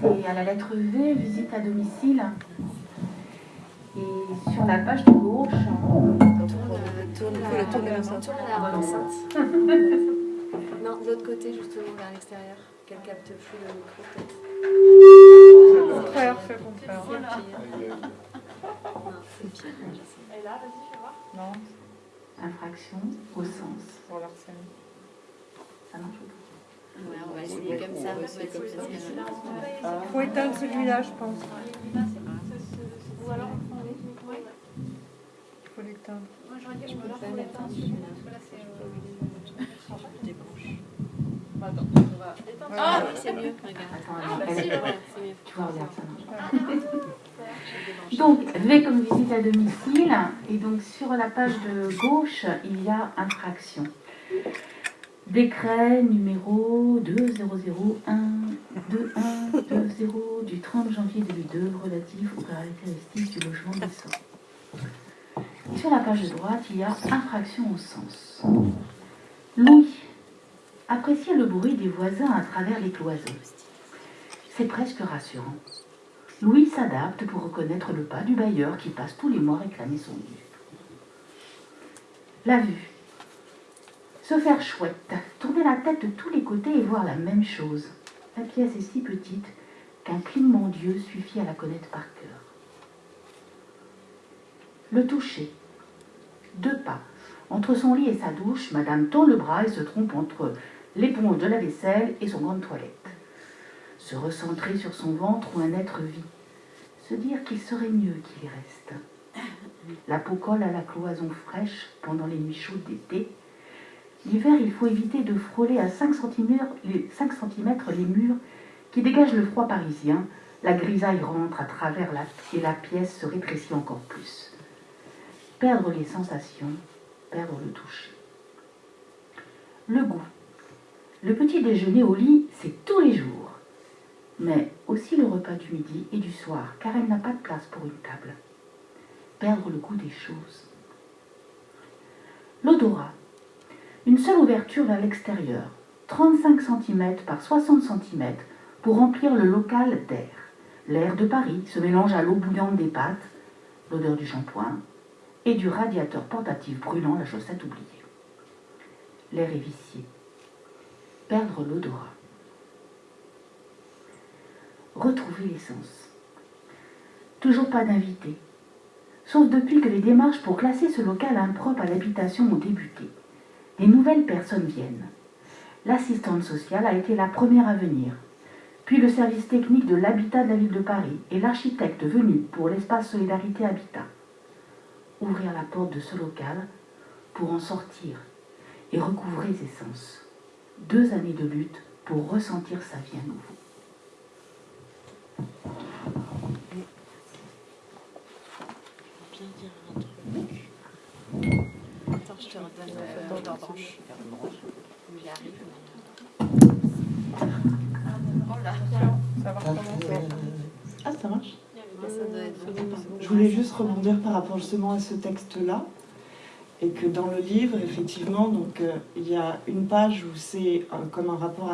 C'est à la lettre V, visite à domicile. Et sur la page de gauche... Tourne, tourne, tourne, tourne l'enceinte. *laughs* non, de l'autre côté, justement, vers l'extérieur. Qu'elle capte plus le micro, peut-être. Contraire, fais contraire. Non, c'est pire. Et là, vas-y, fais voir. Non. Infraction au sens. Pour l'harcèlement. Ça marche Ouais, on va essayer comme ça. Il faut éteindre celui-là, je pense. Ou alors on prend les. Il faut l'éteindre. Moi j'aurais dit, je peux pas l'éteindre celui-là. Parce que là c'est. Ah oui, c'est mieux. Regarde. Ah, c'est mieux. Tu vois, regarde, ça marche. *laughs* Donc, V comme visite à domicile. Et donc, sur la page de gauche, il y a infraction. Décret numéro 2001-2120 du 30 janvier 2002 relatif aux caractéristiques du logement décent. Sur la page de droite, il y a infraction au sens. Louis appréciait le bruit des voisins à travers les cloisons. C'est presque rassurant. Louis s'adapte pour reconnaître le pas du bailleur qui passe tous les mois réclamer son dû. La vue. Se faire chouette, tourner la tête de tous les côtés et voir la même chose. La pièce est si petite qu'un clignement d'yeux suffit à la connaître par cœur. Le toucher. Deux pas. Entre son lit et sa douche, Madame tend le bras et se trompe entre l'éponge de la vaisselle et son grande toilette. Se recentrer sur son ventre où un être vit. Se dire qu'il serait mieux qu'il y reste. La peau colle à la cloison fraîche pendant les nuits chaudes d'été. L'hiver, il faut éviter de frôler à 5 cm, les, 5 cm les murs qui dégagent le froid parisien. La grisaille rentre à travers la, et la pièce se rétrécit encore plus. Perdre les sensations, perdre le toucher. Le goût. Le petit déjeuner au lit, c'est tous les jours. Mais aussi le repas du midi et du soir, car elle n'a pas de place pour une table. Perdre le goût des choses. L'odorat. Une seule ouverture vers l'extérieur, 35 cm par 60 cm, pour remplir le local d'air. L'air de Paris se mélange à l'eau bouillante des pâtes, l'odeur du shampoing et du radiateur portatif brûlant la chaussette oubliée. L'air est vicié. Perdre l'odorat. Retrouver l'essence. Toujours pas d'invité. Sauf depuis que les démarches pour classer ce local impropre à l'habitation ont débuté. Des nouvelles personnes viennent. L'assistante sociale a été la première à venir, puis le service technique de l'habitat de la ville de Paris et l'architecte venu pour l'espace Solidarité Habitat. Ouvrir la porte de ce local pour en sortir et recouvrer ses sens. Deux années de lutte pour ressentir sa vie à nouveau. Bien dire un truc. Attends, je te redonne la branche. Où il arrive. Là. Ça va recommencer. Ah, ça marche Je voulais juste rebondir par rapport justement à ce texte-là. Et que dans le livre, effectivement, donc, euh, il y a une page où c'est euh, comme un rapport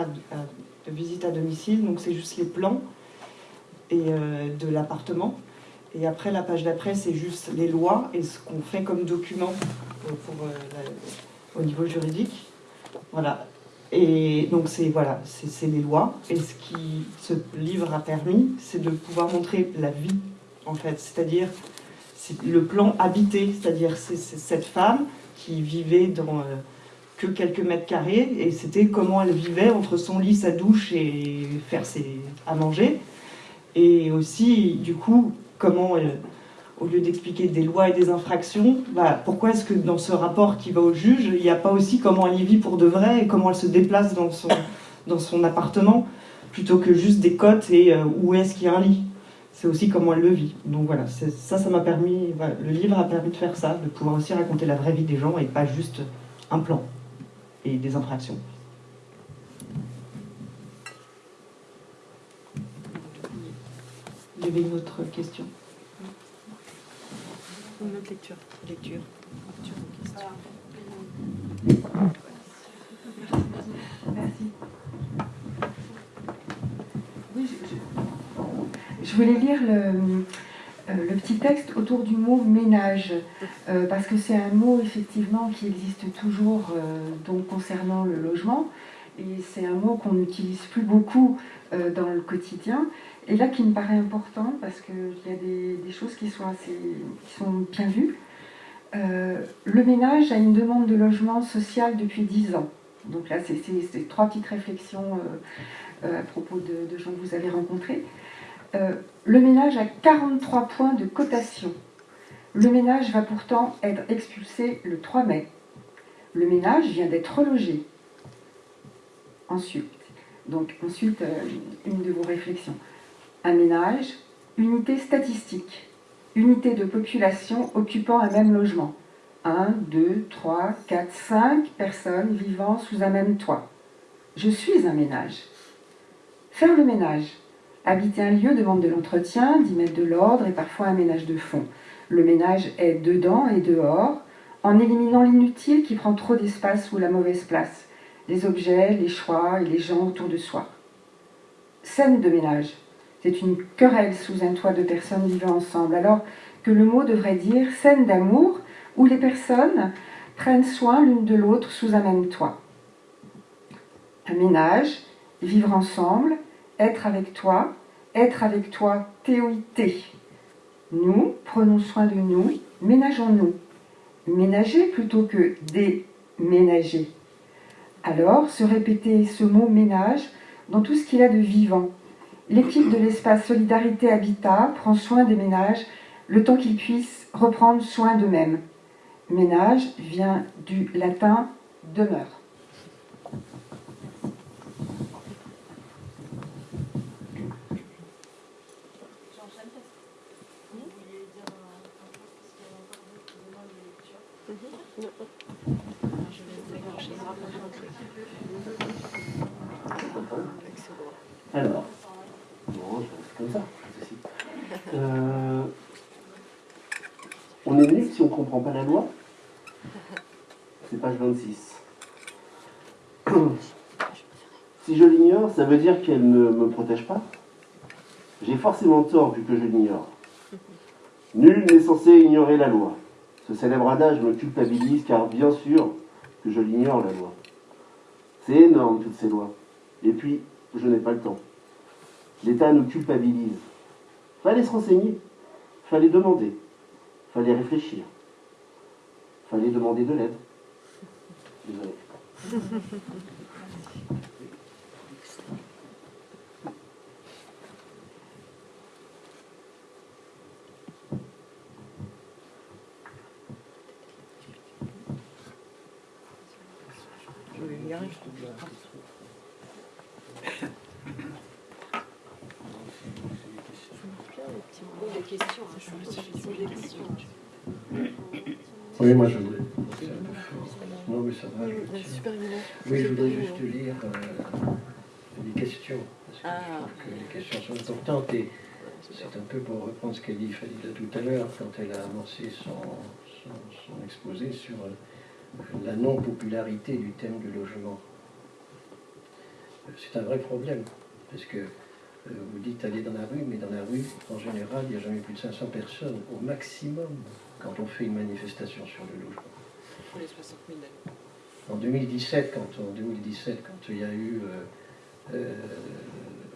de visite à domicile, donc c'est juste les plans et, euh, de l'appartement. Et après, la page d'après, c'est juste les lois et ce qu'on fait comme document au niveau juridique. Voilà. Et donc, c'est voilà, les lois. Et ce qui ce livre a permis, c'est de pouvoir montrer la vie, en fait. C'est-à-dire c'est le plan habité, c'est-à-dire c'est c'est cette femme qui vivait dans euh, que quelques mètres carrés et c'était comment elle vivait entre son lit, sa douche et faire ses, à manger. Et aussi, du coup, comment elle, au lieu d'expliquer des lois et des infractions, bah, pourquoi est-ce que dans ce rapport qui va au juge, il n'y a pas aussi comment elle y vit pour de vrai et comment elle se déplace dans son, dans son appartement plutôt que juste des cotes et euh, où est-ce qu'il y a un lit? C'est aussi comment elle le vit. Donc voilà, c'est- ça, ça m'a permis, voilà, le livre a permis de faire ça, de pouvoir aussi raconter la vraie vie des gens et pas juste un plan et des infractions. Il y avait une autre question. Une autre lecture. Lecture. Oui, je, je- voulais lire le, euh, le petit texte autour du mot ménage, euh, parce que c'est un mot effectivement qui existe toujours euh, donc concernant le logement, et c'est un mot qu'on n'utilise plus beaucoup dans le quotidien, et là qui me paraît important parce qu'il y a des, choses qui sont, assez, qui sont bien vues. Le ménage a une demande de logement social depuis 10 ans. Donc là, c'est trois petites réflexions à propos de, gens que vous avez rencontrés. Le ménage a 43 points de cotation. Le ménage va pourtant être expulsé le 3 mai. Le ménage vient d'être relogé. Ensuite, donc ensuite, une de vos réflexions. Un ménage, unité statistique, unité de population occupant un même logement. 1, 2, 3, 4, 5 personnes vivant sous un même toit. Je suis un ménage. Faire le ménage. Habiter un lieu demande de l'entretien, d'y mettre de l'ordre et parfois un ménage de fond. Le ménage est dedans et dehors, en éliminant l'inutile qui prend trop d'espace ou la mauvaise place, les objets, les choix et les gens autour de soi. Scène de ménage. C'est une querelle sous un toit de personnes vivant ensemble, alors que le mot devrait dire scène d'amour où les personnes prennent soin l'une de l'autre sous un même toit. Un ménage, vivre ensemble, être avec toi, être avec toi, théoïté. Nous prenons soin de nous, ménageons-nous. Ménager plutôt que déménager. Alors, se répéter ce mot ménage dans tout ce qu'il a de vivant. L'équipe de l'espace Solidarité Habitat prend soin des ménages le temps qu'ils puissent reprendre soin d'eux-mêmes. Ménage vient du latin demeure. Alors, bon, comme ça. Euh, on est nul si on ne comprend pas la loi C'est page 26. *coughs* Si je l'ignore, ça veut dire qu'elle ne me protège pas J'ai forcément tort vu que je l'ignore. Nul n'est censé ignorer la loi. Ce célèbre adage me culpabilise car bien sûr que je l'ignore la loi. C'est énorme toutes ces lois. Et puis, je n'ai pas le temps. L'État nous culpabilise. Fallait se renseigner, fallait demander, fallait réfléchir, fallait demander de l'aide. Désolé. *laughs* Oui, moi je voudrais. Non, mais ça va. Je oui, je voudrais juste lire euh, les questions. Parce que je trouve que les questions sont importantes. Et c'est un peu pour reprendre ce qu'a dit Fadila tout à l'heure, quand elle a amorcé son, son exposé sur euh, la non-popularité du thème du logement. C'est un vrai problème. Parce que euh, vous dites aller dans la rue, mais dans la rue, en général, il n'y a jamais plus de 500 personnes, au maximum, quand on fait une manifestation sur le logement. Pour les 60 000 En 2017, quand, en 2017, quand il y a eu euh, euh,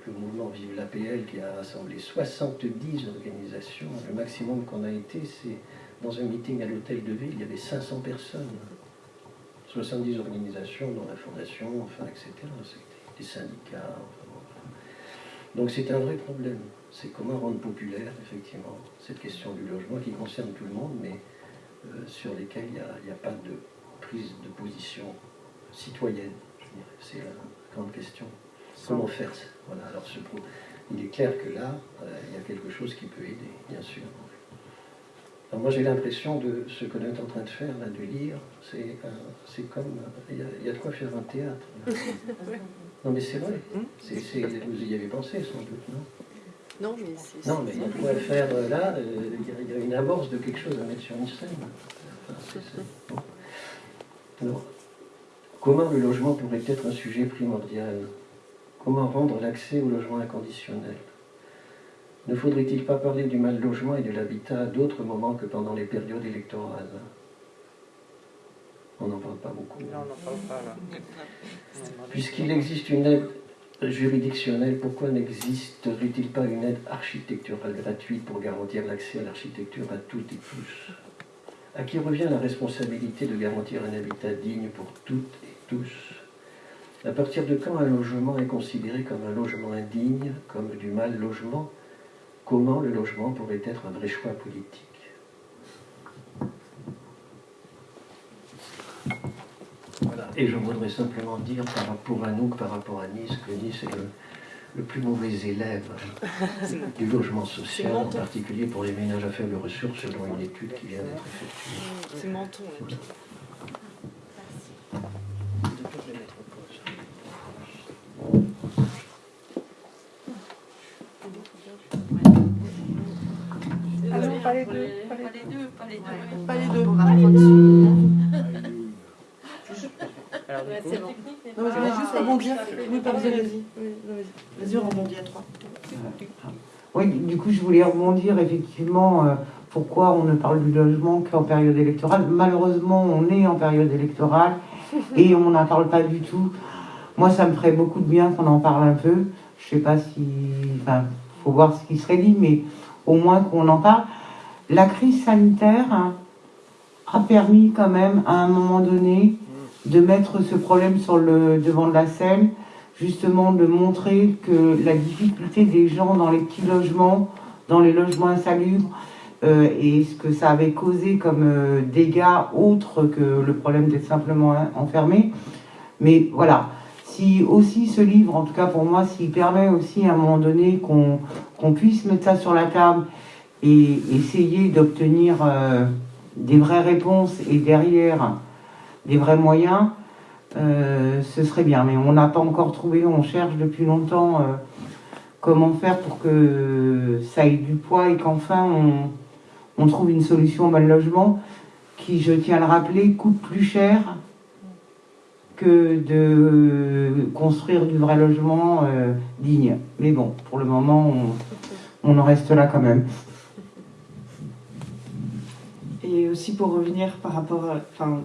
le mouvement Vive l'APL qui a rassemblé 70 organisations, le maximum qu'on a été, c'est dans un meeting à l'hôtel de ville, il y avait 500 personnes. 70 organisations, dont la fondation, enfin, etc. Des syndicats, donc c'est un vrai problème. C'est comment rendre populaire, effectivement, cette question du logement qui concerne tout le monde, mais euh, sur lesquels il n'y a, pas de prise de position citoyenne. C'est la grande question. Comment faire ça? Voilà, alors Il est clair que là, euh, il y a quelque chose qui peut aider, bien sûr. Alors moi j'ai l'impression de ce que l'on est en train de faire, là, de lire, c'est comme, il y, a, de quoi faire un théâtre. *laughs* Non, mais c'est vrai. Hum? vous y avez pensé, sans doute, non? Non, mais c'est. Non, mais on pourrait faire euh, là, euh, il y, a une amorce de quelque chose à mettre sur une scène. Alors, comment le logement pourrait être un sujet primordial? Comment rendre l'accès au logement inconditionnel? Ne faudrait-il pas parler du mal logement et de l'habitat à d'autres moments que pendant les périodes électorales? On n'en parle pas beaucoup. Puisqu'il existe une aide juridictionnelle, pourquoi n'existerait-il pas une aide architecturale gratuite pour garantir l'accès à l'architecture à toutes et tous? À qui revient la responsabilité de garantir un habitat digne pour toutes et tous? À partir de quand un logement est considéré comme un logement indigne, comme du mal logement? Comment le logement pourrait être un vrai choix politique Voilà. Et je voudrais simplement dire par rapport à nous, par rapport à Nice, que Nice est le, plus mauvais élève *laughs* du logement social, en particulier pour les ménages à faible ressources, selon une étude qui vient d'être effectuée. C'est Menton, la Alors, pas les deux, pas les deux, pas les deux, pas les deux. Pas les deux. Du coup, non, je voulais juste rebondir. Oui, vas-y. Vas-y, rebondis à trois. Oui, du coup, je voulais rebondir effectivement. Euh, pourquoi on ne parle du logement qu'en période électorale Malheureusement, on est en période électorale *laughs* et on n'en parle pas du tout. Moi, ça me ferait beaucoup de bien qu'on en parle un peu. Je sais pas si. Enfin, faut voir ce qui serait dit, mais au moins qu'on en parle. La crise sanitaire a permis quand même, à un moment donné, de mettre ce problème sur le devant de la scène, justement de montrer que la difficulté des gens dans les petits logements, dans les logements insalubres, euh, et ce que ça avait causé comme euh, dégâts autres que le problème d'être simplement enfermé. Mais voilà, si aussi ce livre, en tout cas pour moi, s'il permet aussi à un moment donné qu'on puisse mettre ça sur la table et essayer d'obtenir euh, des vraies réponses et derrière des vrais moyens, euh, ce serait bien. Mais on n'a pas encore trouvé, on cherche depuis longtemps euh, comment faire pour que ça ait du poids et qu'enfin on, trouve une solution au mal logement qui, je tiens à le rappeler, coûte plus cher que de construire du vrai logement digne. Mais bon, pour le moment, on, on en reste là quand même. Et aussi pour revenir par rapport à enfin,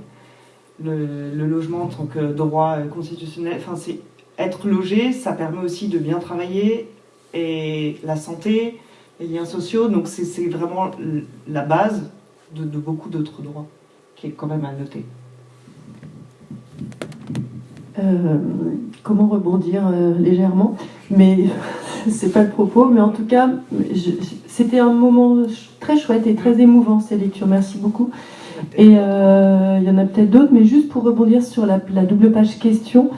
le, logement en tant que droit constitutionnel, enfin, c'est être logé, ça permet aussi de bien travailler et la santé, les liens sociaux, donc c'est vraiment la base de, beaucoup d'autres droits qui est quand même à noter. Euh, comment rebondir euh, légèrement? Mais *laughs* c'est pas le propos, mais en tout cas, c'était un moment très chouette et très émouvant ces lectures. Merci beaucoup. Et euh, il y en a peut-être d'autres, mais juste pour rebondir sur la, double page question,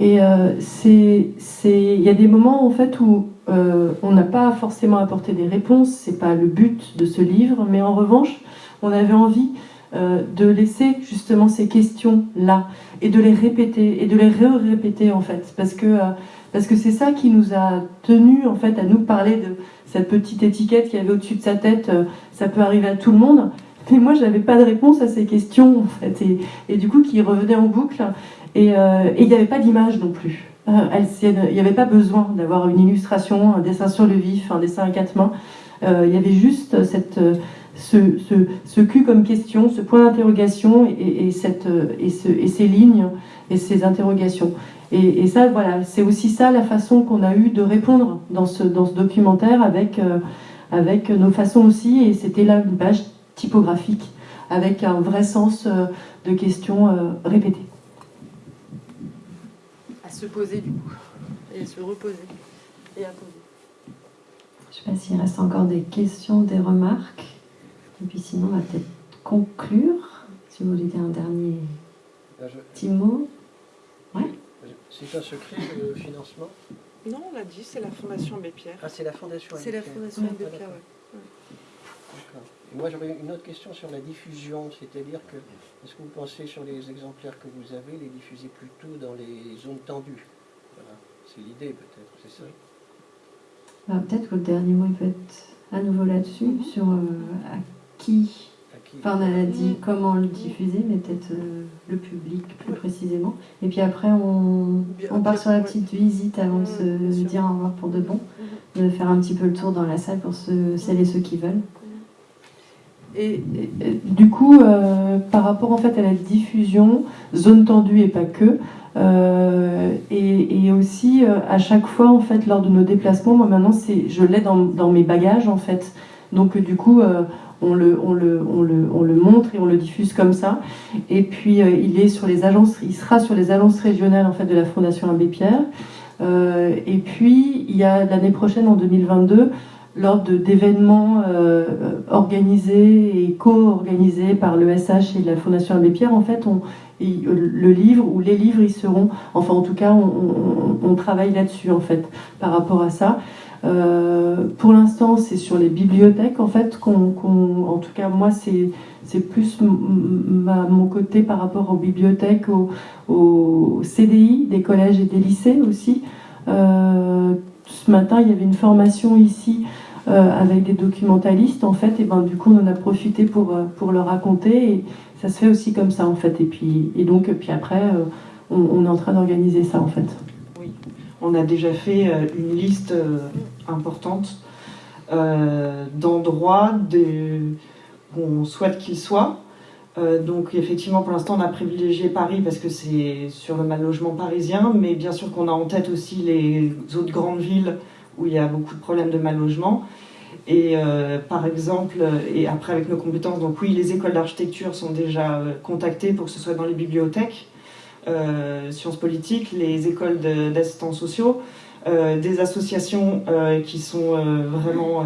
et euh, c'est, il y a des moments en fait où euh, on n'a pas forcément apporté des réponses, c'est pas le but de ce livre, mais en revanche, on avait envie de laisser justement ces questions là et de les répéter et de les répéter en fait, parce que parce que c'est ça qui nous a tenu en fait à nous parler de cette petite étiquette qui avait au-dessus de sa tête, euh, ça peut arriver à tout le monde. Mais moi, je n'avais pas de réponse à ces questions, en fait, et, du coup, qui revenaient en boucle. Et euh, il n'y avait pas d'image non plus. Euh, il n'y avait pas besoin d'avoir une illustration, un dessin sur le vif, un dessin à quatre mains. il y avait juste cette, ce, ce, cul comme question, ce point d'interrogation et, et, et, ce, et ces lignes et ces interrogations. Et, ça, voilà, c'est aussi ça la façon qu'on a eu de répondre dans ce, dans ce documentaire avec, euh, avec nos façons aussi. Et c'était là une page typographique avec un vrai sens euh, de questions euh, répétées. À se poser du coup, et à se reposer, et à poser. Je ne sais pas s'il reste encore des questions, des remarques. Et puis sinon, on va peut-être conclure. Si vous voulez dire un dernier petit mot. Ouais. C'est un secret le financement? Non, on l'a dit, c'est la Fondation Abbé Pierre. Ah, c'est la Fondation C'est la Fondation Abbé Pierre, oui. Moi, j'aurais une autre question sur la diffusion, c'est-à-dire que, est-ce que vous pensez sur les exemplaires que vous avez, les diffuser plutôt dans les zones tendues? Voilà, c'est l'idée peut-être, c'est ça? Bah, Peut-être que le dernier mot il peut être à nouveau là-dessus, mm-hmm. sur euh, à qui? Enfin, on a dit comment le diffuser, mais peut-être euh, le public plus précisément. Et puis après, on, on part sur la petite visite avant de se dire au revoir pour de bon, de faire un petit peu le tour dans la salle pour ceux, celles et ceux qui veulent. Et, du coup, euh, par rapport en fait à la diffusion, zone tendue et pas que, euh, et, aussi à chaque fois en fait lors de nos déplacements, moi maintenant c'est, je l'ai dans, dans mes bagages en fait Donc du coup, on le, on, le, on, le, on, le, montre et on le diffuse comme ça. Et puis il, est sur les agences, il sera sur les agences régionales en fait, de la Fondation Abbé Pierre. et puis il y a l'année prochaine, en 2022, lors d'événements euh, organisés et co-organisés par l'ESH et la Fondation Abbé Pierre, en fait, on, le livre ou les livres, ils seront, enfin en tout cas, on, travaille là-dessus en fait, par rapport à ça. Euh, pour l'instant, c'est sur les bibliothèques en fait, qu'on, en tout cas moi, c'est plus mon côté par rapport aux bibliothèques, aux, CDI des collèges et des lycées aussi. Euh, ce matin, il y avait une formation ici euh, avec des documentalistes en fait et ben du coup on en a profité pour, euh, pour leur raconter et ça se fait aussi comme ça en fait et puis et donc puis après euh, on, est en train d'organiser ça en fait. Oui, on a déjà fait une liste importante d'endroits où on souhaite qu'ils soient. donc effectivement, pour l'instant, on a privilégié Paris parce que c'est sur le mal logement parisien, mais bien sûr qu'on a en tête aussi les autres grandes villes où il y a beaucoup de problèmes de mal logement. Et euh, par exemple, et après avec nos compétences, donc oui, les écoles d'architecture sont déjà euh, contactées pour que ce soit dans les bibliothèques, euh, sciences politiques, les écoles d'assistants sociaux, des associations qui sont vraiment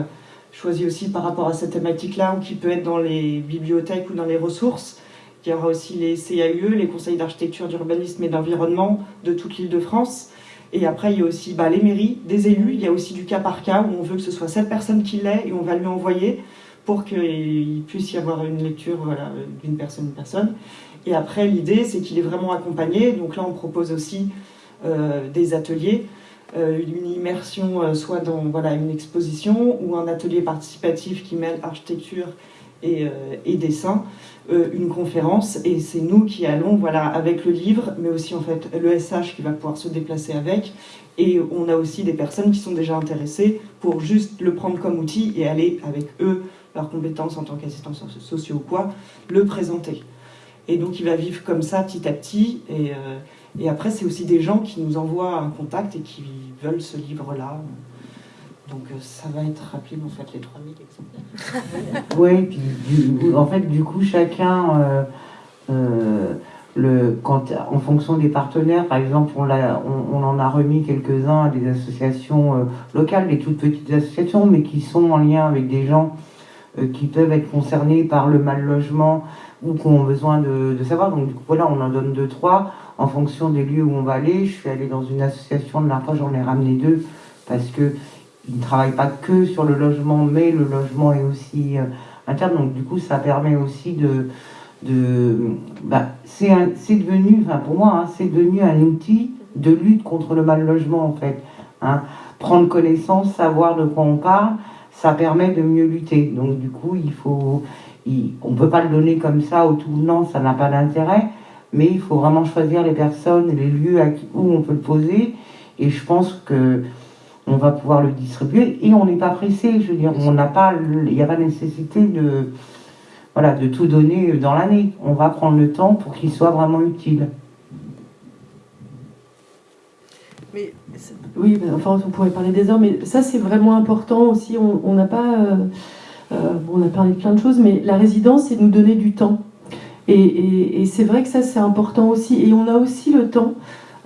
choisies aussi par rapport à cette thématique-là, ou qui peut être dans les bibliothèques ou dans les ressources. Il y aura aussi les CAUE, les conseils d'architecture, d'urbanisme et d'environnement de toute l'île de France. Et après, il y a aussi bah, les mairies, des élus. Il y a aussi du cas par cas où on veut que ce soit cette personne qui l'ait et on va lui envoyer pour qu'il puisse y avoir une lecture d'une personne une personne. Et après, l'idée, c'est qu'il est vraiment accompagné. Donc là, on propose aussi euh, des ateliers, euh, une immersion euh, soit dans voilà, une exposition ou un atelier participatif qui mêle architecture et, et dessin. Euh, une conférence et c'est nous qui allons voilà, avec le livre, mais aussi en fait le SH qui va pouvoir se déplacer avec. Et on a aussi des personnes qui sont déjà intéressées pour juste le prendre comme outil et aller avec eux, leurs compétences en tant qu'assistants sociaux ou quoi, le présenter. Et donc il va vivre comme ça petit à petit. Et, euh, et après, c'est aussi des gens qui nous envoient un contact et qui veulent ce livre-là. Donc euh, ça va être rapide en fait les 3000 exemplaires. oui, puis en fait du coup chacun, euh, euh, le, quand, en fonction des partenaires, par exemple on, on, en a remis quelques-uns à des associations locales, des toutes petites associations, mais qui sont en lien avec des gens qui peuvent être concernés par le mal logement ou qui ont besoin de, de savoir. Donc du coup, voilà, on en donne deux, trois en fonction des lieux où on va aller. Je suis allée dans une association de la j'en ai ramené deux parce que il ne travaille pas que sur le logement, mais le logement est aussi euh, interne. Donc du coup, ça permet aussi de... de bah, c'est devenu, enfin pour moi, hein, c'est devenu un outil de lutte contre le mal logement en fait. Hein. Prendre connaissance, savoir de quoi on parle, ça permet de mieux lutter. Donc du coup, il faut, on ne peut pas le donner comme ça au tout non, ça n'a pas d'intérêt. Mais il faut vraiment choisir les personnes, les lieux où on peut le poser. Et je pense que on va pouvoir le distribuer et on n'est pas pressé. Je veux dire, on n'a pas, il n'y a pas nécessité de, voilà, de tout donner dans l'année. On va prendre le temps pour qu'il soit vraiment utile. Mais, oui, enfin, on pourrait parler des heures, mais ça c'est vraiment important aussi. On n'a pas, euh, euh, on a parlé de plein de choses, mais la résidence, c'est nous donner du temps. et c'est vrai que ça c'est important aussi. Et on a aussi le temps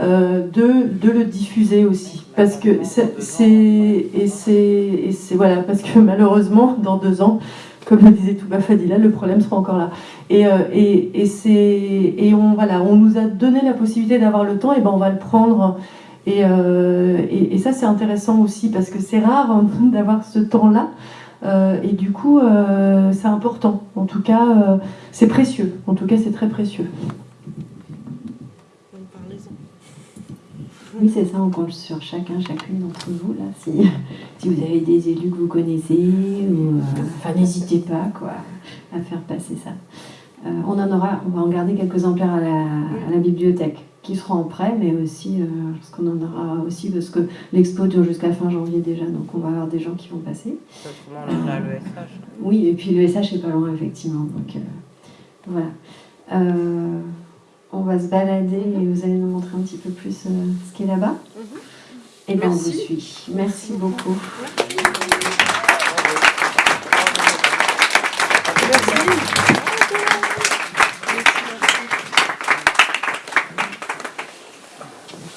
euh, de, de, le diffuser aussi. Parce que c'est. Voilà, parce que *laughs* malheureusement, dans deux ans, comme le disait Touba Fadila, le problème sera encore là. Et, euh, et, et, et on, voilà, on nous a donné la possibilité d'avoir le temps, et ben on va le prendre. Et, euh, et ça, c'est intéressant aussi, parce que c'est rare *laughs* d'avoir ce temps-là. et du coup, c'est important. En tout cas, c'est précieux. En tout cas, c'est très précieux. Oui, c'est ça, on compte sur chacun, chacune d'entre vous, là, si, *laughs* si, vous avez des élus que vous connaissez, ou, euh, enfin, n'hésitez pas, quoi, à faire passer ça. Euh, on en aura, on va en garder quelques exemplaires à la, à la bibliothèque, qui seront en prêt, mais aussi, euh, parce qu'on en aura aussi, parce que l'expo dure jusqu'à fin janvier déjà, donc on va avoir des gens qui vont passer. Oui, et puis le SH est pas loin, effectivement, donc voilà on va se balader et vous allez nous montrer un petit peu plus euh, ce qui est là-bas. Mhm. Et bien on vous suit. Merci beaucoup.